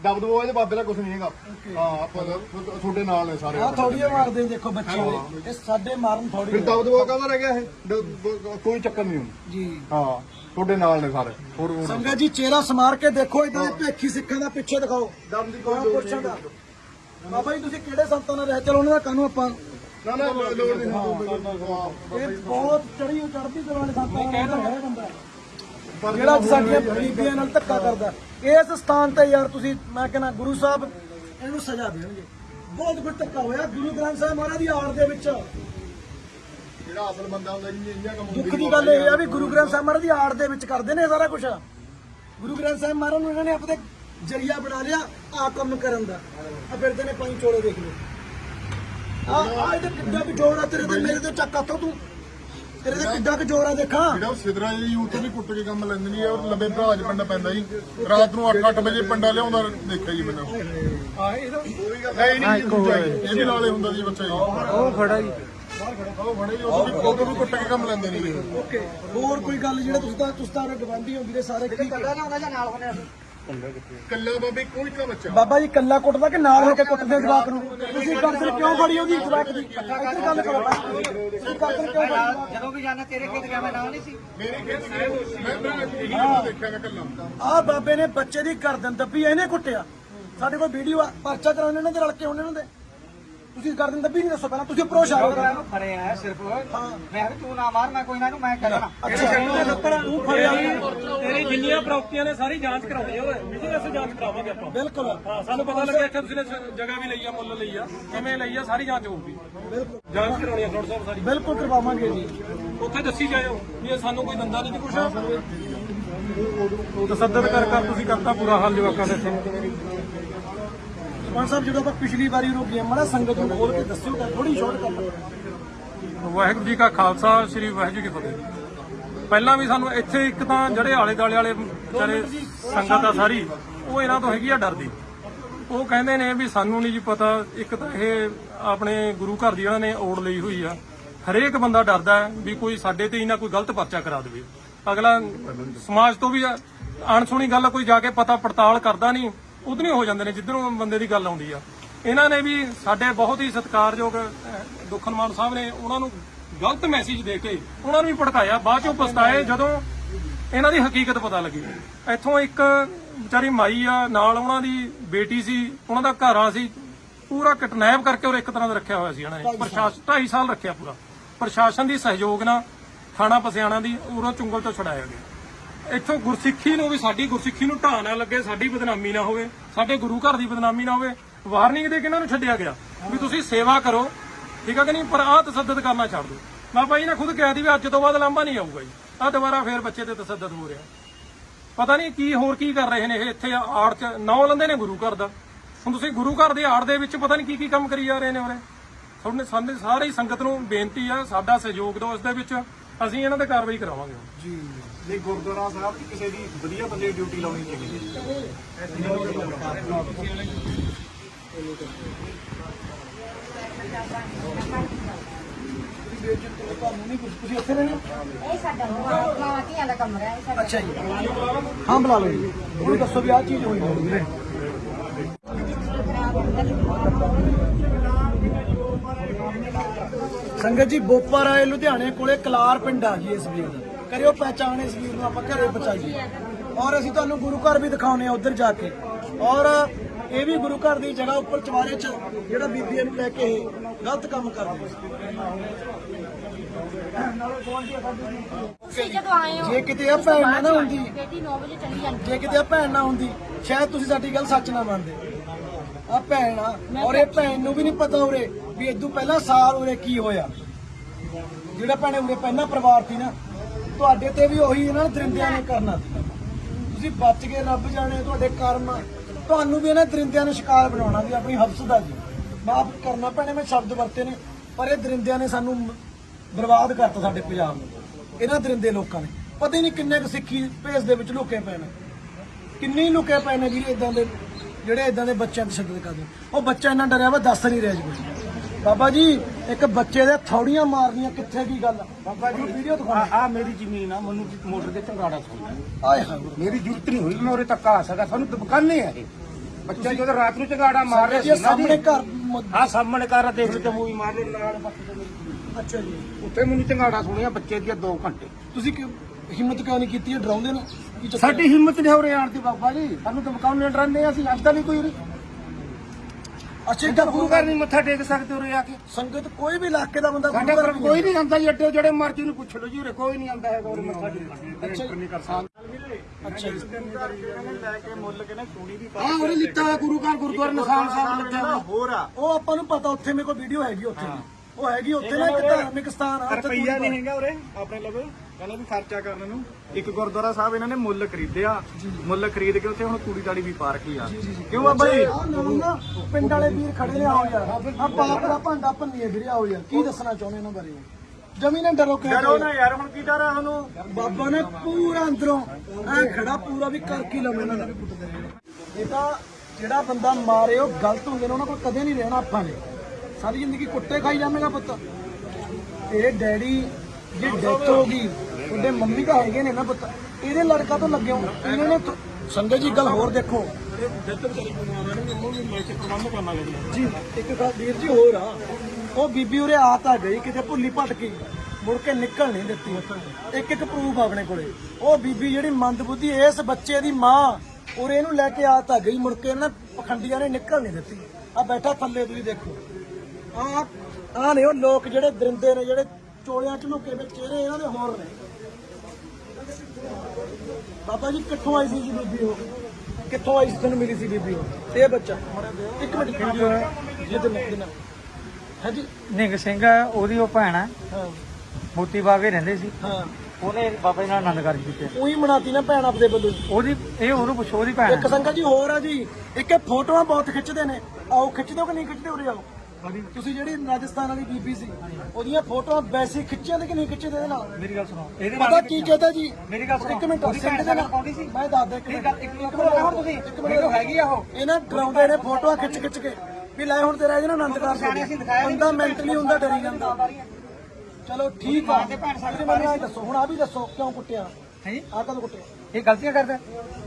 ਦਬ ਦਬੋ ਇਹਦੇ ਬਾਬੇ ਦਾ ਕੁਝ ਨਹੀਂ ਹੈਗਾ। ਹਾਂ ਆਪਾਂ ਤੁ- ਤੁਹਾਡੇ ਨਾਲ ਨੇ ਸਾਰੇ। ਆ ਥੋੜੀਆਂ ਮਾਰਦੇ ਨੇ ਦੇਖੋ ਬੱਚੇ। ਇਹ ਸਾਡੇ ਮਾਰਨ ਥੋੜੀ ਫਿਰ ਦਬ ਦਬੋ ਕਹਿੰਦਾ ਰਹਿ ਗਿਆ ਇਹ? ਦ- ਬ- ਕੋਈ ਚੱਕਰ ਨਹੀਂ ਹੁਣ। ਜੀ। ਹਾਂ ਤੁਹਾਡੇ ਨਾਲ ਨੇ ਸਾਰੇ। ਹੋਰ ਹੋਰ। ਸੰਗਤ ਜੀ ਚਿਹਰਾ ਸਮਾਰ ਕੇ ਦੇਖੋ ਇਦਾਂ ਦੇ ਭੇਖੀ ਸਿੱਖਾਂ ਦਾ ਪਿੱਛੇ ਦਿਖਾਓ। ਦਮ ਦੀ ਕੋਈ ਪੁਰਸ਼ਾਂ ਦਾ। ਬਾਬਾ ਜੀ ਤੁਸੀਂ ਕਿਹੜੇ ਸੰਤਾਂ ਨਾਲ ਰਹਿ ਚਲੋ ਉਹਨਾਂ ਦਾ ਕਾਨੂੰ ਆਪਾਂ ਨਾ ਨਾ ਲੋੜ ਨਹੀਂ ਹਾਂ ਇਹ ਬਹੁਤ ਚੜੀ ਚੜਦੀ ਜਵਾਨ ਸੰਤਾਂ ਨਾਲ ਹੈ ਬੰਦਾ। ਜਿਹੜਾ ਸਾਡੀਆਂ ਬੀਬੀਆਂ ਨਾਲ ਧੱਕਾ ਕਰਦਾ ਇਸ ਸਥਾਨ ਤੇ ਯਾਰ ਤੁਸੀਂ ਮੈਂ ਕਹਿੰਦਾ ਗੁਰੂ ਸਾਹਿਬ ਇਹਨੂੰ ਸਜ਼ਾ ਦੇਣਗੇ। ਬਹੁਤ ਕੁਝ ਧੱਕਾ ਹੋਇਆ ਗੁਰੂ ਗ੍ਰੰਥ ਸਾਹਿਬ ਮਹਾਰਾਜ ਦੀ ਆੜ ਦੇ ਵਿੱਚ। ਜਿਹੜਾ ਅਸਲ ਬੰਦਾ ਹੁੰਦਾ ਜੀ ਇੰਨੀਆਂ ਕੰਮ ਦੁੱਖ ਦੀ ਗੱਲ ਇਹ ਆ ਵੀ ਗੁਰੂ ਗ੍ਰੰਥ ਸਾਹਿਬ ਮਹਾਰਾਜ ਦੀ ਆੜ ਦੇ ਵਿੱਚ ਕਰਦੇ ਨੇ ਸਾਰਾ ਕੁਝ ਗੁਰੂ ਗ੍ਰੰਥ ਸਾਹਿਬ ਮਹਾਰਾਜ ਨੂੰ ਇਹਨਾਂ ਨੇ ਆਪਣੇ ਜਰੀਆ ਬਣਾ ਲਿਆ ਆ ਕੰਮ ਕਰਨ ਦਾ। ਆ ਫਿਰਦੇ ਨੇ ਪੰਜ ਚੋਲੇ ਦੇਖ ਲਓ। ਆ ਆ ਇਹਦੇ ਕਿੱਡਾ ਕੁ ਜ਼ੋਰ ਆ ਤੇਰੇ ਤੇ ਮੇਰੇ ਤੇ ਚੱਕ ਹੱਥੋਂ ਤੂੰ। ਤੇਰੇ ਤੇ ਕਿੱਡਾ ਕੁ ਜ਼ੋਰ ਆ ਦੇਖਾਂ। ਜਿਹੜਾ ਉਹ ਸਿਦਰਾ ਜੀ ਉੱਥੇ ਵੀ ਕੁੱਟ ਕੇ ਕੰਮ ਲੈਂਦੇ ਨਹੀਂ ਔਰ ਲੰਬੇ ਭਰਾਜ ਪਿੰਡ ਪੈਂਦਾ ਜੀ। ਰਾਤ ਨੂੰ 8-8 ਵਜੇ ਪਿੰਡਾ ਲਿਆਉਂਦਾ ਦੇਖਿਆ ਜੀ ਮੈਨੂੰ। ਨਹੀਂ ਨਹੀਂ ਜੀ, ਦੂਜਾ ਜੀ, ਇਹ ਵੀ ਨਾਲੇ ਹੁੰਦਾ ਜੀ ਬੱਚਾ ਜੀ। ਉਹ ਖੜਾ ਜੀ। ਉਹ ਫੜੇ ਜੀ ਉਹ ਵੀ ਉਹ ਵੀ ਕੁੱਟ ਕੇ ਕੰਮ ਲੈਂਦੇ ਨਹੀਂ ਜੀ। ਓਕੇ ਹੋਰ ਕੋਈ ਗੱਲ ਜਿਹੜਾ ਤੁਸੀਂ ਤਾਂ ਤੁਸੀਂ ਤਾਂ ਗਵਾਂਢੀ ਹੋ ਵੀਰੇ ਸਾਰੇ ਕੀ ਕੱਲਾ ਬਾਬੇ ਕੋਈ ਕਾ ਬੱਚਾ। ਬਾਬਾ ਜੀ ਕੱਲਾ ਕੁੱਟਦਾ ਕਿ ਨਾਲ ਹੋ ਕੇ ਕੁੱਟਦੇ ਜਵਾਕ ਨੂੰ? ਤੁਸੀਂ ਗਰਦਨ ਕਿਉਂ ਫੜੀ ਉਹਦੀ ਜਵਾਕ ਦੀ? ਇੱਧਰ ਗੱਲ ਕਰੋ ਤੁਸੀਂ ਗਰਦਨ ਕਿਉਂ ਫੜੀ? ਜਵਾਕ ਦੀ? ਜਦੋਂ ਵੀ ਜਾਣਾ ਤੇਰੇ ਖੇਤ ਗਿਆ ਮੈਂ ਨਾਲ ਨਹੀਂ ਸੀ। ਮੇਰੀ ਖੇਤੀ ਮੈਂ ਮੈਂ ਵੀਡੀਓ ਦੇਖਿਆ ਮੈਂ ਕੱਲਾ। ਆਹ ਬਾਬੇ ਨੇ ਬੱਚੇ ਦੀ ਗਰਦਨ ਦੱਬੀ ਇਹਨੇ ਕੁੱਟਿਆ। ਸਾਡੇ ਕੋਲ ਵੀਡੀਓ ਆ। ਪਰਚਾ ਕਰਾਉਣੇ ਨੇ ਤੇ ਰਲ ਕੇ ਉਹਨਾਂ ਦੇ ਤੁਸੀਂ ਕਰ ਦਿੰਦੇ ਵੀ ਨਹੀਂ ਦੱਸੋ ਪਹਿਲਾਂ ਤੁਸੀਂ ਅਪਰੋਚ ਆ ਰਹੇ ਹੋ। ਫੜਿਆ ਹੈ ਸਿਰਫ ਮੈਂ ਵੀ ਤੂੰ ਨਾ ਮਾਰ ਮੈਂ ਕੋਈ ਨਾ ਇਹਨੂੰ ਮੈਂ ਕਹਿਣਾ ਅੱਛਾ। ਤੂੰ ਫੜਿਆ। ਤੇਰੀ ਜਿੰਨੀਆਂ ਪ੍ਰਾਪਰਟੀਆਂ ਨੇ ਸਾਰੀ ਜਾਂਚ ਕਰਾਉਣੀ ਓਏ। ਬਿਜ਼ਨਸ ਜਾਂਚ ਕਰਾਵਾਂਗੇ ਆਪਾਂ। ਬਿਲਕੁਲ। ਹਾਂ ਸਾਨੂੰ ਪਤਾ ਲੱਗਿਆ ਇੱਥੇ ਤੁਸੀਂ ਨੇ ਜਗ੍ਹਾ ਵੀ ਲਈ ਆ ਮੁੱਲ ਲਈ ਆ। ਕਿਵੇਂ ਲਈ ਆ ਸਾਰੀ ਜਾਂਚ ਹੋਊਗੀ। ਜਾਂਚ ਕਰਾਉਣੀ ਆ ਥੋੜਾ ਸਾਹਿਬ ਸਾਰੀ। ਬਿਲਕੁਲ ਕਰਵਾਵਾਂਗੇ ਜੀ। ਉੱਥੇ ਦੱਸੀ ਜਾਇਓ ਵੀ ਇਹ ਸਾਨੂੰ ਕੋਈ ਦੰਦਾ ਨਹੀਂ ਤੇ ਕੁਛ। ਤਸੱਦਦ ਕਰ ਕਰ ਤੁਸੀਂ ਕਰਤਾ ਪੂਰਾ ਹਾਲ ਜਵਾਕਾਂ ਦੇ ਇੱਥੇ। ਸਰਪੰਚ ਸਾਹਿਬ ਜਦੋਂ ਆਪਾਂ ਪਿਛਲੀ ਵਾਰੀ ਰੋਕੀ ਮੜਾ ਸੰਗਤ ਨੂੰ ਖੋਲ ਕੇ ਦੱਸਿਓ ਗੱਲ ਥੋੜੀ ਸ਼ੋਰਟ ਕਰ ਵਾਹਿਗੁਰੂ ਜੀ ਕਾ ਖਾਲਸਾ ਸ੍ਰੀ ਵਾਹਿਗੁਰੂ ਜੀ ਕੀ ਫਤਿਹ। ਪਹਿਲਾਂ ਵੀ ਸਾਨੂੰ ਇੱਥੇ ਇੱਕ ਤਾਂ ਜਿਹੜੇ ਆਲੇ ਦਾਲੇ ਵਾਲੇ ਵਿਚਾਰੇ ਸੰਗਤ ਆ ਸਾਰੀ ਉਹ ਇਹਨਾਂ ਤੋਂ ਹੈਗੀ ਆ ਡਰਦੀ ਉਹ ਕਹਿੰਦੇ ਨੇ ਵੀ ਸਾਨੂੰ ਨਹੀਂ ਜੀ ਪਤਾ ਇੱਕ ਤਾਂ ਇਹ ਆਪਣੇ ਗੁਰੂ ਘਰ ਦੀ ਉਹਨਾਂ ਨੇ ਓੜ ਲਈ ਹੋਈ ਆ। ਹਰੇਕ ਬੰਦਾ ਡਰਦਾ ਹੈ ਵੀ ਕੋਈ ਸਾਡੇ ਤੇ ਹੀ ਨਾ ਕੋਈ ਗਲਤ ਪਰਚਾ ਕਰਾ ਦੇਵੇ। ਅਗਲਾ ਸਮਾਜ ਤੋਂ ਵੀ ਅਣਸੁਣੀ ਗੱਲ ਕੋਈ ਜਾ ਕੇ ਪਤਾ ਪੜਤਾਲ ਕਰਦਾ ਨਹੀਂ। ਉਦਨੇ ਹੋ ਜਾਂਦੇ ਨੇ ਜਿੱਧਰੋਂ ਬੰਦੇ ਦੀ ਗੱਲ ਆਉਂਦੀ ਆ। ਇਹਨਾਂ ਨੇ ਵੀ ਸਾਡੇ ਬਹੁਤ ਹੀ ਸਤਿਕਾਰਯੋਗ ਦੁਖਨਮਾਨ ਸਾਹਿਬ ਨੇ ਉਹਨਾਂ ਨੂੰ ਗਲਤ ਮੈਸੇਜ ਦੇ ਕੇ ਉਹਨਾਂ ਨੂੰ ਵੀ ਭੜਕਾਇਆ। ਬਾਅਦ ਚੋਂ ਪਛਤਾਏ ਜਦੋਂ ਇਹਨਾਂ ਦੀ ਹਕੀਕਤ ਪਤਾ ਲੱਗੀ। ਇੱਥੋਂ ਇੱਕ ਵਿਚਾਰੀ ਮਾਈ ਆ ਨਾਲ ਉਹਨਾਂ ਦੀ ਬੇਟੀ ਸੀ ਉਹਨਾਂ ਦਾ ਘਰ ਆ ਸੀ। ਪੂਰਾ ਕਿਡਨੈਪ ਕਰਕੇ ਉਹ ਇੱਕ ਤਰ੍ਹਾਂ ਦਾ ਰੱਖਿਆ ਹੋਇਆ ਸੀ ਇਹਨਾਂ ਨੇ। ਪ੍ਰਸ਼ਾਸਨ 2.5 ਸਾਲ ਰੱਖਿਆ ਪੂਰਾ। ਪ੍ਰਸ਼ਾਸਨ ਦੀ ਸਹਿਯੋਗ ਨਾਲ ਥਾਣਾ ਪਸਿਆਣਾ ਦੀ ਉਰੋਂ ਚੁੰਗਲ ਤੋਂ ਛੁਡਾਇਆ ਗਿਆ। ਇੱਥੋਂ ਗੁਰਸਿੱਖੀ ਨੂੰ ਵੀ ਸਾਡੀ ਗੁਰਸਿੱਖੀ ਨੂੰ ਢਾਹ ਨਾ ਲੱਗੇ, ਸਾਡੀ ਬਦਨਾਮੀ ਨਾ ਹੋਵੇ, ਸਾਡੇ ਗੁਰੂ ਘਰ ਦੀ ਬਦਨਾਮੀ ਨਾ ਹੋਵੇ। ਵਾਰਨਿੰਗ ਦੇ ਕੇ ਇਹਨਾਂ ਨੂੰ ਛੱਡਿਆ ਗਿਆ ਵੀ ਤੁਸੀਂ ਸੇਵਾ ਕਰੋ, ਠੀਕ ਆ ਕਿ ਨਹੀਂ? ਪਰ ਆਹ ਤਸੱਦਦ ਕਰਨਾ ਛੱਡ ਦਿਓ। ਬਾਬਾ ਜੀ ਨੇ ਖੁਦ ਕਹਿ ਦੀ ਵੀ ਅੱਜ ਤੋਂ ਬਾਅਦ ਲਾਂਭਾ ਨਹੀਂ ਆਊਗਾ ਜੀ। ਆਹ ਦੁਬਾਰਾ ਫੇਰ ਬੱਚੇ ਤੇ ਤਸੱਦਦ ਹੋ ਰਿਹਾ। ਪਤਾ ਨਹੀਂ ਕੀ ਹੋਰ ਕੀ ਕਰ ਰਹੇ ਨੇ ਇਹ ਇੱਥੇ ਆੜ ਚ, ਨਾਂ ਲੈਂਦੇ ਨੇ ਗੁਰੂ ਘਰ ਦਾ। ਹੁਣ ਤੁਸੀਂ ਗੁਰੂ ਘਰ ਦੇ ਆੜ ਦੇ ਵਿੱਚ ਪਤਾ ਨਹੀਂ ਕੀ ਕੀ ਕੰਮ ਕਰੀ ਜਾ ਰਹੇ ਨੇ ਉਰੇ। ਤੁਹਾਡੇ ਸਾਹਮਣੇ ਸਾਰੀ ਸੰਗਤ ਨੂੰ ਬੇਨਤੀ ਆ, ਸਾਡਾ ਸਹਿਯੋਗ ਦਿਓ ਇਸ ਦੇ ਵਿੱਚ। ਅਸੀਂ ਇਹਨਾਂ ਤੇ ਕਾਰਵਾਈ ਕਰਾਵਾਂਗੇ ਜੀ। ਨਹੀਂ ਗੁਰਦੁਆਰਾ ਸਾਹਿਬ 'ਚ ਕਿਸੇ ਦੀ ਵਧੀਆ ਬੰਦੇ ਦੀ ਡਿਊਟੀ ਲਾਉਣੀ ਚਾਹੀਦੀ ਹੈ। ਤੁਹਾਨੂੰ ਨਹੀਂ ਕੁਝ ਤੁਸੀਂ ਇੱਥੇ ਰਹਿੰਦੇ ਹੋ? ਇਹ ਸਾਡਾ ਮਾਵਾਂ ਦਾ ਕਮਰਾ ਹੈ ਸਾਡਾ ਅੱਛਾ ਜੀ। ਹਾਂ। ਬੁਲਾ ਲਓ ਜੀ। ਉਹ ਦੱਸੋ ਵੀ ਆਹ ਚੀਜ਼ ਹੋਈ ਹੈ। ਵੀਰੇ ਸੰਗਤ ਜੀ ਬੋਪਾ ਰਾਏ ਲੁਧਿਆਣੇ ਕੋਲੇ ਕਲਾਰ ਪਿੰਡ ਆ ਜੀ ਇਸ ਵੀਰ ਦਾ ਕਰਿਓ ਪਹਿਚਾਣ ਇਸ ਵੀਰ ਨੂੰ ਆਪਾਂ ਘਰੇ ਪਹੁੰਚਾਈਏ। ਔਰ ਅਸੀਂ ਤੁਹਾਨੂੰ ਗੁਰੂ ਘਰ ਵੀ ਦਿਖਾਉਨੇ ਆ ਉਧਰ ਜਾ ਕੇ। ਔਰ ਇਹ ਵੀ ਗੁਰੂ ਘਰ ਦੀ ਜਗ੍ਹਾ ਉੱਪਰ ਚਵਾਰੇ 'ਚ ਜਿਹੜਾ ਬੀਬੀਆਂ ਨੂੰ ਲੈ ਕੇ ਇਹ ਗਲਤ ਕੰਮ ਕਰਦੇ ਤੁਸੀਂ ਜਦੋਂ ਆਏ ਹੋ ਜੇ ਕਿਤੇ ਆ ਭੈਣ ਨਾ ਨਾ ਹੁੰਦੀ। ਬੇਟੀ 9 ਵਜੇ ਚਲੀ ਜਾਂਦੀ। ਜੇ ਕਿਤੇ ਆ ਭੈਣ ਨਾ ਹੁੰਦੀ ਸ਼ਾਇਦ ਤੁਸੀਂ ਸਾਡੀ ਗੱਲ ਸੱਚ ਨਾ ਮੰਨਦੇ। ਆ ਭੈਣ ਆ ਔਰ ਇਹ ਭੈਣ ਨੂੰ ਵੀ ਨਹੀਂ ਪਤਾ ਉਰੇ ਵੀ ਇਦੋਂ ਪਹਿਲਾਂ ਸਾਲ ਉਰੇ ਕੀ ਹੋਇਆ। ਜਿਹੜਾ ਭੈਣੇ ਉਰੇ ਪਹਿਲਾਂ ਪਰਿਵਾਰ ਸੀ ਨਾ ਤੁਹਾਡੇ ਤੇ ਵੀ ਉਹੀ ਇਹਨਾਂ ਦਰਿੰਦਿਆਂ ਨੇ ਕਰਨਾ ਸੀ ਤੁਸੀਂ ਬਚ ਗਏ ਰੱਬ ਜਾਣੇ ਤੁਹਾਡੇ ਕਰਮ। ਤੁਹਾਨੂੰ ਵੀ ਇਹਨਾਂ ਦਰਿੰਦਿਆਂ ਨੇ ਸ਼ਿਕਾਰ ਬਣਾਉਣਾ ਸੀ ਆਪਣੀ ਹਵਸ ਦਾ ਜੀ। ਮਾਫ ਕਰਨਾ ਭੈਣੇ ਮੈਂ ਸ਼ਬਦ ਵਰਤੇ ਨੇ ਪਰ ਇਹ ਦਰਿੰਦਿਆਂ ਨੇ ਸਾਨੂੰ ਬਰਬਾਦ ਕਰਤਾ ਸਾਡੇ ਪੰਜਾਬ ਨੂੰ। ਇਹਨਾਂ ਦਰਿੰਦੇ ਲੋਕਾਂ ਨੇ। ਪਤਾ ਹੀ ਨਹੀਂ ਕਿੰਨੇ ਕੁ ਸਿੱਖੀ ਭੇਸ ਦੇ ਵਿੱਚ ਲੁਕੇ ਪਏ ਨੇ। ਕਿੰਨੇ ਲੁਕੇ ਪਏ ਨੇ ਵੀਰੇ ਇਦਾਂ ਦੇ ਜਿਹੜੇ ਇਦਾਂ ਦੇ ਬੱਚਿਆਂ ਤੇ ਸ਼ੱਦਤ ਕਰਦੇ ਉਹ ਬੱਚਾ ਇੰਨਾ ਡਰਿਆ ਵਾ ਦੱਸ ਨਹੀਂ ਰਿਹਾ ਜੀ ਬਾਬਾ ਜੀ ਇੱਕ ਬੱਚੇ ਦੇ ਥੌੜੀਆਂ ਮਾਰਨੀਆਂ ਕਿੱਥੇ ਕੀ ਗੱਲ? ਆ? ਬਾਬਾ ਜੀ ਵੀਡੀਓ ਦਿਖਾ ਆ ਮੇਰੀ ਜ਼ਮੀਨ ਆ ਮੈਨੂੰ ਮੋਟਰ ਦੇ ਝੰਗਾੜਾ ਸੋਈ ਆਏ ਹਾਏ। ਮੇਰੀ ਜ਼ਰੂਰਤ ਨਹੀਂ ਹੋਈ ਮੈਂ ਤੱਕ ਆ ਸਕਾਂ ਸਾਨੂੰ ਦੁਕਾਨ ਨਹੀਂ ਹੈ ਇਹ ਬੱਚਾ ਜਦੋਂ ਰਾਤ ਨੂੰ ਝੰਗਾੜਾ ਮਾਰ ਰਿਹਾ ਸੀ ਸਾਹਮਣੇ ਘਰ ਆ ਸਾਹਮਣੇ ਕਰ ਦੇਖ ਲਓ ਤੇ ਮੂਵੀ ਮਾਰ ਲਓ ਨਾਲ। ਅੱਛਾ ਜੀ। ਉੱਥੇ ਮੈਨੂੰ ਝੰਗਾੜਾ ਸੁਣਿਆ ਬੱਚੇ ਦੀਆਂ 2 ਘੰਟੇ। ਤੁਸੀਂ ਹਿੰਮਤ ਕਿਉਂ ਨਹੀਂ ਕੀਤੀ ਡਰਾਉਂਦੇ ਨੇ? ਸਾਡੀ ਹਿੰਮਤ ਨਹੀਂ ਹੋ ਰਹੀ ਆਣ ਦੀ ਬਾਬਾ ਜੀ ਸਾਨੂੰ ਨਹੀਂ ਡਰਾਉਂਦੇ ਅਸੀਂ ਅੱਧਾ ਵੀ ਕੋਈ ਇੱਦਾਂ ਇੱਦਾਂ ਗੁਰੂ ਘਰ ਨਹੀਂ ਮੱਥਾ ਟੇਕ ਸਕਦੇ ਉਰੇ ਆ ਕੇ। ਸੰਗਤ ਕੋਈ ਵੀ ਇਲਾਕੇ ਦਾ ਬੰਦਾ ਸਾਡੇ ਗੁਰੂ ਘਰ ਘਰ ਕੋਈ ਨਹੀਂ। ਆਉਂਦਾ ਜੀ ਅੱਡੇ ਜਿਹੜੇ ਮਰਜ਼ੀ ਨੂੰ ਪੁੱਛ ਲਓ ਜੀ ਉਰੇ ਕੋਈ ਨਹੀਂ ਆਉਂਦਾ ਹੈਗਾ ਉਰੇ ਮੱਥਾ ਟੇਕਣ। ਅੱਛਾ ਜੀ। ਅੱਛਾ ਜੀ। ਲੈ ਕੇ ਮੁੱਲ ਕੇ ਨਾ ਚੂੜੀ ਦੀ ਹਾਂ ਉਹਨੇ ਲਿੱਤਾ ਗੁਰੂ ਘਰ ਗੁਰਦੁਆਰਾ ਨਿਸ਼ਾਨ ਸਾਹਿਬ ਲੱਗਿਆ ਹੋਇਆ। ਹੋਰ ਆ। ਉਹ ਆਪਾਂ ਨੂੰ ਪਤਾ ਉੱਥੇ ਮੇਰੇ ਕੋਲ ਵੀਡੀਓ ਹੈਗੀ ਉੱਥੇ। ਉਹ ਹੈਗੀ ਉੱਥੇ ਨਾ ਇੱਕ ਧਾਰਮਿਕ ਸਥਾਨ ਆ ਰੁਪਈਆ ਨਹੀਂ ਹੈਗਾ ਉਰੇ ਆਪਣੇ ਲਵੇ। ਕਹਿੰਦਾ ਵੀ ਖਰਚਾ ਕਰਨ ਨੂੰ ਇੱਕ ਗੁਰਦੁਆਰਾ ਸਾਹਿਬ ਇਹਨਾਂ ਨੇ ਮੁੱਲ ਖਰੀਦਿਆ। ਮੁੱਲ ਖਰੀਦ ਕੇ ਉੱਥੇ ਹੁਣ ਤੂੜੀ ਤਾੜੀ ਵੀ ਪਾ ਰੱਖੀ ਆ। ਕਿਉਂ ਨਾਲ ਨਾ ਪਿੰਡ ਵਾਲੇ ਵੀਰ ਖੜੇ ਨੇ ਆਓ ਯਾਰ ਆ ਬਾਪ ਦਾ ਭਾਂਡਾ ਭੰਨੀਏ ਵੀਰੇ ਆਓ ਯਾਰ ਕੀ ਦੱਸਣਾ ਚਾਹੁੰਦੇ ਇਹਨਾਂ ਬਾਰੇ? ਜਮੀ ਨੇ ਡਰੋ ਕਿ ਡਰੋ ਨਾ ਯਾਰ ਹੁਣ ਕੀ ਡਰ ਆ ਸਾਨੂੰ? ਬਾਬਾ ਨੇ ਪੂਰਾ ਅੰਦਰੋਂ ਐ ਖੜਾ ਪੂਰਾ ਵੀ ਕਰ ਕੀ ਲਵੇਂ ਇਹਨਾਂ ਦਾ ਇਹ ਤਾਂ ਜਿਹੜਾ ਬੰਦਾ ਮਾਰੇ ਉਹ ਗਲਤ ਹੁੰਦੇ ਨੇ ਉਹਨਾਂ ਕੋਲ ਕਦੇ ਨਹੀਂ ਰਹਿਣਾ ਆਪਾਂ ਨੇ। ਸਾਰੀ ਜ਼ਿੰਦਗੀ ਕੁੱਤੇ ਖਾਈ ਜਾਵੇਗਾ ਪੁੱਤ। ਤੇਰੇ ਡੈਡੀ ਜੇ ਡੈਥ ਹੋ ਗਈ ਤੁਹਾਡੇ ਮੰਮੀ ਤਾਂ ਹੈਗੇ ਨੇ ਨਾ ਪੁੱਤ। ਇਹਦੇ ਲੜਕਾ ਤੋਂ ਲੱਗਿਓ ਇਹਨਾਂ ਨੇ ਸੰਗਤ ਜੀ ਗੱਲ ਹੋਰ ਦੇਖੋ। ਜੀ, ਇੱਕ ਗੱਲ ਵੀਰ ਜੀ ਹੋਰ ਆ। ਉਹ ਬੀਬੀ ਉਰੇ ਆ ਤਾਂ ਗਈ, ਕਿਤੇ ਭੁੱਲੀ ਭਟਕੀ। ਮੁੜ ਕੇ ਨਿਕਲ ਨਹੀਂ ਦਿੱਤੀ। ਇੱਕ ਇੱਕ ਪ੍ਰੂਫ ਆਪਣੇ ਕੋਲੇ। ਉਹ ਬੀਬੀ ਜਿਹੜੀ ਮੰਦਬੁੱਧੀ, ਇਸ ਬੱਚੇ ਦੀ ਮਾਂ, ਉਰੇ ਇਹਨੂੰ ਲੈ ਕੇ ਆ ਤਾਂ ਗਈ, ਮੁੜ ਕੇ ਇਹਨਾਂ ਪਖੰਡੀਆਂ ਨੇ ਨਿਕਲ ਨਹੀਂ ਦਿੱਤੀ। ਆ ਬੈਠਾ ਥੱਲੇ, ਤੁਸੀਂ ਦੇਖੋ। ਆ ਆ ਨੇ ਉਹ ਲੋਕ ਜਿਹੜੇ ਦਰਿੰਦੇ ਨੇ, ਜਿਹੜੇ ਚੋਲਿਆਂ ਚ ਲੁਕੇ ਵਿੱਚ ਚਿਹਰੇ ਇਹਨਾਂ ਦੇ ਹੋਰ ਨੇ? ਬਾਬਾ ਜੀ ਕਿੱਥੋਂ ਆਈ ਸੀ ਜੀ ਬੀਬੀ ਉਹ? ਕਿੱਥੋਂ ਆਈ ਸੀ ਤੁਹਾਨੂੰ ਮਿਲੀ ਸੀ ਬੀਬੀ ਉਹ? ਤੇ ਇਹ ਬੱਚਾ? ਇੱਕ ਮਿੰਟ ਦਿਨ ਦਿਨ ਹਾਂਜੀ? ਨਿੰਗ ਸਿੰਘ ਉਹਦੀ ਉਹ ਭੈਣ ਹੈ। ਹਾਂ। ਮੋਤੀ ਬਾਗੇ ਰਹਿੰਦੇ ਸੀ। ਹਾਂ। ਉਹਨੇ ਬਾਬਾ ਜੀ ਨਾਲ ਆਨੰਦ ਕਾਰਜ ਕੀਤੇ। ਉਹੀ ਬਣਾਤੀ ਨਾ ਭੈਣ ਆਪਦੇ ਵੱਲੋਂ। ਉਹਦੀ ਇਹ ਉਹਨੂੰ ਪੁੱਛੋ ਉਹਦੀ ਭੈਣ ਇੱਕ ਸੰਗਤ ਜੀ ਹੋਰ ਆ ਜੀ। ਇੱਕ ਇਹ ਫੋਟੋਆਂ ਬਹੁਤ ਖਿੱਚਦੇ ਨੇ। ਆਓ ਖਿੱਚਦੇ ਹੋ ਕਿ ਨਹੀਂ ਖਿੱਚਦੇ ਉਰੇ ਆਓ। ਤੁਸੀਂ ਜਿਹੜੀ ਰਾਜਸਥਾਨ ਵਾਲੀ ਬੀਬੀ ਸੀ ਉਹਦੀਆਂ ਫੋਟੋਆਂ ਵੈਸੇ ਖਿੱਚੀਆਂ ਤੇ ਕਿ ਨਹੀਂ ਖਿੱਚਦੇ ਇਹਦੇ ਨਾਲ? ਮੇਰੀ ਗੱਲ ਸੁਣੋ ਇਹਦੇ ਪਤਾ ਕੀ ਕਹਤਾ ਜੀ? ਮੇਰੀ ਗੱਲ ਸੁਣੋ ਇੱਕ ਮਿੰਟ ਸਿੰਧ ਦੇ ਨਾਲ। ਪਾਉਂਦੀ ਸੀ? ਮੈਂ ਦੱਸ ਦੇ ਇੱਕ ਮਿੰਟ। ਇੱਕ ਮਿੰਟ ਹੁਣ ਤੁਸੀਂ ਵੀਡੀਓ ਹੈਗੀ ਆ ਉਹ? ਇਹ ਨਾ ਡਰਾਉਂਦੇ ਨੇ ਫੋਟੋਆਂ ਖਿੱਚ ਖਿੱਚ ਕੇ ਵੀ ਲੈ ਹੁਣ ਤੇਰਾ ਇਹਦੇ ਨਾਲ ਆਨੰਦ ਕਰ ਬੰਦਾ ਮੈਂਟਲੀ ਹੁੰਦਾ ਡਰੀ ਜਾਂਦਾ। ਚਲੋ ਠੀਕ ਆ। ਤੇ ਸਾਡੇ ਮੈਨੂੰ ਇਹ ਦੱਸੋ ਹੁਣ ਆ ਵੀ ਦੱਸੋ ਕਿਉਂ ਕੁੱਟਿਆ? ਹੈ? ਆ ਕਦੋਂ ਕੁੱਟਿਆ? ਇਹ ਗਲਤੀਆਂ ਕਰਦਾ?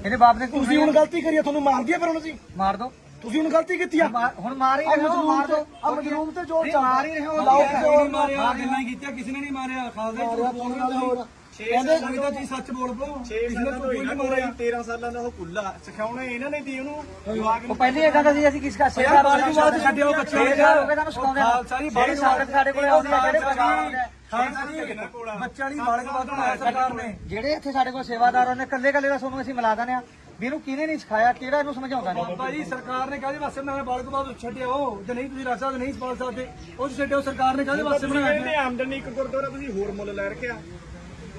ਇਹਦੇ ਬਾਪ ਨੇ ਤੁਸੀਂ ਹੁਣ ਗਲਤੀ ਕਰੀ ਤੁਹਾਨੂੰ ਮਾਰ ਦਿਆ ਫਿਰ ਹੁਣ ਅਸੀਂ। ਮਾਰ ਦੋ। ਤੁਸੀਂ ਹੁਣ ਗਲਤੀ ਕੀਤੀ ਆ। ਹੁਣ ਮਾਰ ਹੀ ਰਹੇ ਹੋ ਮਾਰ ਦੋ। ਆ ਮਜਲੂਮ ਤੇ ਜੋਰ ਨਹੀਂ, ਚੱਲਦਾ। ਮਾਰ ਹੀ ਰਹੇ ਹੋ। ਲਾਓ ਕਿਸੇ ਹੈ? ਹੋਰ ਮਾਰਿਆ, ਮਾਰਿਆ ਗੱਲਾਂ ਕੀਤੀਆਂ ਕਿਸੇ ਨੇ ਨਹੀਂ ਮਾਰਿਆ। ਖਾਲਸਾ ਮਾਰਿਆ ਕੋਈ ਗੱਲ ਹੋਰ ਕਹਿੰਦੇ ਕੋਈ ਤਾਂ ਚੀਜ਼ ਸੱਚ ਬੋਲ ਪੋ 6 ਸਾਲਾਂ ਤੋਂ ਇਹਨਾਂ ਕੋਲ 13 ਸਾਲਾਂ ਦਾ ਉਹ ਕੁੱਲਾ ਸਿਖਾਉਣੇ ਇਹਨਾਂ ਨੇ ਦੀ ਉਹਨੂੰ। ਜਵਾਕ ਉਹ ਪਹਿਲੀ ਇਹ ਕਹਿੰਦਾ ਸੀ ਅਸੀਂ ਕਿਸ ਕਾ ਸੇਵਾ ਬਾਅਦ ਬਾਅਦ ਛੱਡਿਓ ਬੱਚੇ। ਹੋ ਗਏ ਤੁਹਾਨੂੰ ਸਿਖਾਉਂਦੇ ਆ। ਖਾਲਸਾ ਜੀ, ਜਿਹੜੀ ਸੰਗਤ ਸਾਡੇ ਕੋਲ ਆਉਂਦੀ ਹੈ ਜਿਹੜੇ ਪਰਿਵਾਰ ਆਉਂਦੇ ਆ। ਬੱਚਾ ਨਹੀਂ ਬਾਲਕ ਬਾਤ ਬਣਾਇਆ ਸਰਕਾਰ ਨੇ। ਜਿਹੜੇ ਇੱਥੇ ਸਾਡੇ ਕੋਲ ਸੇਵਾਦਾਰ ਨੇ ਕੱਲੇ ਕੱਲੇ ਦਾ ਤੁਹਾਨੂੰ ਅਸੀਂ ਮਿਲਾ ਦਿੰਦੇ ਆ। ਵੀ ਇਹਨੂੰ ਕਿਹਨੇ ਨਹੀਂ ਸਿਖਾਇਆ? ਕਿਹੜਾ ਇਹਨੂੰ ਸਮਝਾਉਂਦਾ ਨਹੀਂ? ਭਾਈ ਸਰਕਾਰ ਨੇ ਕਾਹਦੇ ਵਾਸਤੇ ਬਣਾਇਆ? ਬਾਲਕ ਬਾਤ ਛੱਡਿਓ ਜੇ ਨਹੀਂ ਤੁਸੀਂ ਰਾਜਾ ਨਹੀਂ ਪਾਲ ਸਕਦੇ ਉਹ ਛੱਡਿਓ ਸਰਕਾਰ ਨੇ ਕਾਹਦੇ ਵਾਸਤੇ ਬਣਾਇਆ? ਆਮਦਨੀ ਇੱਕ ਗੁਰਦੁਆਰਾ ਤੁਸੀਂ ਹੋਰ ਮੁੱਲ ਲੈ ਰੱਖਿਆ।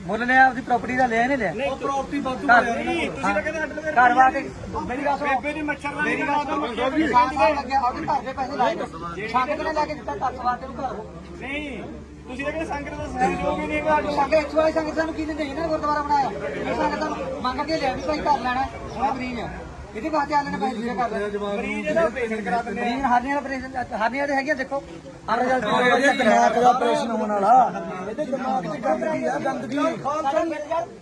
ਮੁੱਲ ਲਿਆ ਆਪਦੀ ਪ੍ਰਾਪਰਟੀ ਦਾ ਲਿਆ ਨਹੀਂ ਲਿਆ? ਉਹ ਪ੍ਰਾਪਰਟੀ ਵਾਧੂ ਨਹੀਂ ਤੁਸੀਂ ਤਾਂ ਕਹਿੰਦੇ ਅੱਡ ਘਰ ਵਾ ਕੇ ਮੇਰੀ ਗੱਲ ਸੁਣੋ। ਬੇਬੇ ਦੀ ਮੱਛਰ ਨਾਲ ਮੇਰੀ ਗੱਲ ਮੇਰੀ ਸਾਲ ਦਾ ਲੱਗਿਆ ਆਪਦੇ ਘਰ ਦੇ ਪੈਸੇ ਲਾਏ ਨੇ ਸੰਗਤ ਨੇ ਲੈ ਕੇ ਦਿੱਤਾ ਘਰ ਸਵਾਰ ਤੇ ਨੂੰ ਘਰ। ਨਹੀਂ। ਤੁਸੀਂ ਤਾਂ ਕਹਿੰਦੇ ਸੰਗਤ ਦਾ ਸਹਿਯੋਗ ਹੀ ਨਹੀਂ ਹੈਗਾ। ਸੰਗਤ ਇੱਥੋਂ ਵਾਲੀ ਸੰਗਤ ਸਾਨੂੰ ਕੀ ਦਿੰਦੇ? ਇਹਨਾਂ ਨੇ ਗੁਰਦੁਆਰਾ ਬਣਾਇਆ। ਇਹ ਸੰਗਤ ਮੰਗ ਕੇ ਲਿਆ ਵੀ ਭਾਈ ਘਰ ਲੈਣਾ ਸੋਹਣਾ ਮਰੀਜ਼ ਆ ਇਹਦੇ ਵਾਸਤੇ ਆਲੇ ਨੇ ਪੈਸੇ ਕਰ ਮਰੀਜ਼ ਇਹਦਾ ਆਪਰੇਸ਼ਨ ਕਰਾ ਦਿੰਦੇ ਮਰੀਜ਼ ਹਰਨੀਆਂ ਦਾ ਆਪਰੇਸ਼ਨ ਹਰਨੀਆਂ ਦੇ ਹੈਗੀਆਂ ਦੇਖੋ। ਆ ਰਿਜ਼ਲਟ ਦਿਮਾਗ ਦਾ ਆਪਰੇਸ਼ਨ ਹੋਣ ਵਾਲਾ। ਇਹਦੇ ਦਿਮਾਗ 'ਚ ਗੰਦਗੀ ਆ ਗੰਦਗੀ।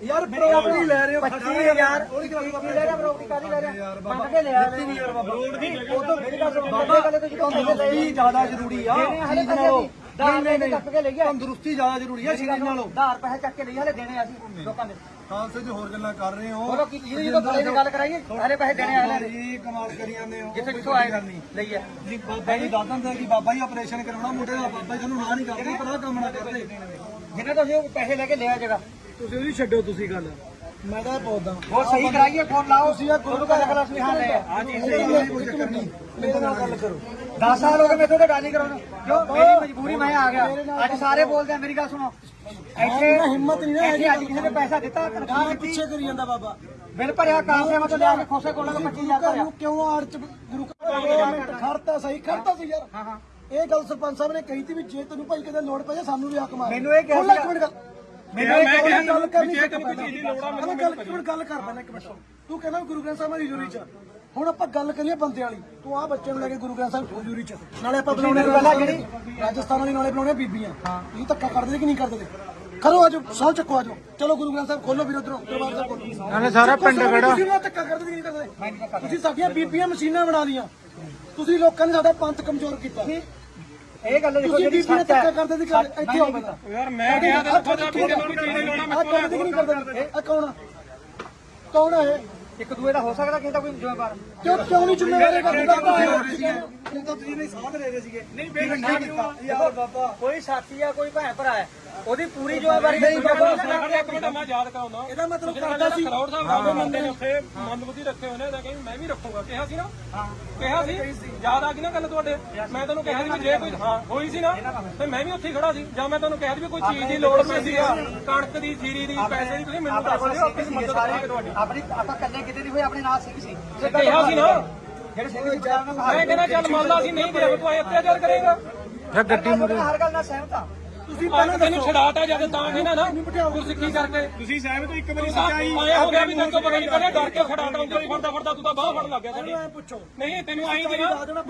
ਯਾਰ ਪ੍ਰਾਪਰਟੀ ਲੈ ਰਹੇ ਹੋ 25000 ਉਹਦੀ ਪ੍ਰਾਪਰਟੀ ਲੈ ਰਿਹਾ ਪ੍ਰਾਪਰਟੀ ਕਾਦੀ ਲੈ ਰਿਹਾ? ਮੰਗ ਕੇ ਲਿਆ ਰੋਡ ਦੀ ਉਹ ਤਾਂ ਬਾਬਾ। ਗੱਲ ਤੇ ਜਦੋਂ ਜ਼ਿਆਦਾ ਜ਼ਰੂਰੀ ਆ। ਚੀਜ਼ ਨਾਲੋਂ ਨਹੀਂ ਨਹੀਂ ਨਹੀਂ। ਚੱਕ ਕੇ ਲੈ ਗਿਆ ਤੰਦਰੁਸਤੀ ਜ਼ਿਆਦਾ ਜ਼ਰੂਰੀ ਆ ਸਰੀਰ ਨਾਲੋਂ। ਧਾਰ ਪੈਸੇ ਚੱਕ ਕੇ ਲਈ ਹਲੇ ਦੇਣੇ ਅਸੀਂ ਲੋਕਾਂ ਦੇ। ਖਾਲਸੇ ਜੀ ਹੋਰ ਗੱਲਾਂ ਕਰ ਰਹੇ ਹੋ ਬੋਲੋ ਕੀ ਜੀ ਜਦੋਂ ਬੜੇ ਦੀ ਗੱਲ ਕਰਾਈਏ ਹਲੇ ਪੈਸੇ ਦੇਣੇ ਆਲੇ ਨੇ ਜੀ ਕਮਾਲ ਕਰੀ ਜਾਂਦੇ ਹੋ ਜਿੱਥੇ ਕਿੱਥੋਂ ਆਏ ਲਈ ਹੈ ਜੀ ਬਾਬਾ ਜੀ ਦੱਸ ਦਿੰਦੇ ਕਿ ਬਾਬਾ ਜੀ ਆਪਰੇਸ਼ਨ ਕਰਾਉਣਾ ਮੁੰਡੇ ਦਾ ਬਾਬਾ ਜੀ ਤੁਹਾਨੂੰ ਨਾ ਨਹੀਂ ਕਰਦੇ ਪਰ ਕੰਮ ਨਾ ਕਰਦੇ। ਜਿਹਨਾਂ ਤੋਂ ਅਸੀਂ ਉਹ ਪੈਸੇ ਲੈ ਕੇ ਲਿਆ ਜਗਾ ਤੁਸੀਂ ਉਹਦੀ ਛੱਡੋ ਤੁਸੀਂ ਗੱਲ। ਮੈਂ ਤਾਂ ਇਹ ਪੁੱਛਦਾ ਉਹ ਸਹੀ ਕਰਾਈਏ ਫੋਨ ਲਾਓ। ਤੁਸੀਂ ਆ ਗੁਰੂ ਘਰ ਕਲਾ ਸੁਨੇਹਾ ਲੈ ਆ ਜੀ ਮੇਰੇ ਨਾਲ ਗੱਲ ਕਰੋ। 10 ਸਾਲ ਹੋ ਗਏ ਮੈਥੋਂ ਤੇ ਗੱਲ ਨਹੀਂ ਕਰਾਉਣਾ ਕਿਉਂ? ਮੇਰੀ ਮਜਬੂਰੀ ਮੈਂ ਆ ਗਿਆ। ਅੱਜ ਸਾਰੇ ਬੋਲਦੇ ਆ ਮੇਰੀ ਗੱਲ ਸੁਣੋ। ਇੱਥੇ ਇੰਨਾ ਹਿੰਮਤ ਨਹੀਂ ਨਾ ਇੱਥੇ ਅੱਜ ਕਿਸੇ ਨੇ ਪੈਸਾ ਦਿੱਤਾ ਤਨਖਾਹ ਗਾਂ ਦਿੱਤੀ। ਪਿੱਛੇ ਕਰੀ ਜਾਂਦਾ ਬਾਬਾ। ਬਿੱਲ ਭਰਿਆ ਕਾਂਸੇ ਮਤਲਬ ਲਿਆ ਕੇ ਖੋਸੇ ਕੋਲਾਂ ਤੋਂ 25000 ਭਰਿਆ ਨੂੰ ਕਿਉਂ ਆੜ ਚ ਗੁਰੂ ਘਰ ਖੜਤਾ? ਸਹੀ ਖੜਤਾ ਸੀ ਯਾਰ। ਹਾਂ ਹਾਂ। ਇਹ ਗੱਲ ਸਰਪੰਚ ਸਾਹਿਬ ਨੇ ਕਹੀ ਸੀ ਵੀ ਜੇ ਤੈਨੂੰ ਭਾਈ ਕਿਤੇ ਲੋੜ ਪੈ ਜਾ ਸਾਨੂੰ ਵੀ ਹੱਕ ਮਾਰ। ਮੈਨੂੰ ਇਹ ਕਿਹਾ ਮੈਨੂੰ ਇਹ ਕਿਹਾ ਗੱਲ ਕਰਨੀ ਸੀ। ਦੀ ਲੋੜ ਆ ਮੈਨੂੰ ਗੱਲ ਇੱਕ ਮਿੰਟ ਗੱਲ ਕਰ ਪਹਿਲਾਂ ਇੱਕ ਮਿੰਟ ਤੂੰ ਕਹਿੰਦਾ ਵੀ ਗੁਰੂ ਗ੍ਰੰਥ ਸਾਹਿਬ ਦੀ ਹਜ਼ੂਰੀ ਚ ਹੁਣ ਆਪਾਂ ਗੱਲ ਕਰੀਏ ਬੰਦੇ ਵਾਲੀ। ਤੂੰ ਆ ਬੱਚੇ ਨੂੰ ਲੈ ਕੇ ਗੁਰੂ ਗ੍ਰੰਥ ਸਾਹਿਬ ਹਜ਼ੂਰੀ ਚ ਨਾਲੇ ਆਪਾਂ ਬੁਲਾਉਣੇ ਪਹਿਲਾਂ ਜਿਹੜੀ ਰਾਜਸਥਾਨ ਵਾਲੀ ਨਾਲੇ ਬੁਲਾਉਣੇ ਬੀਬੀਆਂ। ਇਹ ਧੱਕਾ ਕਰਦੇ ਕਿ ਨਹੀਂ ਕਰਦੇ ਕਰੋ ਆਜੋ ਸੌ ਚੱਕੋ ਆਜੋ। ਚਲੋ ਗੁਰੂ ਗ੍ਰੰਥ ਸਾਹਿਬ ਖੋਲੋ ਵੀਰ ਉਧਰੋਂ ਦਰਬਾਰ ਸਾਹਿਬ ਖੋਲੋ। ਨਾਲੇ ਸਾਰਾ ਪਿੰਡ ਖੜਾ। ਤੁਸੀਂ ਉਹਨਾਂ ਧੱਕਾ ਕਰਦੇ ਕਿ ਨਹੀਂ ਕਰਦੇ। ਤੁਸੀਂ ਸਾਡੀਆਂ ਬੀਬੀਆਂ ਮਸ਼ੀਨਾਂ ਬਣਾ ਲੀਆਂ। ਤੁਸੀਂ ਲੋਕਾਂ ਨੇ ਸਾਡਾ ਪੰਥ ਕਮਜ਼ੋਰ ਕੀਤਾ। ਇਹ ਗੱਲ ਦੇਖੋ ਜਿਹੜੀ ਸੱਚ ਹੈ। ਕਰਦੇ ਗੱਲ ਇੱਥੇ ਆਓ ਬਤਾ ਯਾਰ ਮੈਂ ਕਿਹਾ ਤੇ ਤੁਹਾਡਾ ਵੀ ਜਦੋਂ ਚੀਜ਼ ਨਹੀਂ ਲਾਉਣਾ ਕਰਦੇ ਕਿ ਨਹੀਂ ਕਰਦੇ ਆ ਕੌਣ ਆ? ਕੌਣ ਇਹ? ਇੱਕ ਦੂਏ ਦਾ ਹੋ ਸਕਦਾ ਕਿਸੇ ਦਾ ਕੋਈ ਜ਼ਿੰਮੇਵਾਰ। ਕਿਉਂ ਕਿਉਂ ਨਹੀਂ ਜ਼ਿੰਮੇਵਾਰੀ ਕਰਦੇ ਤੁਸੀਂ ਨਹੀਂ ਸਾਥ ਦੇ ਰਹੇ ਸੀਗੇ। ਨਹੀਂ ਬੇਟਾ ਕਿਉਂ ਯਾਰ ਬਾਬਾ। ਕੋਈ ਸਾਥੀ ਆ ਕੋਈ ਭੈਣ ਭਰਾ ਹੈ। ਉਹਦੀ ਪੂਰੀ ਜ਼ਿੰਮੇਵਾਰੀ ਨਹੀਂ ਬਾਬਾ ਇੱਕ ਮਿੰਟ ਮੈਂ ਯਾਦ ਕਰਾਉਣਾ ਇਹਦਾ ਮਤਲਬ ਕਰਦਾ ਸੀ। ਕਰੋੜ ਸਾਹਿਬ ਬਾਬੇ ਮੰਦੇ ਨੇ ਉੱਥੇ ਮੰਦਬੁੱਧੀ ਰੱਖੇ ਹੋਏ ਨੇ ਤਾਂ ਕਹਿੰਦੇ ਮੈਂ ਵੀ ਰੱਖੂਗਾ। ਕਿਹਾ ਸੀ ਨਾ? ਕਿਹਾ ਸੀ? ਯਾਦ ਆ ਗਈ ਨਾ ਗੱਲ ਤੁਹਾਡੇ? ਮੈਂ ਤੁਹਾਨੂੰ ਕਿਹਾ ਸੀ ਵੀ ਜੇ ਕੋਈ ਹਾਂ ਹੋਈ ਸੀ ਨਾ ਤੇ ਮੈਂ ਵੀ ਉੱਥੇ ਖੜਾ ਸੀ। ਜਾਂ ਮੈਂ ਤੁਹਾਨੂੰ ਕਿਹਾ ਸੀ ਵੀ ਕੋਈ ਚੀਜ਼ ਦੀ ਲੋੜ ਪੈਂਦੀ ਆ ਕਣਕ ਦੀ ਜੀਰੀ ਦੀ ਪੈਸੇ ਦੀ ਤੁਸੀਂ ਮੈਨੂੰ ਦੱਸ ਦਿਓ ਆਪਣੀ ਮਦਦ ਕਰਾਂਗੇ ਤੁਹਾਡੀ। ਆਪਣੀ ਆਪਾਂ ਕੱਲੇ ਕਿਤੇ ਨਹੀਂ ਹੋਏ ਆਪਣੇ ਨਾਲ ਸਿੰਘ ਸੀ। ਕਿਹਾ ਸੀ ਨਾ? ਜਿਹੜੇ ਸਿੰਘ ਦੀ ਵਿਚਾਰ ਨਾਲ ਮੈਂ ਕਹਿੰਦਾ ਚੱਲ ਮੰਨ ਲਾ ਅਸੀਂ ਨਹੀਂ ਦੇ ਤੂੰ ਐ ਅਤਿਆਚਾਰ ਕਰੇਗਾ। ਫਿਰ ਗੱਡੀ ਮੁਰੇ ਹਰ ਗੱਲ ਨਾਲ ਸਹਿਮਤ ਆ ਤੁਸੀਂ ਪਹਿਲਾਂ ਤੈਨੂੰ ਛਡਾਤਾ ਜਦ ਤਾਂ ਕਹਿੰਦਾ ਨਾ ਗੁਰਸਿੱਖੀ ਕਰਕੇ? ਤੁਸੀਂ ਸਹਿਮਤ ਹੋ ਇੱਕ ਵਾਰੀ ਸੱਚਾਈ ਆਇਆ ਹੋ ਗਿਆ ਵੀ ਤੈਨੂੰ ਪਤਾ ਨਹੀਂ ਕਰਿਆ ਡਰ ਕੇ ਖੜਾਤਾ ਉਂਗਲੀ ਫੜਦਾ ਫੜਦਾ ਤੂੰ ਤਾਂ ਬਾਹ ਫੜ ਲੱਗ ਗਿਆ ਸਾਡੀ। ਪੁੱਛੋ। ਨਹੀਂ ਤੈਨੂੰ ਆਈ ਵੀ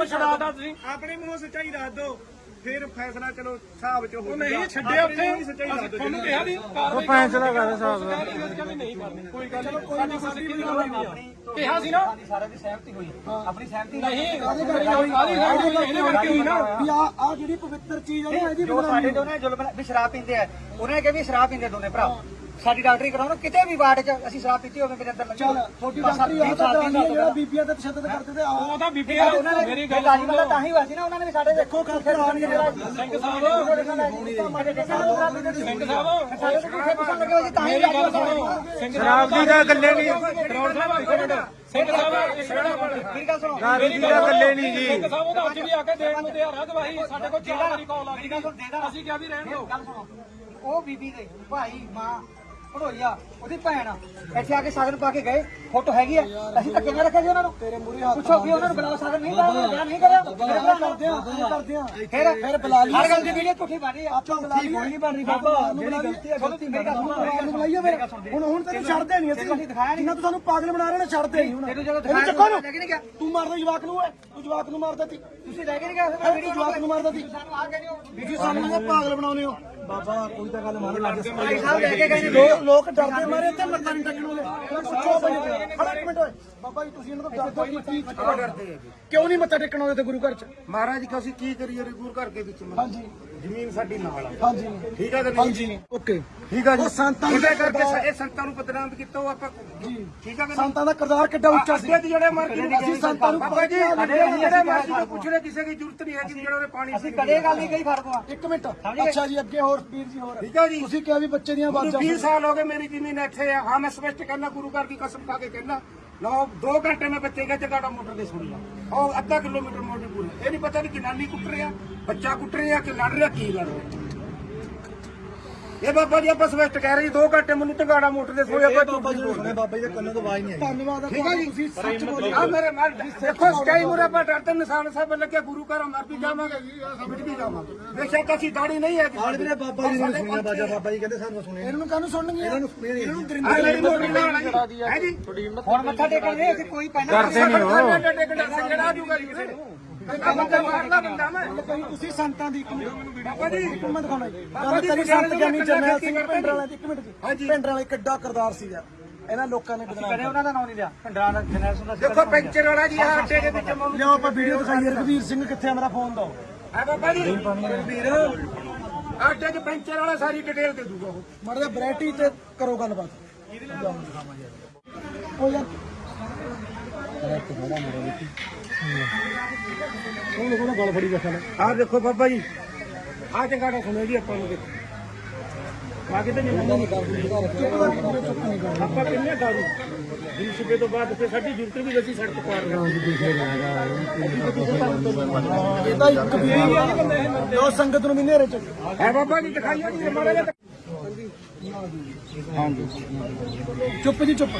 ਛਡਾਤਾ ਤੁਸੀਂ। ਆਪਣੇ ਮੂੰਹੋਂ ਸੱਚਾਈ ਦੱਸ ਦਿਓ। ਫਿਰ ਫੈਸਲਾ ਚਲੋ ਹਿਸਾਬ ਚ ਹੋ ਉਹ ਨਹੀਂ ਛੱਡਿਆ ਉੱਥੇ। ਤੁਹਾਨੂੰ ਕਿਹਾ ਸੀ ਉਹ ਫੈਸਲਾ ਕਰ ਸਾਹਿਬ ਨਹੀਂ ਕਰਨੀ। ਕੋਈ ਗੱਲ ਨਹੀਂ। ਕੋਈ ਨਹੀਂ ਸਾਡੀ ਕਿਹਾ ਸੀ ਨਾ। ਸਾਰਿਆਂ ਦੀ ਸਹਿਮਤੀ ਹੋਈ। ਆਪਣੀ ਸਹਿਮਤੀ ਨਹੀਂ ਕਾਹਦੀ ਕਾਹਦੀ ਕਰਕੇ ਇਹਦੇ ਕਰਕੇ ਹੋਈ ਨਾ। ਵੀ ਆ ਆ ਜਿਹੜੀ ਪਵਿੱਤਰ ਚੀਜ਼ ਆ ਨਾ ਇਹਦੀ ਜੋ ਸਾਡੇ ਦੋਨੇ ਜ਼ੁਲਮ ਵੀ ਸ਼ਰਾਬ ਪੀਂਦੇ ਆ। ਉਹਨੇ ਕਿਹਾ ਵੀ ਸ਼ਰਾਬ ਪੀਂਦੇ ਦੋਨੇ ਭਰਾ। ਸਾਡੀ ਡਾਕਟਰੀ ਕਰਾਉਣਾ ਕਿਤੇ ਵੀ ਵਾਰਡ 'ਚ ਅਸੀਂ ਸ਼ਰਾਬ ਪੀਤੀ ਹੋਵੇ ਮੇਰੇ ਅੰਦਰ ਚੱਲ ਛੋਟੀ ਡਾਕਟਰੀ ਆ ਤਾਂ ਕਰਾਣੀ ਹੈ ਜਿਹੜਾ ਬੀਬੀਆਂ ਤੇ ਤਸ਼ੱਦਦ ਕਰਦੇ ਤੇ ਆਓ ਉਹਦਾ ਬੀਬੀ ਉਹਨਾਂ ਨੇ ਮੇਰੀ ਗੱਲ ਗਾਲੀ ਵਾਲਾ ਤਾਂ ਹੀ ਹੋਇਆ ਸੀ ਨਾ ਉਹਨਾਂ ਨੇ ਵੀ ਸਾਡੇ ਦੇਖੋ ਖਰਚੇ ਲਾਉਣ ਕੇ ਜਿਹੜਾ ਸਿੰਘ ਸਾਹਿਬ। ਸਿੰਘ ਸਾਹਿਬ। ਸਾਡੇ ਤੋਂ ਕਿੱਥੇ ਪੁੱਛਣ ਲੱਗੇ ਹੋਏ ਤਾਂ ਹੀ ਮੇਰੀ ਗੱਲ ਸੁਣੋ। ਸਿੰਘ ਸ਼ਰਾਬ ਦੀ ਤਾਂ ਗੱਲੇ ਨਹੀਂ। ਕਰੋੜ ਸਾਹਿਬ ਇੱਕ ਮਿੰਟ ਸਿੰਘ ਸਾਹਿਬ ਇੱਕ ਮਿੰਟ। ਮੇਰੀ ਗੱਲ ਸੁਣੋ। ਦੀ ਤਾਂ ਗੱਲੇ ਨਹੀਂ ਜੀ। ਸਿੰਘ ਸਾਹਿਬ ਉਹਦਾ ਅੱਜ ਵੀ ਆ ਕੇ ਦੇਣ ਨੂੰ ਤਿਆਰ ਆ ਗਵਾਹੀ ਸਾਡੇ ਕੋਲ ਚਾਰ ਵਾਰੀ ਕਾਲ ਆ ਗਈ ਗੱਲ ਦੇ। ਅਸੀਂ ਕਿਹਾ ਵੀ ਰਹਿਣ ਦਿਓ। ਗੱਲ ਉਹ ਬੀਬੀ ਦੇ ਭਾਈ ਮਾਂ ਭੜੋਈਆ ਉਹਦੀ ਭੈਣ ਇੱਥੇ ਆ ਕੇ ਸਾਗਨ ਪਾ ਕੇ ਗਏ ਫੋਟੋ ਹੈਗੀ ਆ। ਅਸੀਂ ਧੱਕੇ ਨਾਲ ਰੱਖਿਆ ਸੀ ਉਹਨਾਂ ਨੂੰ। ਤੇਰੇ ਮੂਰੇ ਹੱਥ ਪੁੱਛੋ ਵੀ ਉਹਨਾਂ ਨੂੰ ਬੁਲਾਓ ਸਾਗਨ ਨਹੀਂ ਬਿਆਨ ਨਹੀਂ ਕਰਿਆ ਕਰਦੇ ਆ ਕਰਦੇ ਆ। ਫਿਰ ਫਿਰ ਬੁਲਾ ਲਈ। ਹਰ ਗੱਲ ਦੀ ਵੀਡੀਓ ਝੂਠੀ ਬਣ ਰਹੀ ਆ। ਆਪਾਂ ਬੁਲਾ ਲਈ। ਕੋਈ ਨਹੀਂ ਬਣ ਰਹੀ ਬਾਬਾ। ਜਿਹੜੀ ਗਲਤੀ ਹੈ ਗਲਤੀ ਮੇਰੀ ਗੱਲ ਨੂੰ ਹੁਣ ਹੁਣ ਤੈਨੂੰ ਛੱਡਦੇ ਨਹੀਂ ਅਸੀਂ। ਜਿੰਨਾ ਤੂੰ ਸਾਨੂੰ ਪਾਗਲ ਬਣਾ ਰਹੇ ਨੇ ਛੱਡਦੇ ਨਹੀਂ ਹੁਣ। ਤੈਨੂੰ ਜਦੋਂ ਦਿਖਾਇਆ ਚੱਕੋ ਨੂੰ ਲੈ ਕੇ ਨਹੀਂ ਗਿਆ। ਤੂੰ ਮਾਰਦਾ ਜਵਾਕ ਨੂੰ ਓਏ ਤੂੰ। ਜਵਾਕ ਨੂੰ ਮਾਰਦਾ ਤੀ ਤੁਸੀਂ ਲੈ ਕੇ ਨਹੀਂ ਗਏ ਤੂੰ ਜਵਾਕ ਨੂੰ ਮਾਰਦਾ ਤੀ ਸਾਨੂੰ ਆ ਕੇ ਦਿਓ ਤੁਸੀਂ ਸਾਨੂੰ ਪਾਗਲ ਬਣਾਉਨੇ ਹੋ। ਬਾਬਾ ਕੋਈ ਤਾਂ ਗੱਲ ਮੰਨ ਲੱਗ ਸਾਹਿਬ ਲੈ ਕੇ ਗਏ ਨੇ ਲੋਕ ਲੋਕ ਡਰਦੇ ਮਾਰੇ ਤੇ ਮੱਥਾ ਨਹੀਂ ਟੱਕਣ ਵਾਲੇ। ਪੁੱਛੋ ਬਈ ਖੜਾ ਇੱਕ ਮਿੰਟ ਓਏ। ਬਾਬਾ ਜੀ ਤੁਸੀਂ ਇਹਨਾਂ ਤੋਂ ਡਰਦੇ ਹੋ ਕੀ ਡਰਦੇ ਹੈਗੇ? ਕਿਉਂ ਨਹੀਂ ਮੱਥਾ ਟੇਕਣ ਆਉਂਦੇ ਤੇ ਗੁਰੂ ਘਰ ਚ? ਮਹਾਰਾਜ ਜੀ ਅਸੀਂ ਕੀ ਕਰੀਏ ਰਿਗੂਰ ਘਰ ਦੇ ਵਿੱਚ ਹਾਂਜੀ। ਜ਼ਮੀਨ ਸਾਡੀ ਨਾਲ ਆ। ਹਾਂਜੀ। ਠੀਕ ਹੈ ਕਿ ਨਹੀਂ? ਹਾਂਜੀ। ਓਕੇ। ਠੀਕ ਹੈ ਜੀ। ਉਹ ਸੰਤਾਂ ਦੇ ਕਰਕੇ ਇਹ ਸੰਤਾਂ ਨੂੰ ਬਦਨਾਮ ਕੀਤਾ ਉਹ ਆਪਾਂ ਜੀ। ਠੀਕ ਹੈ ਕਿ ਸੰਤਾਂ ਦਾ ਕਿਰਦਾਰ ਕਿੱਡਾ ਉੱਚਾ ਸੀ। ਅੱਗੇ ਜਿਹੜੇ ਮਰ ਗਏ ਅਸੀਂ ਸੰਤਾਂ ਨੂੰ ਬਾਬਾ ਜੀ ਜਿਹੜੇ ਮਰਜ਼ੀ ਤੋਂ ਪੁੱਛਣੇ ਕਿਸੇ ਦੀ ਜ਼ਰੂਰਤ ਨਹੀਂ ਹੈ ਕਿ ਜਿਹੜਾ ਉਹਨੇ ਪਾਣੀ ਅਸੀਂ ਕਦੇ ਗੱਲ ਨਹੀਂ ਕਹੀ ਫ਼ਰਕ ਆ ਇੱਕ ਮਿੰਟ। ਅੱਛਾ ਜੀ ਅੱਗੇ ਹੋਰ ਵੀਰ ਜੀ ਹੋਰ। ਠੀਕ ਹੈ ਜੀ। ਤੁਸੀਂ ਕਿਹਾ ਵੀ ਬੱਚੇ ਦੀਆਂ ਆਵਾਜ਼ਾਂ 20 ਸਾਲ ਹੋ ਗਏ ਮੇਰੀ ਜ਼ਮੀਨ ਇੱਥੇ ਆ। ਹਾਂ ਮੈਂ ਸਪਸ਼ਟ ਕਹਿੰਦਾ ਗੁਰੂ ਘਰ ਦੀ ਕਸਮ ਖਾ ਕੇ ਕਹਿੰਦਾ। ਨੌ 2 ਘੰਟੇ ਮੈਂ ਬੱਚੇ ਕੇ ਜਗਾੜਾ ਮੋਟਰ ਦੇ ਸੁਣੀ ਆ ਉਹ ਅੱਧਾ ਕਿਲੋਮੀਟਰ ਮੋਟਰ ਪੂਰੀ। ਇਹ ਨਹੀਂ ਪਤਾ ਨਹੀਂ ਕਿ ਨਾਨੀ ਕੁੱਟ ਰਿਹਾ, ਬੱਚਾ ਕੁੱਟ ਰਿਹਾ ਕਿ ਲੜ ਰਿਹਾ, ਕੀ ਲੜ ਰਿਹਾ। ਇਹ ਬਾਬਾ ਜੀ ਆਪਾਂ ਸਪਸ਼ਟ ਕਹਿ ਰਹੇ ਜੀ 2 ਘੰਟੇ ਮੈਨੂੰ ਟੰਗਾੜਾ ਮੋਟਰ ਦੇ ਸੋਏ ਆਪਾਂ ਬਾਬਾ ਜੀ ਬਾਬਾ ਜੀ ਦੇ ਕੰਨਾਂ ਤੋਂ ਆਵਾਜ਼ ਨਹੀਂ ਆਈ। ਧੰਨਵਾਦ ਆ ਠੀਕ ਹੈ ਜੀ? ਤੁਸੀਂ ਸੱਚ ਬੋਲੇ ਆ ਮੇਰੇ ਮਾਰ ਦੇਖੋ ਸਟਾਈ ਮੁਰੇ ਆਪਾਂ ਡਰਦੇ ਨਿਸ਼ਾਨ ਸਾਹਿਬ ਲੱਗੇ ਗੁਰੂ ਘਰ ਮਰ ਵੀ ਜਾਵਾਂਗੇ। ਮਿਟ ਵੀ ਜਾਵਾਂਗੇ ਬੇਸ਼ੱਕ ਅਸੀਂ ਦਾੜੀ ਨਹੀਂ ਹੈ ਹਾਲ ਵੀਰੇ ਬਾਬਾ ਜੀ ਨੇ ਸੁਣਿਆ ਬਾਜਾ ਬਾਬਾ ਜੀ ਕਹਿੰਦੇ ਸਾਨੂੰ ਸੁਣਿਆ ਇਹਨਾਂ ਨੂੰ ਕਾਹਨੂੰ ਸੁਣਨਗੇ ਇਹਨਾਂ ਨੂੰ ਇਹਨਾਂ ਨੂੰ ਦਰਿੰਦੇ ਮੇਰੀ ਮੋਟੀ ਨਾਲ ਹੈ ਜੀ। ਹੁਣ ਮੱਥਾ ਟੇਕਣ ਦੇ ਅਸੀਂ ਕੋਈ ਪੈਣਾ ਕਰਦੇ ਨਹੀਂ ਹੋ। ਜਿਹੜਾ ਜੂਗਾ ਜੀ। ਕਿਸੇ ਨੂੰ ਬੰਦਾ ਮਾਰਦਾ ਬੰਦਾ ਮੈਂ। ਕਹੀ ਤੁਸੀਂ ਸੰਤਾਂ ਦੀ ਇੱਕ ਮਿੰਟ ਬਾਬਾ ਜੀ। ਇੱਕ ਮਿੰਟ ਦਿਖਾਉਣਾ ਜੀ। ਗੱਲ ਕਰੀ ਸੰਤ ਗਿਆਨੀ ਜਰਨੈਲ ਸਿੰਘ ਪਿੰਡ ਵਾਲਿਆਂ ਦੀ ਇੱਕ ਮਿੰਟ ਜੀ। ਪਿੰਡ ਵਾਲੇ ਕਿੱਡਾ ਕਰਦਾਰ ਸੀਗਾ ਇਹਨਾਂ ਲੋਕਾਂ ਨੇ ਬਦਨਾਮ ਕਦੇ ਉਹਨਾਂ ਦਾ ਨਾਮ ਨਹੀਂ ਲਿਆ। ਭੰਡਰਾਂ ਦਾ ਜਨਰਲ ਸੁਣਦਾ ਦੇਖੋ ਪੈਂਚਰ ਵਾਲਾ ਜੀ ਆਹ ਅੱਡੇ ਦੇ ਵਿੱਚ ਮੈਨੂੰ ਲਿਓ ਆਪਾਂ ਵੀਡੀਓ ਦਿਖਾਈਏ ਰਘਵੀਰ ਸਿੰਘ ਕਿੱਥੇ ਆ? ਮੇਰਾ ਫੋਨ ਦੋ। ਹੈ ਬਾਬਾ ਜੀ ਅੱਡੇ 'ਚ ਪੈਂਚਰ ਵਾਲਾ ਸਾਰੀ ਡਿਟੇਲ ਦੇ ਦੂਗਾ ਉਹ। ਜਿਹਾ ਵੈਰਾਈਟੀ ਤੇ ਕਰੋ ਗੱਲਬਾਤ। ਉਹ ਯਾਰ। ਉਹ ਲੋਕਾਂ ਨਾਲ ਗੱਲ ਫੜੀ ਬੈਠਾ ਨੇ ਆਹ ਦੇਖੋ ਬਾਬਾ ਜੀ। ਆਹ ਜਗਾੜਾ ਸੁਣਿਓ ਜੀ ਆਪਾਂ ਨੂੰ ਦੇਖੋ। ਬਾਕੀ ਤਾਂ ਨਹੀਂ ਆਪਾਂ ਕਿੰਨੇ ਦਾਰੂ ਦਿਨ ਸਵੇਰ ਤੋਂ ਬਾਅਦ ਫਿਰ ਸਾਡੀ ਜ਼ਰੂਰਤ ਵੀ ਅਸੀਂ ਸੜਕ ਪਾਰ ਇਹ ਤਾਂ ਇੱਕ ਵੀ ਜੋ ਸੰਗਤ ਨੂੰ ਵੀ ਨੇਰੇ ਚ। ਹੈ ਬਾਬਾ ਜੀ ਦਿਖਾਈਓ ਜੀ ਮਾੜਾ ਜਿਹਾ ਚੁੱਪ ਜੀ ਚੁੱਪ।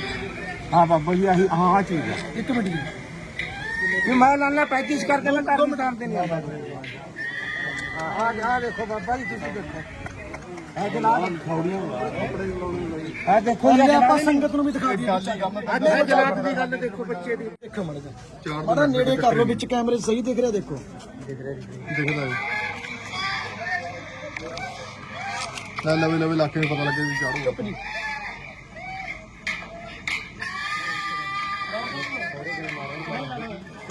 ਹਾਂ ਬਾਬਾ ਜੀ ਆਹੀ ਹਾਂ ਹਾਂ ਚੀਜ਼ ਹੈ। ਇੱਕ ਮਿੰਟ ਜੀ। ਵੀ ਮੈਂ ਲਾਣਾ ਪ੍ਰੈਕਟਿਸ ਕਰਕੇ ਮੈਂ ਕਰ ਮਟਾਉਂਦੇ ਨਹੀਂ ਆਦਾ ਆ ਆ ਦੇਖੋ ਬਾਬਾ ਜੀ ਤੁਸੀਂ ਦੇਖੋ। ਇਹ ਜਨਾਬ। ਖੌੜੀਆਂ ਇਹ ਦੇਖੋ ਹੁਣ ਆਪਾਂ ਸੰਗਤ ਨੂੰ ਵੀ ਦਿਖਾ ਦਈਏ ਇਹ ਜਨਾਬ ਦੀ ਗੱਲ ਦੇਖੋ ਬੱਚੇ ਦੀ। ਦੇਖੋ ਮਾੜਾ ਜਿਹਾ। ਮਾੜਾ ਨੇੜੇ ਕਰ ਲਓ ਵਿੱਚ ਕੈਮਰੇ ਸਹੀ ਦਿਖ ਰਿਹਾ ਦੇਖੋ। ਲੈ ਲਵੇ ਲਵੇ ਇਲਾਕੇ ਨੂੰ ਪਤਾ ਲੱਗੇ ਵੀ ਚਾੜੂ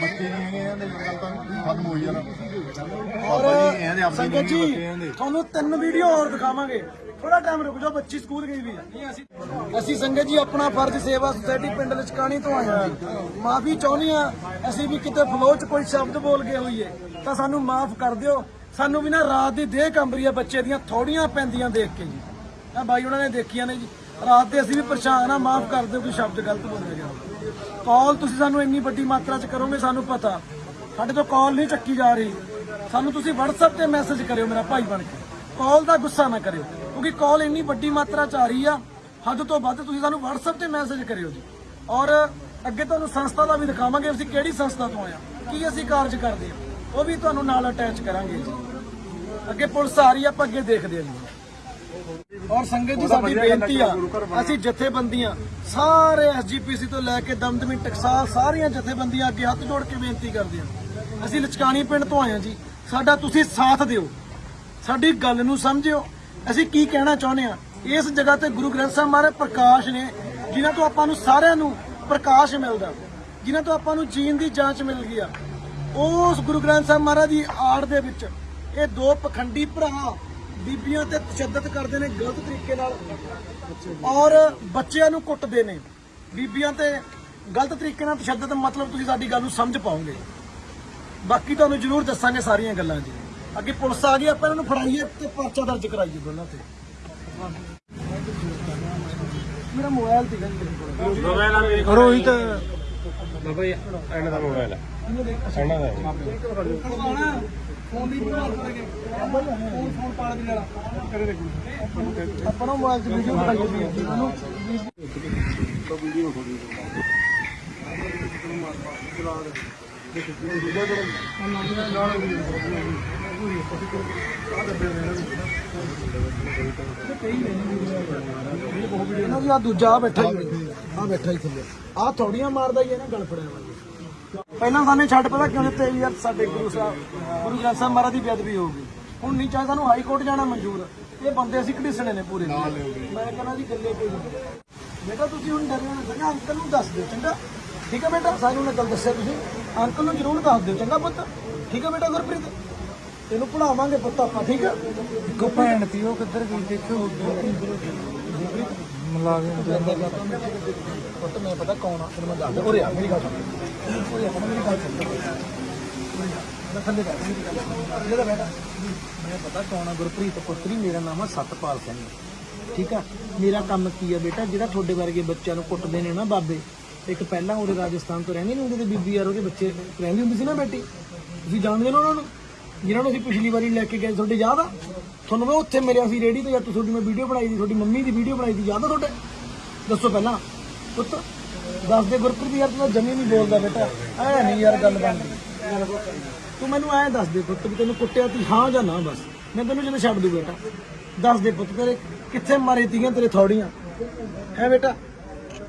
ਬੱਚੇ ਨਹੀਂ ਹੈਗੇ ਇਹਨਾਂ ਦੇ ਗੱਲ ਤਾਂ ਖਤਮ ਹੋਈ ਜਾਣਾ ਔਰ ਸੰਗਤ ਜੀ ਤੁਹਾਨੂੰ ਤਿੰਨ ਵੀਡੀਓ ਹੋਰ ਦਿਖਾਵਾਂਗੇ। ਥੋੜਾ ਟਾਈਮ ਰੁਕ ਜਾਓ ਬੱਚੀ ਸਕੂਲ ਗਈ ਵੀ ਹੈ ਅਸੀਂ ਸੰਗਤ ਜੀ ਆਪਣਾ ਫਰਜ਼ ਸੇਵਾ ਸੁਸਾਇਟੀ ਪਿੰਡ ਲਚਕਾਣੀ ਤੋਂ ਆਏ ਹਾਂ ਮਾਫੀ ਚਾਹੁੰਦੇ ਆ ਅਸੀਂ ਵੀ ਕਿਤੇ ਫਲੋ ਚ ਕੋਈ ਸ਼ਬਦ ਬੋਲ ਗਏ ਹੋਈਏ ਤਾਂ ਸਾਨੂੰ ਮਾਫ ਕਰ ਦਿਓ। ਸਾਨੂੰ ਵੀ ਨਾ ਰਾਤ ਦੀ ਦੇਹ ਕੰਬਰੀ ਆ ਬੱਚੇ ਦੀਆਂ ਥੋੜੀਆਂ ਪੈਂਦੀਆਂ ਦੇਖ ਕੇ ਜੀ। ਆ ਬਾਈ ਉਹਨਾਂ ਨੇ ਦੇਖੀਆਂ ਨੇ ਜੀ। ਰਾਤ ਦੇ ਅਸੀਂ ਵੀ ਪਰੇਸ਼ਾਨ ਆ, ਮਾਫ ਕਰ ਦਿਓ ਕੋਈ ਸ਼ਬਦ ਗਲਤ ਬੋਲਿਆ ਗਿਆ ਕਾਲ ਤੁਸੀਂ ਸਾਨੂੰ ਇੰਨੀ ਵੱਡੀ ਮਾਤਰਾ ਚ ਕਰੋਗੇ, ਸਾਨੂੰ ਪਤਾ। ਸਾਡੇ ਤੋਂ ਕਾਲ ਨਹੀਂ ਚੱਕੀ ਜਾ ਰਹੀ। ਸਾਨੂੰ ਤੁਸੀਂ WhatsApp ਤੇ ਮੈਸੇਜ ਕਰਿਓ ਮੇਰਾ ਭਾਈ ਬਣ ਕੇ। ਕਾਲ ਦਾ ਗੁੱਸਾ ਨਾ ਕਰਿਓ, ਕਿਉਂਕਿ ਕਾਲ ਇੰਨੀ ਵੱਡੀ ਮਾਤਰਾ ਚ ਆ ਰਹੀ ਆ, ਹੱਦ ਤੋਂ ਵੱਧ ਤੁਸੀਂ ਸਾਨੂੰ WhatsApp ਤੇ ਮੈਸੇਜ ਕਰਿਓ ਜੀ। ਔਰ ਅੱਗੇ ਤੁਹਾਨੂੰ ਸੰਸਥਾ ਦਾ ਵੀ ਦਿਖਾਵਾਂਗੇ, ਅਸੀਂ ਕਿਹੜੀ ਸੰਸਥਾ ਤੋਂ ਆਇਆ ਕੀ ਅਸੀਂ ਕਾਰਜ ਕਰਦੇ ਹਾਂ ਉਹ ਵੀ ਤੁਹਾਨੂੰ ਨਾਲ ਅਟੈਚ ਕਰਾਂਗੇ ਜੀ। ਅੱਗੇ ਪੁਲਿਸ ਆ ਰਹੀ ਆ, ਆਪਾਂ ਅੱਗੇ ਦੇਖਦੇ ਹਾਂ ਜੀ। ਔਰ ਸੰਗਤ ਜੀ ਸਾਡੀ ਬੇਨਤੀ ਆ ਅਸੀਂ ਜਥੇਬੰਦੀਆਂ ਸਾਰੇ ਐਸਜੀਪੀਸੀ ਤੋਂ ਲੈ ਕੇ ਦਮਦਮੀ ਟਕਸਾਲ ਸਾਰੀਆਂ ਜਥੇਬੰਦੀਆਂ ਅੱਗੇ ਹੱਥ ਜੋੜ ਕੇ ਬੇਨਤੀ ਕਰਦੇ ਆ ਅਸੀਂ ਲਚਕਾਣੀ ਪਿੰਡ ਤੋਂ ਆਏ ਆ ਜੀ। ਸਾਡਾ ਤੁਸੀਂ ਸਾਥ ਦਿਓ। ਸਾਡੀ ਗੱਲ ਨੂੰ ਸਮਝਿਓ। ਅਸੀਂ ਕੀ ਕਹਿਣਾ ਚਾਹੁੰਦੇ ਆ ਇਸ ਜਗ੍ਹਾ ਤੇ ਗੁਰੂ ਗ੍ਰੰਥ ਸਾਹਿਬ ਮਹਾਰਾਜ ਪ੍ਰਕਾਸ਼ ਨੇ ਜਿਨ੍ਹਾਂ ਤੋਂ ਆਪਾਂ ਨੂੰ ਸਾਰਿਆਂ ਨੂੰ ਪ੍ਰਕਾਸ਼ ਮਿਲਦਾ ਜਿਨ੍ਹਾਂ ਤੋਂ ਆਪਾਂ ਨੂੰ ਜੀਣ ਦੀ ਜਾਂਚ ਮਿਲ ਗਈ ਆ। ਉਸ ਗੁਰੂ ਗ੍ਰੰਥ ਸਾਹਿਬ ਮਹਾਰਾਜ ਦੀ ਆੜ ਦੇ ਵਿੱਚ ਇਹ ਦੋ ਪਖੰਡੀ ਭਰਾ ਬੀਬੀਆਂ ਤੇ ਤਸ਼ੱਦਦ ਕਰਦੇ ਨੇ ਗਲਤ ਤਰੀਕੇ ਨਾਲ। ਔਰ ਬੱਚਿਆਂ ਨੂੰ ਕੁੱਟਦੇ ਨੇ। ਬੀਬੀਆਂ ਤੇ ਗਲਤ ਤਰੀਕੇ ਨਾਲ ਤਸ਼ੱਦਦ ਮਤਲਬ ਤੁਸੀਂ ਸਾਡੀ ਗੱਲ ਨੂੰ ਸਮਝ ਪਾਓਗੇ। ਬਾਕੀ ਤੁਹਾਨੂੰ ਜ਼ਰੂਰ ਦੱਸਾਂਗੇ ਸਾਰੀਆਂ ਗੱਲਾਂ ਜੀ। ਅੱਗੇ ਪੁਲਿਸ ਆ ਗਈ ਆਪਾਂ ਇਹਨਾਂ ਨੂੰ ਫੜਾਈਏ ਤੇ ਪਰਚਾ ਦਰਜ ਕਰਾਈਏ ਦੋਨਾਂ ਤੇ। ਮੇਰਾ ਮੋਬਾਈਲ ਤੇ ਗੱਲ ਰੋਹਿਤ। ਫੋਨ ਦੀ ਬਿਮਾਰ ਕਰਾਂਗੇ। ਫੋਨ ਫੋਨ ਪਾੜ ਦੀ ਲੈਣਾ ਕਰੇ ਦੇ ਆਪਾਂ ਨੂੰ ਮੋਬਾਈਲ 'ਚ ਵੀਡੀਓ ਬਣਾਈ ਸੀ ਉਹਨੂੰ ਇਹਨਾਂ ਦੀ ਆ ਦੂਜਾ ਆ ਬੈਠਾ ਹੀ ਆ ਬੈਠਾ ਹੀ ਥੱਲੇ। ਆ ਥੋੜੀਆਂ ਮਾਰਦਾ ਹੀ ਹੈ ਨਾ ਗਲ ਫੜਿਆ ਵਾ ਪਹਿਲਾਂ ਸਾਨੂੰ ਛੱਡ ਪਤਾ ਕਿਉਂ ਦਿੱਤੇ ਵੀ ਯਾਰ ਸਾਡੇ ਗੁਰੂ ਸਾਹਿਬ ਗੁਰੂ ਗ੍ਰੰਥ ਸਾਹਿਬ ਮਹਾਰਾਜ ਦੀ ਬੇਅਦਬੀ ਹੋਊਗੀ ਹੁਣ ਨਹੀਂ ਚਾਹੇ ਸਾਨੂੰ ਹਾਈ ਕੋਰਟ ਜਾਣਾ ਮਨਜ਼ੂਰ। ਇਹ ਬੰਦੇ ਅਸੀਂ ਘੜੀਸਣੇ ਨੇ ਪੂਰੇ। ਮੈਂ ਕਹਿੰਦਾ ਜੀ ਗੱਲੇ ਕੋਈ ਬੇਟਾ ਤੁਸੀਂ ਹੁਣ ਡਰਿਆ ਨਾ ਚੰਗਾ ਅੰਕਲ ਨੂੰ ਦੱਸ ਦਿਓ ਚੰਗਾ? ਠੀਕ ਹੈ ਬੇਟਾ? ਸਾਨੂੰ ਨੇ ਗੱਲ ਦੱਸਿਆ ਤੁਸੀਂ। ਅੰਕਲ ਨੂੰ ਜ਼ਰੂਰ ਦੱਸ ਦਿਓ ਚੰਗਾ ਪੁੱਤ? ਠੀਕ ਹੈ ਬੇਟਾ ਗੁਰਪ੍ਰੀਤ? ਇਹਨੂੰ ਪੜਾਵਾਂਗੇ ਪੁੱਤ ਆਪਾਂ ਠੀਕ ਹੈ? ਕੋ ਭੈਣ ਉਹ ਕਿੱਧਰ ਗਈ ਦੇਖੋ ਮੁਲਾਜ਼ਮ ਪੁੱਤ ਮੈਂ ਪਤਾ ਕੌਣ ਆ? ਤੈਨੂੰ ਮੈਂ ਦੱਸ ਦਿਆਂ ਉਰੇ ਆ ਮੇਰੀ ਗੱਲ ਸੁਣ। ਉਰੇ ਆ ਮੇਰੀ ਗੱਲ ਸੁਣ। ਮੈਂ ਥੱਲੇ ਬੈਠ ਮੇਰੀ ਗੱਲ ਸੁਣ। ਇਹਦਾ ਬੈਠਾ। ਮੈਂ ਪਤਾ ਕੌਣ ਆ? ਗੁਰਪ੍ਰੀਤ ਪੁੱਤਰੀ ਮੇਰਾ ਨਾਮ ਆ ਸਤਪਾਲ ਸਿੰਘ। ਠੀਕ ਆ? ਮੇਰਾ ਕੰਮ ਕੀ ਆ ਬੇਟਾ? ਜਿਹੜਾ ਤੁਹਾਡੇ ਵਰਗੇ ਬੱਚਿਆਂ ਨੂੰ ਕੁੱਟਦੇ ਨੇ ਨਾ ਬਾਬੇ। ਇੱਕ ਪਹਿਲਾਂ ਉਹਦੇ ਰਾਜਸਥਾਨ ਤੋਂ ਰਹਿੰਦੇ ਨੇ ਹੁੰਦੇ ਤੇ ਬੀਬੀ ਯਾਰ ਉਹਦੇ ਬੱਚੇ ਰਹਿੰਦੀ ਹੁੰਦੀ ਸੀ ਨਾ ਬੇਟੀ। ਤੁਸੀਂ ਜਾਣਦੇ ਹੋ ਨਾ ਉਹਨਾਂ ਨੂੰ? ਜਿਨ੍ਹਾਂ ਨੂੰ ਅਸੀਂ ਪਿਛਲੀ ਵਾਰੀ ਲੈ ਕੇ ਗਏ ਤੁਹਾਡੇ ਯਾਦ ਆ? ਤੁਹਾਨੂੰ ਮੈਂ ਉੱਥੇ ਮਿਲਿਆ ਸੀ ਰੇੜੀ ਤੇ ਜਾਂ ਤੁਹਾਡੀ ਮੈਂ ਵੀਡੀਓ ਬਣਾਈ ਸੀ, ਤੁਹਾਡੀ ਮੰਮੀ ਦੀ ਵੀਡੀਓ ਬਣਾਈ ਸੀ, ਯਾਦ ਆ ਤੁਹਾਡੇ? ਦੱਸੋ ਪਹਿਲਾਂ। ਪੁੱਤ, ਦੱਸ ਦੇ ਗੁਰਪ੍ਰੀਤ ਯਾਰ, ਤੂੰ ਜਮੀ ਨਹੀਂ ਬੋਲਦਾ ਬੇਟਾ। ਐ ਨਹੀਂ ਯਾਰ ਗੱਲ ਬਣਦੀ। ਤੂੰ ਮੈਨੂੰ ਐ ਦੱਸ ਦੇ ਪੁੱਤ ਵੀ ਤੈਨੂੰ ਕੁੱਟਿਆ ਤੀ ਹਾਂ ਜਾਂ ਨਾ ਬਸ। ਮੈਂ ਤੈਨੂੰ ਜਦੋਂ ਛੱਡ ਦੂ ਬੇਟਾ। ਦੱਸ ਦੇ ਪੁੱਤ ਤੇਰੇ ਕਿੱਥੇ ਮਾਰੇ ਤੀਆਂ ਤੇਰੇ ਥੌੜੀਆਂ? ਹੈ ਬੇਟਾ?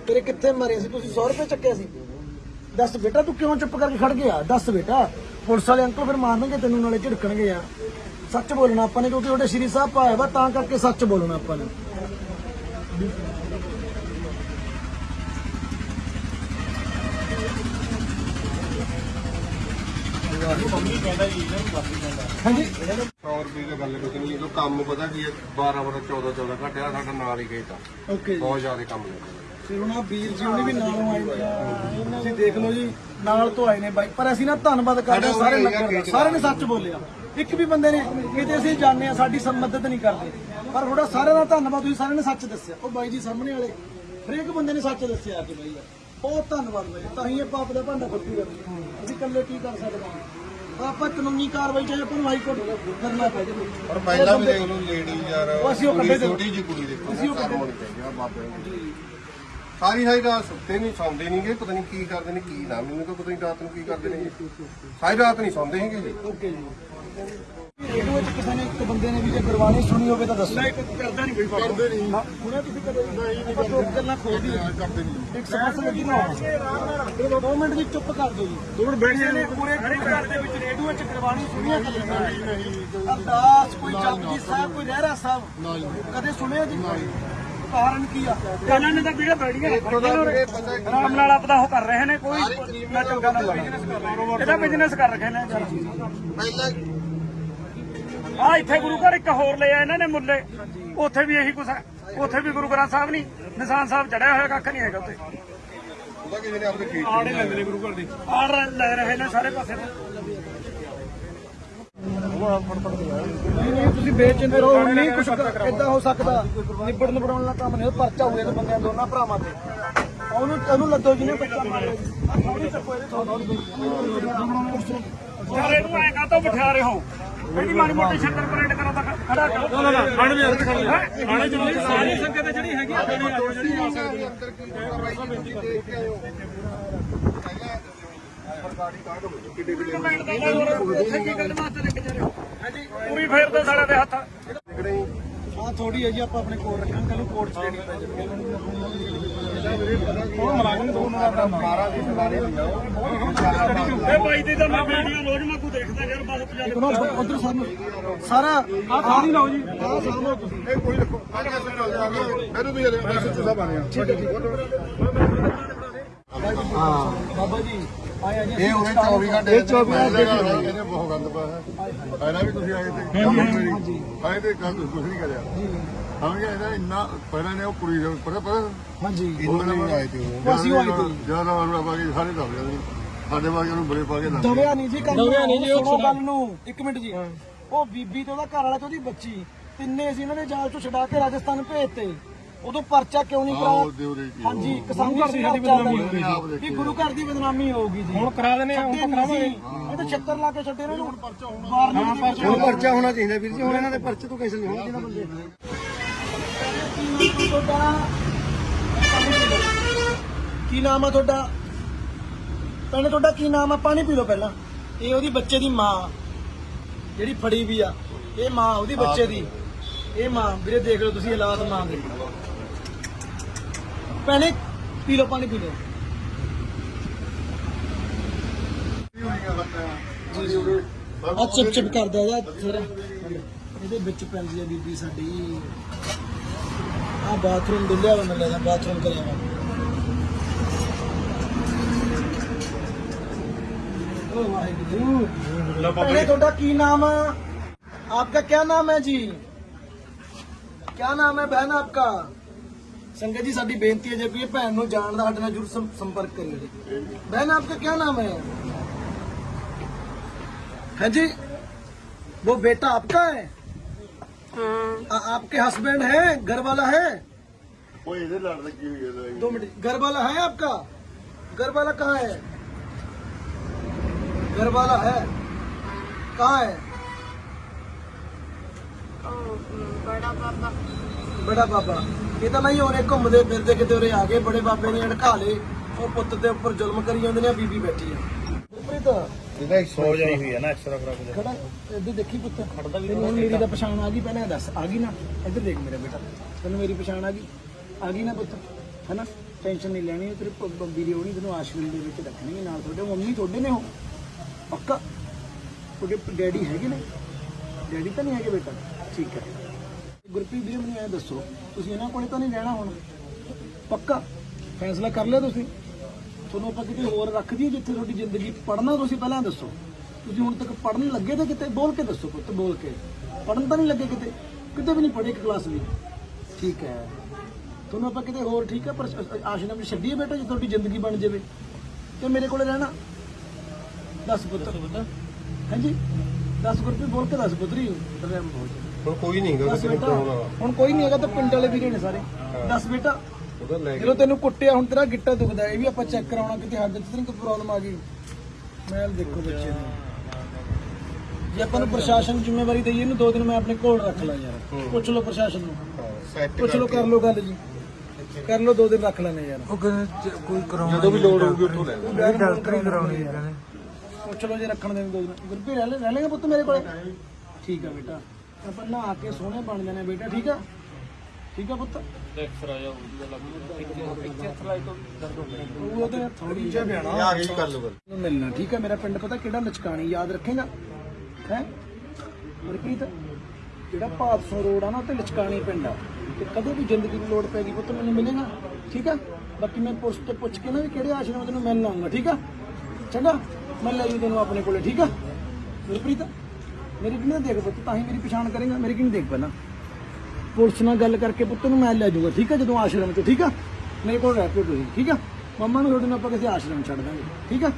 ਤੇਰੇ ਕਿੱਥੇ ਮਾਰੇ ਸੀ? ਤੁਸੀਂ 100 ਰੁਪਏ ਚੱਕਿਆ ਸੀ। ਦੱਸ ਬੇਟਾ, ਤੂੰ ਕਿਉਂ ਚੁੱਪ ਕਰਕੇ ਖੜ ਗਿਆ? ਦੱਸ ਬੇਟਾ। ਪੁਲਿਸ ਵਾਲੇ ਅੰਕਲ ਫਿਰ ਮਾਰਨਗੇ ਤੈਨੂੰ, ਨਾਲੇ ਝਿੜਕਣਗੇ ਯਾਰ। ਸੱਚ ਬੋਲਣਾ ਆਪਾਂ ਨੇ ਕਿਉਂਕਿ ਉਹਦੇ ਸ਼੍ਰੀ ਸਾਹਿਬ ਪਾਇਆ ਵਾ ਤਾਂ ਕਰਕੇ ਸੱਚ ਬੋਲਣਾ ਆਪਾਂ ਨੇ। ਹਾਂਜੀ। 100 ਰੁਪਏ ਦੀ ਗੱਲ ਕੁਝ ਨਹੀਂ ਇਹ ਕੰਮ ਪਤਾ ਕੀ ਹੈ 12 12 14 14 ਘਟਿਆ ਸਾਡਾ ਨਾਲ ਹੀ ਖੇਤ ਆ। ਓਕੇ ਜੀ। ਬਹੁਤ ਜ਼ਿਆਦਾ ਕੰਮ ਲੱਗਦਾ ਵੀਰ ਜੀ ਉਹਨੇ ਵੀ ਨਾਲੋਂ ਆਏ ਨੇ। ਆ। ਤੁਸੀਂ ਦੇਖ ਲਓ ਜੀ ਨਾਲ ਤੋਂ ਆਏ ਨੇ ਬਾਈ। ਪਰ ਅਸੀਂ ਨਾ ਧੰਨਵਾਦ ਕਰਦੇ ਹਾਂ ਸਾਰੇ ਨਗਰ ਦਾ ਸਾਰਿਆਂ ਨੇ ਸੱਚ ਬੋਲਿਆ। ਇੱਕ ਵੀ ਬੰਦੇ ਨੇ ਕਿਤੇ ਅਸੀਂ ਜਾਣਦੇ ਆ ਸਾਡੀ ਮਦਦ ਨਹੀਂ ਕਰਦੇ। ਪਰ ਥੋੜਾ ਸਾਰਿਆਂ ਦਾ ਧੰਨਵਾਦ ਤੁਸੀਂ ਸਾਰਿਆਂ ਨੇ ਸੱਚ ਦੱਸਿਆ। ਉਹ ਬਾਈ ਜੀ ਸਾਹਮਣੇ ਵਾਲੇ ਹਰੇਕ ਬੰਦੇ ਨੇ ਸੱਚ ਦੱਸਿਆ ਕਿ ਬਾਈ ਬਹੁਤ ਧੰਨਵਾਦ ਬਾਈ ਤਾਂ ਹੀ ਇਹ ਪਾਪ ਦਾ ਭਾਂਡਾ ਫੱਟੂਗਾ ਅਸੀਂ ਇਕੱਲੇ ਕੀ ਕਰ ਸਕਦੇ ਹਾਂ? ਆਪਾਂ ਕਾਨੂੰਨੀ ਕਾਰਵਾਈ ਚਾਹੇ ਆਪਾਂ ਨੂੰ ਹਾਈ ਕੋਰਟ ਕਰਨਾ ਪੈ ਜਾਵੇ। ਪਰ ਪਹਿਲਾਂ ਵੀ ਦੇਖ ਲਓ ਲੇਡੀ ਯਾਰ ਛੋਟੀ ਜਿਹੀ ਕੁੜੀ ਦੇਖੋ। ਅਸੀਂ ਉਹ ਚਾਹੀਦੀ ਆ ਬਾਬੇ ਸਾਰੀ ਸਾਰੀ ਰਾਤ ਸੁੱਤੇ ਨਹੀਂ ਸੌਂਦੇ ਨਹੀਂਗੇ ਪਤਾ ਨਹੀਂ ਕੀ ਕਰਦੇ ਨੇ ਕੀ ਨਾ ਮੈਨੂੰ ਤਾਂ ਪਤਾ ਨਹੀਂ ਰਾਤ ਨੂੰ ਕੀ ਕਰਦੇ ਨੇ। ਸਾਰੀ ਰਾਤ ਨਹੀਂ ਸੌਂਦੇ ਹੈਗੇ ਜੀ। ਓਕੇ ਜੀ। ਰੇਡੀਓ ਵਿੱਚ ਕਿਸੇ ਨੇ ਇੱਕ ਬੰਦੇ ਨੇ ਵੀ ਜੇ ਗੁਰਬਾਣੀ ਸੁਣੀ ਹੋਵੇ ਤਾਂ ਦੱਸੋ। ਨਹੀਂ ਕਰਦਾ ਨਹੀਂ ਕੋਈ ਕਰਦੇ ਨਹੀਂ। ਹੁਣੇ ਤੁਸੀਂ ਕਦੇ? ਨਹੀਂ ਆਪਾਂ ਦੋ ਗੱਲਾਂ ਖੋਲਦੀ ਕਰਦੇ ਨਹੀਂ। ਇੱਕ ਸਪੈਸ਼ਲ ਲੱਗੀ ਨਾ ਹੋਣਾ ਦੋ ਮਿੰਟ ਦੀ ਚੁੱਪ ਕਰ ਦਿਓ ਜੀ। ਦੋ ਬੈਠ ਨੇ ਪੂਰੇ ਘਰ ਦੇ ਵਿੱਚ ਰੇਡੀਓ ਵਿੱਚ ਗੁਰਬਾਣੀ ਸੁਣੀਆਂ ਕਦੇ? ਅਰਦਾਸ ਕੋਈ ਜਪਜੀ ਸਾਹਿਬ ਕੋਈ ਰਹਿਰਾ ਸਾਹਿਬ। ਕਦੇ ਸੁਣਿਆ ਜੀ। ਕਾਰਨ ਕੀ ਆ? ਇਹਨਾਂ ਨੇ ਤਾਂ ਵੀਡੀਓ ਬੜੀਆਂ ਆਰਾਮ ਨਾਲ ਆਪਦਾ ਉਹ ਕਰ ਰਹੇ ਨੇ ਕੋਈ ਨਾ ਚੰਗਾ ਨਾ ਮਾੜਾ ਇਹਦਾ ਬਿਜ਼ਨਸ ਕਰ ਰੱਖੇ ਨੇ ਪਹਿਲਾਂ ਆ ਇੱਥੇ ਗੁਰੂ ਘਰ ਇੱਕ ਹੋਰ ਲਿਆ ਇਹਨਾਂ ਨੇ ਮੁੱਲੇ। ਉੱਥੇ ਵੀ ਇਹੀ ਕੁਛ ਹੈ। ਉੱਥੇ ਵੀ ਗੁਰੂ ਗ੍ਰੰਥ ਸਾਹਿਬ ਨਹੀਂ ਨਿਸ਼ਾਨ ਸਾਹਿਬ ਚੜਿਆ ਹੋਇਆ ਕੱਖ ਨਹੀਂ ਹੈਗਾ ਉੱਥੇ। ਉਹਦਾ ਕਿਸੇ ਨੇ ਆਪਣੇ ਖੇਤ ਆੜੇ ਲੈਂਦੇ ਨੇ ਗੁਰੂ ਘਰ ਦੇ। ਆੜ ਲੈ ਰਹੇ ਨੇ ਸਾਰੇ ਪਾਸੇ ਤੋਂ। ਨਹੀਂ ਨਹੀਂ ਤੁਸੀਂ ਬੇਚਿੰਤੇ ਰਹੋ ਹੁਣ ਨਹੀਂ ਕੁਝ ਇਦਾਂ ਹੋ ਸਕਦਾ। ਨਿਬੜ ਨਿਬੜਾਉਣ ਦਾ ਕੰਮ ਨਹੀਂ ਪਰਚਾ ਹੋਇਆ ਤੇ ਬੰਦਿਆਂ ਦੋਨਾਂ ਭਰਾਵਾਂ ਤੇ। ਉਹਨੂੰ ਉਹਨੂੰ ਲੱਦੋ ਜਿਹਨੇ ਬੱਚਾ ਮਾਰਿਆ ਥੋੜ੍ਹੀ ਚੱਕੋ ਇਹਦੇ ਤੋਂ। ਯਾਰ ਇਹਨੂੰ ਐਂ ਕਾਹਤੋਂ ਬਿਠਾ ਰਹੇ ਹੋ? ਇਹਦੀ ਮਾੜੀ ਮੋਟੀ ਸ਼ੰਕਰ ਪਰੇਡ ਕਰੋ ਤਾਂ ਖੜਾ ਕਰੋ। ਨਾ ਨਾ ਖਾਣੇ ਵੀ ਅੰਦਰ ਖੜੇ ਖਾਣੇ ਜ਼ਰੂਰੀ ਸਾਰੀ ਸੰਗਤ ਜਿਹੜੀ ਹੈਗੀ ਆ ਜਿਹੜੀ ਆ ਜਾਣੀ ਅੰਦਰ ਕੀ ਕਾਰਵਾਈ ਕੀਤੀ ਦੇਖ ਕੇ ਆਇਓ। ਪੂਰੀ ਫੇਰ ਦੋ ਸਾਲੇ ਦੇ ਹੱਥ। ਆ ਥੋੜੀ ਹੈ ਜੀ ਆਪਾਂ ਆਪਣੇ ਕੋਲ ਰੱਖਾਂਗੇ ਕੱਲ ਨੂੰ ਕੋਰਟ ਚ ਲੈਣੀ ਪੈ ਜਾਵੇ ਉਹ ਮਲਾਜ਼ਮ ਦੋ ਨੂੰ ਦਾ ਮਾਰਾ ਦੀ ਸਵਾਰੀ ਲਿਆਓ ਇੱਕ ਨਾ ਉਧਰ ਸਾਨੂੰ ਸਾਰਾ ਆ ਖਾਲੀ ਲਾਓ ਜੀ। ਆ ਸਾਹਮਣੇ ਤੁਸੀਂ। ਇਹ ਕੋਈ ਰੱਖੋ ਕੇ ਮੈਨੂੰ ਵੀ ਐਸਐਚ ਸਾਹਿਬ ਆਣੇ ਆ। ਠੀਕ ਹੈ ਜੀ। ਬਾਬਾ ਜੀ। ਆਇਆ ਜੀ ਇਹ ਉਹਨੇ 24 ਘੰਟੇ ਇਹ 24 ਘੰਟੇ ਇਹਨੇ ਬਹੁਤ ਗੰਦ ਪਾਇਆ। ਹੈ ਪਹਿਲਾਂ ਵੀ ਤੁਸੀਂ ਆਏ ਤੇ ਆਏ ਤੇ ਕੰਮ ਕੁਝ ਨਹੀਂ ਕਰਿਆ। ਹਾਂ ਜੀ ਇਹਦਾ ਇੰਨਾ ਪਹਿਲਾਂ ਨੇ ਉਹ ਕੁੜੀ ਦੇ ਪਤਾ ਪਤਾ? ਹਾਂਜੀ। ਉਹਨਾਂ ਨੇ ਆਏ ਤੇ ਉਹ। ਅਸੀਂ ਆਏ ਤੇ। ਜ਼ਿਆਦਾ ਵਾਰ ਬਾਕੀ ਸਾਰੇ ਦੱਸ ਜਾਂਦੇ ਸਾਡੇ ਬਾਕੀ ਉਹਨੂੰ ਬੜੇ ਪਾ ਕੇ ਦੱਸ ਦਵਿਆ ਨਹੀਂ ਜੀ ਕੰਮ ਦਵਿਆ ਨਹੀਂ ਜੀ ਉਹ ਗੱਲ ਨੂੰ। ਇੱਕ ਮਿੰਟ ਜੀ। ਉਹ ਬੀਬੀ ਤੇ ਉਹਦਾ ਘਰ ਵਾਲਾ ਤੇ ਉਹਦੀ ਬੱਚੀ। ਤਿੰਨੇ ਅਸੀਂ ਇਹਨਾਂ ਨੇ ਜਾਲ ਚੋਂ ਛਡਾ ਕੇ ਰਾਜਸਥਾਨ ਭੇਜਤੇ। ਉਦੋਂ ਪਰਚਾ ਕਿਉਂ ਨਹੀਂ। ਕਰਾਇਆ? ਹਾਂਜੀ ਕਿਸਾਨ ਘਰ ਦੀ ਸਾਡੀ ਬਦਨਾਮੀ ਵੀ ਗੁਰੂ ਘਰ ਦੀ ਬਦਨਾਮੀ ਹੋਊਗੀ ਜੀ। ਹੁਣ ਕਰਾ ਦੇਣੇ ਹੁਣ ਕਰਾਵਾਂਗੇ। ਇਹ ਤਾਂ ਛੱਤਰ ਲਾ ਕੇ ਛੱਡੇ ਇਹਨਾਂ ਨੂੰ। ਹੁਣ ਪਰਚਾ ਹੋਣਾ। ਚਾਹੀਦਾ ਵੀਰ ਜੀ ਹੁਣ ਇਹਨਾਂ ਦੇ ਪਰਚੇ ਤੋਂ ਕੇਸ ਨਹੀਂ ਹੋਣਾ ਚਾਹੀਦਾ ਬੰਦੇ। ਕੀ ਨਾਮ ਆ ਤੁਹਾਡਾ? ਭੈਣੇ ਤੁਹਾਡਾ ਕੀ ਨਾਮ ਆ? ਪਾਣੀ ਪੀ ਲਓ ਪਹਿਲਾਂ। ਇਹ ਉਹਦੀ ਬੱਚੇ ਦੀ ਮਾਂ ਜਿਹੜੀ ਫੜੀ ਵੀ ਆ। ਇਹ ਮਾਂ ਉਹਦੀ ਬੱਚੇ ਦੀ। ਇਹ ਮਾਂ ਵੀਰੇ ਦੇਖ ਲਓ ਤੁਸੀਂ ਹਾਲਾਤ ਮਾਂ ਦੇ। ਭੈਣੇ ਪੀ ਲਓ ਪਾਣੀ ਪੀ ਲਓ ਆ ਚਿਪ ਚਿਪ ਕਰਦਾ ਜਾ ਫਿਰ ਇਹਦੇ ਵਿੱਚ ਪੈਂਦੀ ਆ ਬੀਬੀ ਸਾਡੀ ਆ ਬਾਥਰੂਮ ਡੁੱਲਿਆ ਵਾ ਮੈਨੂੰ ਲੱਗਦਾ ਬਾਥਰੂਮ ਕਰਿਆ ਵਾ ओ वाहेगुरु पहले ਤੁਹਾਡਾ ਕੀ ਨਾਮ ਆ आपका क्या नाम है जी क्या नाम है बहन आपका ਸੰਗਤ ਜੀ ਸਾਡੀ ਬੇਨਤੀ ਹੈ ਜੇ ਕੋਈ ਇਹ ਭੈਣ ਨੂੰ ਜਾਣਦਾ ਸਾਡੇ ਨਾਲ ਜਰੂਰ ਸੰ- ਸੰਪਰਕ ਕਰਿਓ ਜੀ बहन आपका क्या नाम है है जी वो बेटा आपका है हाँ आपके हस्बैंड है घर वाला है ਉਹ ਇਹਦੇ ਲੜ ਲੱਗੀ ਹੋਈ ਹੈ ਦਵਾਈ दो मिनट घर वाला है आपका घर वाला कहाँ है घर वाला है कहाँ है ਬੜਾ ਬਾਬਾ। ਇਹ ਤਾਂ ਨਹੀਂ ਉਹਨੇ ਘੁੰਮਦੇ ਫਿਰਦੇ ਕਿਤੇ ਉਰੇ ਆ ਗਏ ਬੜੇ ਬਾਬੇ ਨੇ ਅੜਕਾ ਲਏ ਉਹ ਪੁੱਤ ਦੇ ਉੱਪਰ ਜ਼ੁਲਮ ਕਰੀ ਜਾਂਦੇ ਨੇ ਬੀਬੀ ਬੈਠੀ ਆ। ਗੁਰਪ੍ਰੀਤ ਇਹਦਾ ਸੋ ਜਾਈ ਹੋਈ ਹੈ ਨਾ ਐਕਸਟਰਾ ਕਰਾ ਕੇ ਖੜਾ ਇੱਧਰ ਦੇਖੀ ਪੁੱਤ। ਖੜਦਾ ਵੀ ਹੁਣ ਮੇਰੀ ਤਾਂ ਪਛਾਣ ਆ ਗਈ ਪਹਿਲਾਂ ਇਹ ਦੱਸ ਆ ਗਈ ਨਾ? ਇੱਧਰ ਦੇਖ ਮੇਰਾ ਬੇਟਾ। ਤੈਨੂੰ ਮੇਰੀ ਪਛਾਣ ਆ ਗਈ? ਆ ਗਈ ਨਾ ਪੁੱਤ ਹੈਨਾ? ਟੈਨਸ਼ਨ ਨਹੀਂ ਲੈਣੀ ਤੇਰੇ ਦੀ ਹੋਣੀ ਤੈਨੂੰ ਆਸ਼ਰਮ ਦੇ ਵਿੱਚ ਰੱਖਣੀ ਨਾਲ ਤੁਹਾਡੇ ਮੰਮੀ ਤੁਹਾਡੇ ਨੇ ਉਹ। ਪੱਕਾ? ਤੁਹਾਡੇ ਡੈਡੀ ਹੈਗੇ ਨੇ? ਡੈਡੀ ਤਾਂ ਨਹੀਂ ਹੈਗੇ ਬੇਟਾ। ਠੀਕ ਹੈ। ਗੁਰਪ੍ਰੀਤ ਜੀ ਮੈਨੂੰ ਇਹ ਦੱਸੋ ਤੁਸੀਂ ਇਹਨਾਂ ਕੋਲੇ ਤਾਂ ਨਹੀਂ ਰਹਿਣਾ ਹੁਣ? ਪੱਕਾ? ਫੈਸਲਾ ਕਰ ਲਿਆ ਤੁਸੀਂ? ਤੁਹਾਨੂੰ ਆਪਾਂ ਕਿਤੇ ਹੋਰ ਰੱਖ ਦਈਏ ਜਿੱਥੇ ਤੁਹਾਡੀ ਜ਼ਿੰਦਗੀ ਪੜਨਾ ਤੁਸੀਂ ਪਹਿਲਾਂ ਦੱਸੋ। ਤੁਸੀਂ ਹੁਣ ਤੱਕ ਪੜਨ ਲੱਗੇ ਤੇ ਕਿਤੇ ਬੋਲ ਕੇ ਦੱਸੋ ਪੁੱਤ ਬੋਲ ਕੇ। ਪੜਨ ਤਾਂ ਨਹੀਂ ਲੱਗੇ ਕਿਤੇ ਕਿਤੇ ਵੀ ਨਹੀਂ ਪੜ੍ਹੇ ਇੱਕ ਕਲਾਸ ਵੀ। ਠੀਕ ਹੈ। ਤੁਹਾਨੂੰ ਆਪਾਂ ਕਿਤੇ ਹੋਰ ਠੀਕ ਹੈ ਪਰ ਆਸ਼ਰਮ 'ਚ ਛੱਡੀਏ ਬੇਟਾ ਜੇ ਤੁਹਾਡੀ ਜ਼ਿੰਦਗੀ ਬਣ ਜਾਵੇ। ਤੇ ਮੇਰੇ ਕੋਲੇ ਰਹਿਣਾ। ਦੱਸ ਪੁੱਤ। ਹਾਂਜੀ? ਦੱਸ ਗੁਰਪ੍ਰੀਤ ਬੋਲ ਕੇ ਦੱਸ ਪੁੱਤਰੀ। ਹੁਣ ਕੋਈ ਨਹੀਂ ਦੱਸ ਬੇਟਾ ਹੁਣ ਕੋਈ ਨਹੀਂ ਹੈਗਾ ਤਾਂ ਪਿੰਡ ਵਾਲੇ ਵੀਰੇ ਨੇ ਸਾਰੇ। ਦੱਸ ਬੇਟਾ ਜਦੋਂ ਤੈਨੂੰ ਕੁੱਟਿਆ ਹੁਣ ਤੇਰਾ ਗਿੱਟਾ ਦੁਖਦਾ ਇਹ ਵੀ ਆਪਾਂ ਚੈੱਕ ਕਰਾਉਣਾ ਕਿਤੇ ਹੱਡ 'ਚ ਤਾਂ ਨਹੀਂ ਕੋਈ ਪ੍ਰੋਬਲਮ ਆ ਗਈ। ਮੈਲ ਦੇਖੋ ਬੱਚੇ ਦੀ ਜੇ ਆਪਾਂ ਨੂੰ ਪ੍ਰਸ਼ਾਸਨ ਨੂੰ ਜ਼ਿੰਮੇਵਾਰੀ ਦਈਏ ਇਹਨੂੰ ਦੋ ਦਿਨ ਮੈਂ ਆਪਣੇ ਕੋਲ ਰੱਖ ਲਾਂ ਯਾਰ। ਪੁੱਛ ਲਓ ਪ੍ਰਸ਼ਾਸਨ ਨੂੰ। ਪੁੱਛ ਲਓ ਕਰ ਲਓ ਗੱਲ ਜੀ। ਕਰ ਲਓ ਦੋ ਦਿਨ ਰੱਖ ਲੈਣੇ ਯਾਰ। ਉਹ ਕਹਿੰਦੇ ਚ- ਕੋਈ ਕਰਾਉਣਾ ਜਦੋਂ ਵੀ ਲੋੜ ਹੋਊਗੀ ਉੱਥੋਂ ਲੈ ਯਾਰ ਡਾਕਟਰੀ ਕਰਾਉਣੀ ਹੈ ਕਹਿੰਦੇ। ਪੁੱਛ ਲਓ ਜੇ ਰੱਖਣ ਦੇ ਦੋ ਦਿਨ। ਗੁਰਪੀ ਰਹਿ ਲੈ ਰਹਿ ਲੇਗਾ ਪੁੱਤ ਮੇਰੇ ਕੋਲੇ? ਠੀਕ ਆ ਬੇਟਾ। ਆਪਾਂ ਨਹਾ ਕੇ ਸੋਹਣੇ ਬਣ ਜਾਣੇ ਬੇਟਾ ਠੀਕ ਆ? ਠੀਕ ਆ ਪੁੱਤ? ਉਹ ਉਹਦੇ ਥੋੜੀ ਜਿਹੀ ਬਿਆਣਾ ਆ ਗਈ ਕਰ ਲਓ ਗੱਲ ਨੂੰ ਮਿਲਣਾ ਠੀਕ ਹੈ ਮੇਰਾ ਪਿੰਡ ਪਤਾ ਕਿਹੜਾ ਲਚਕਾਣੀ ਯਾਦ ਰੱਖੇਗਾ? ਹੈ? ਗੁਰਪ੍ਰੀਤ ਜਿਹੜਾ ਭਾਦਸੋਂ ਰੋਡ ਆ ਨਾ ਲਚਕਾਣੀ ਪਿੰਡ ਆ। ਤੇ ਕਦੇ ਵੀ ਜ਼ਿੰਦਗੀ ਦੀ ਲੋੜ ਪੈਗੀ ਪੁੱਤ ਮੈਨੂੰ ਮਿਲੇਗਾ? ਠੀਕ ਆ? ਬਾਕੀ ਮੈਂ ਪੁੱਛ ਤੇ ਪੁੱਛ ਕੇ ਨਾ ਵੀ ਕਿਹੜੇ ਆਸ਼ਰਮ ਤੈਨੂੰ ਮਿਲਣ ਆਉਂਗਾ ਠੀਕ ਆ? ਚੰਗਾ? ਮੈਂ ਲੈ ਜੂ ਤੈਨੂੰ ਆਪਣੇ ਕੋਲੇ ਠੀਕ ਆ? ਗੁਰਪ੍ਰੀਤ मेरी तो कि देख पुत ता ही मेरी पछाण करेगा, मेरी कि देख पाना पुलिस ना गल करके पुत मैं लै जूँगा ठीक है? जो आश्रम चो, ठीक है? मेरे को रह पे ठीक है? मम्मा ने थोड़े ना किसी आश्रम छड़ देंगे, ठीक है?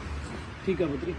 ठीक है पुत्री।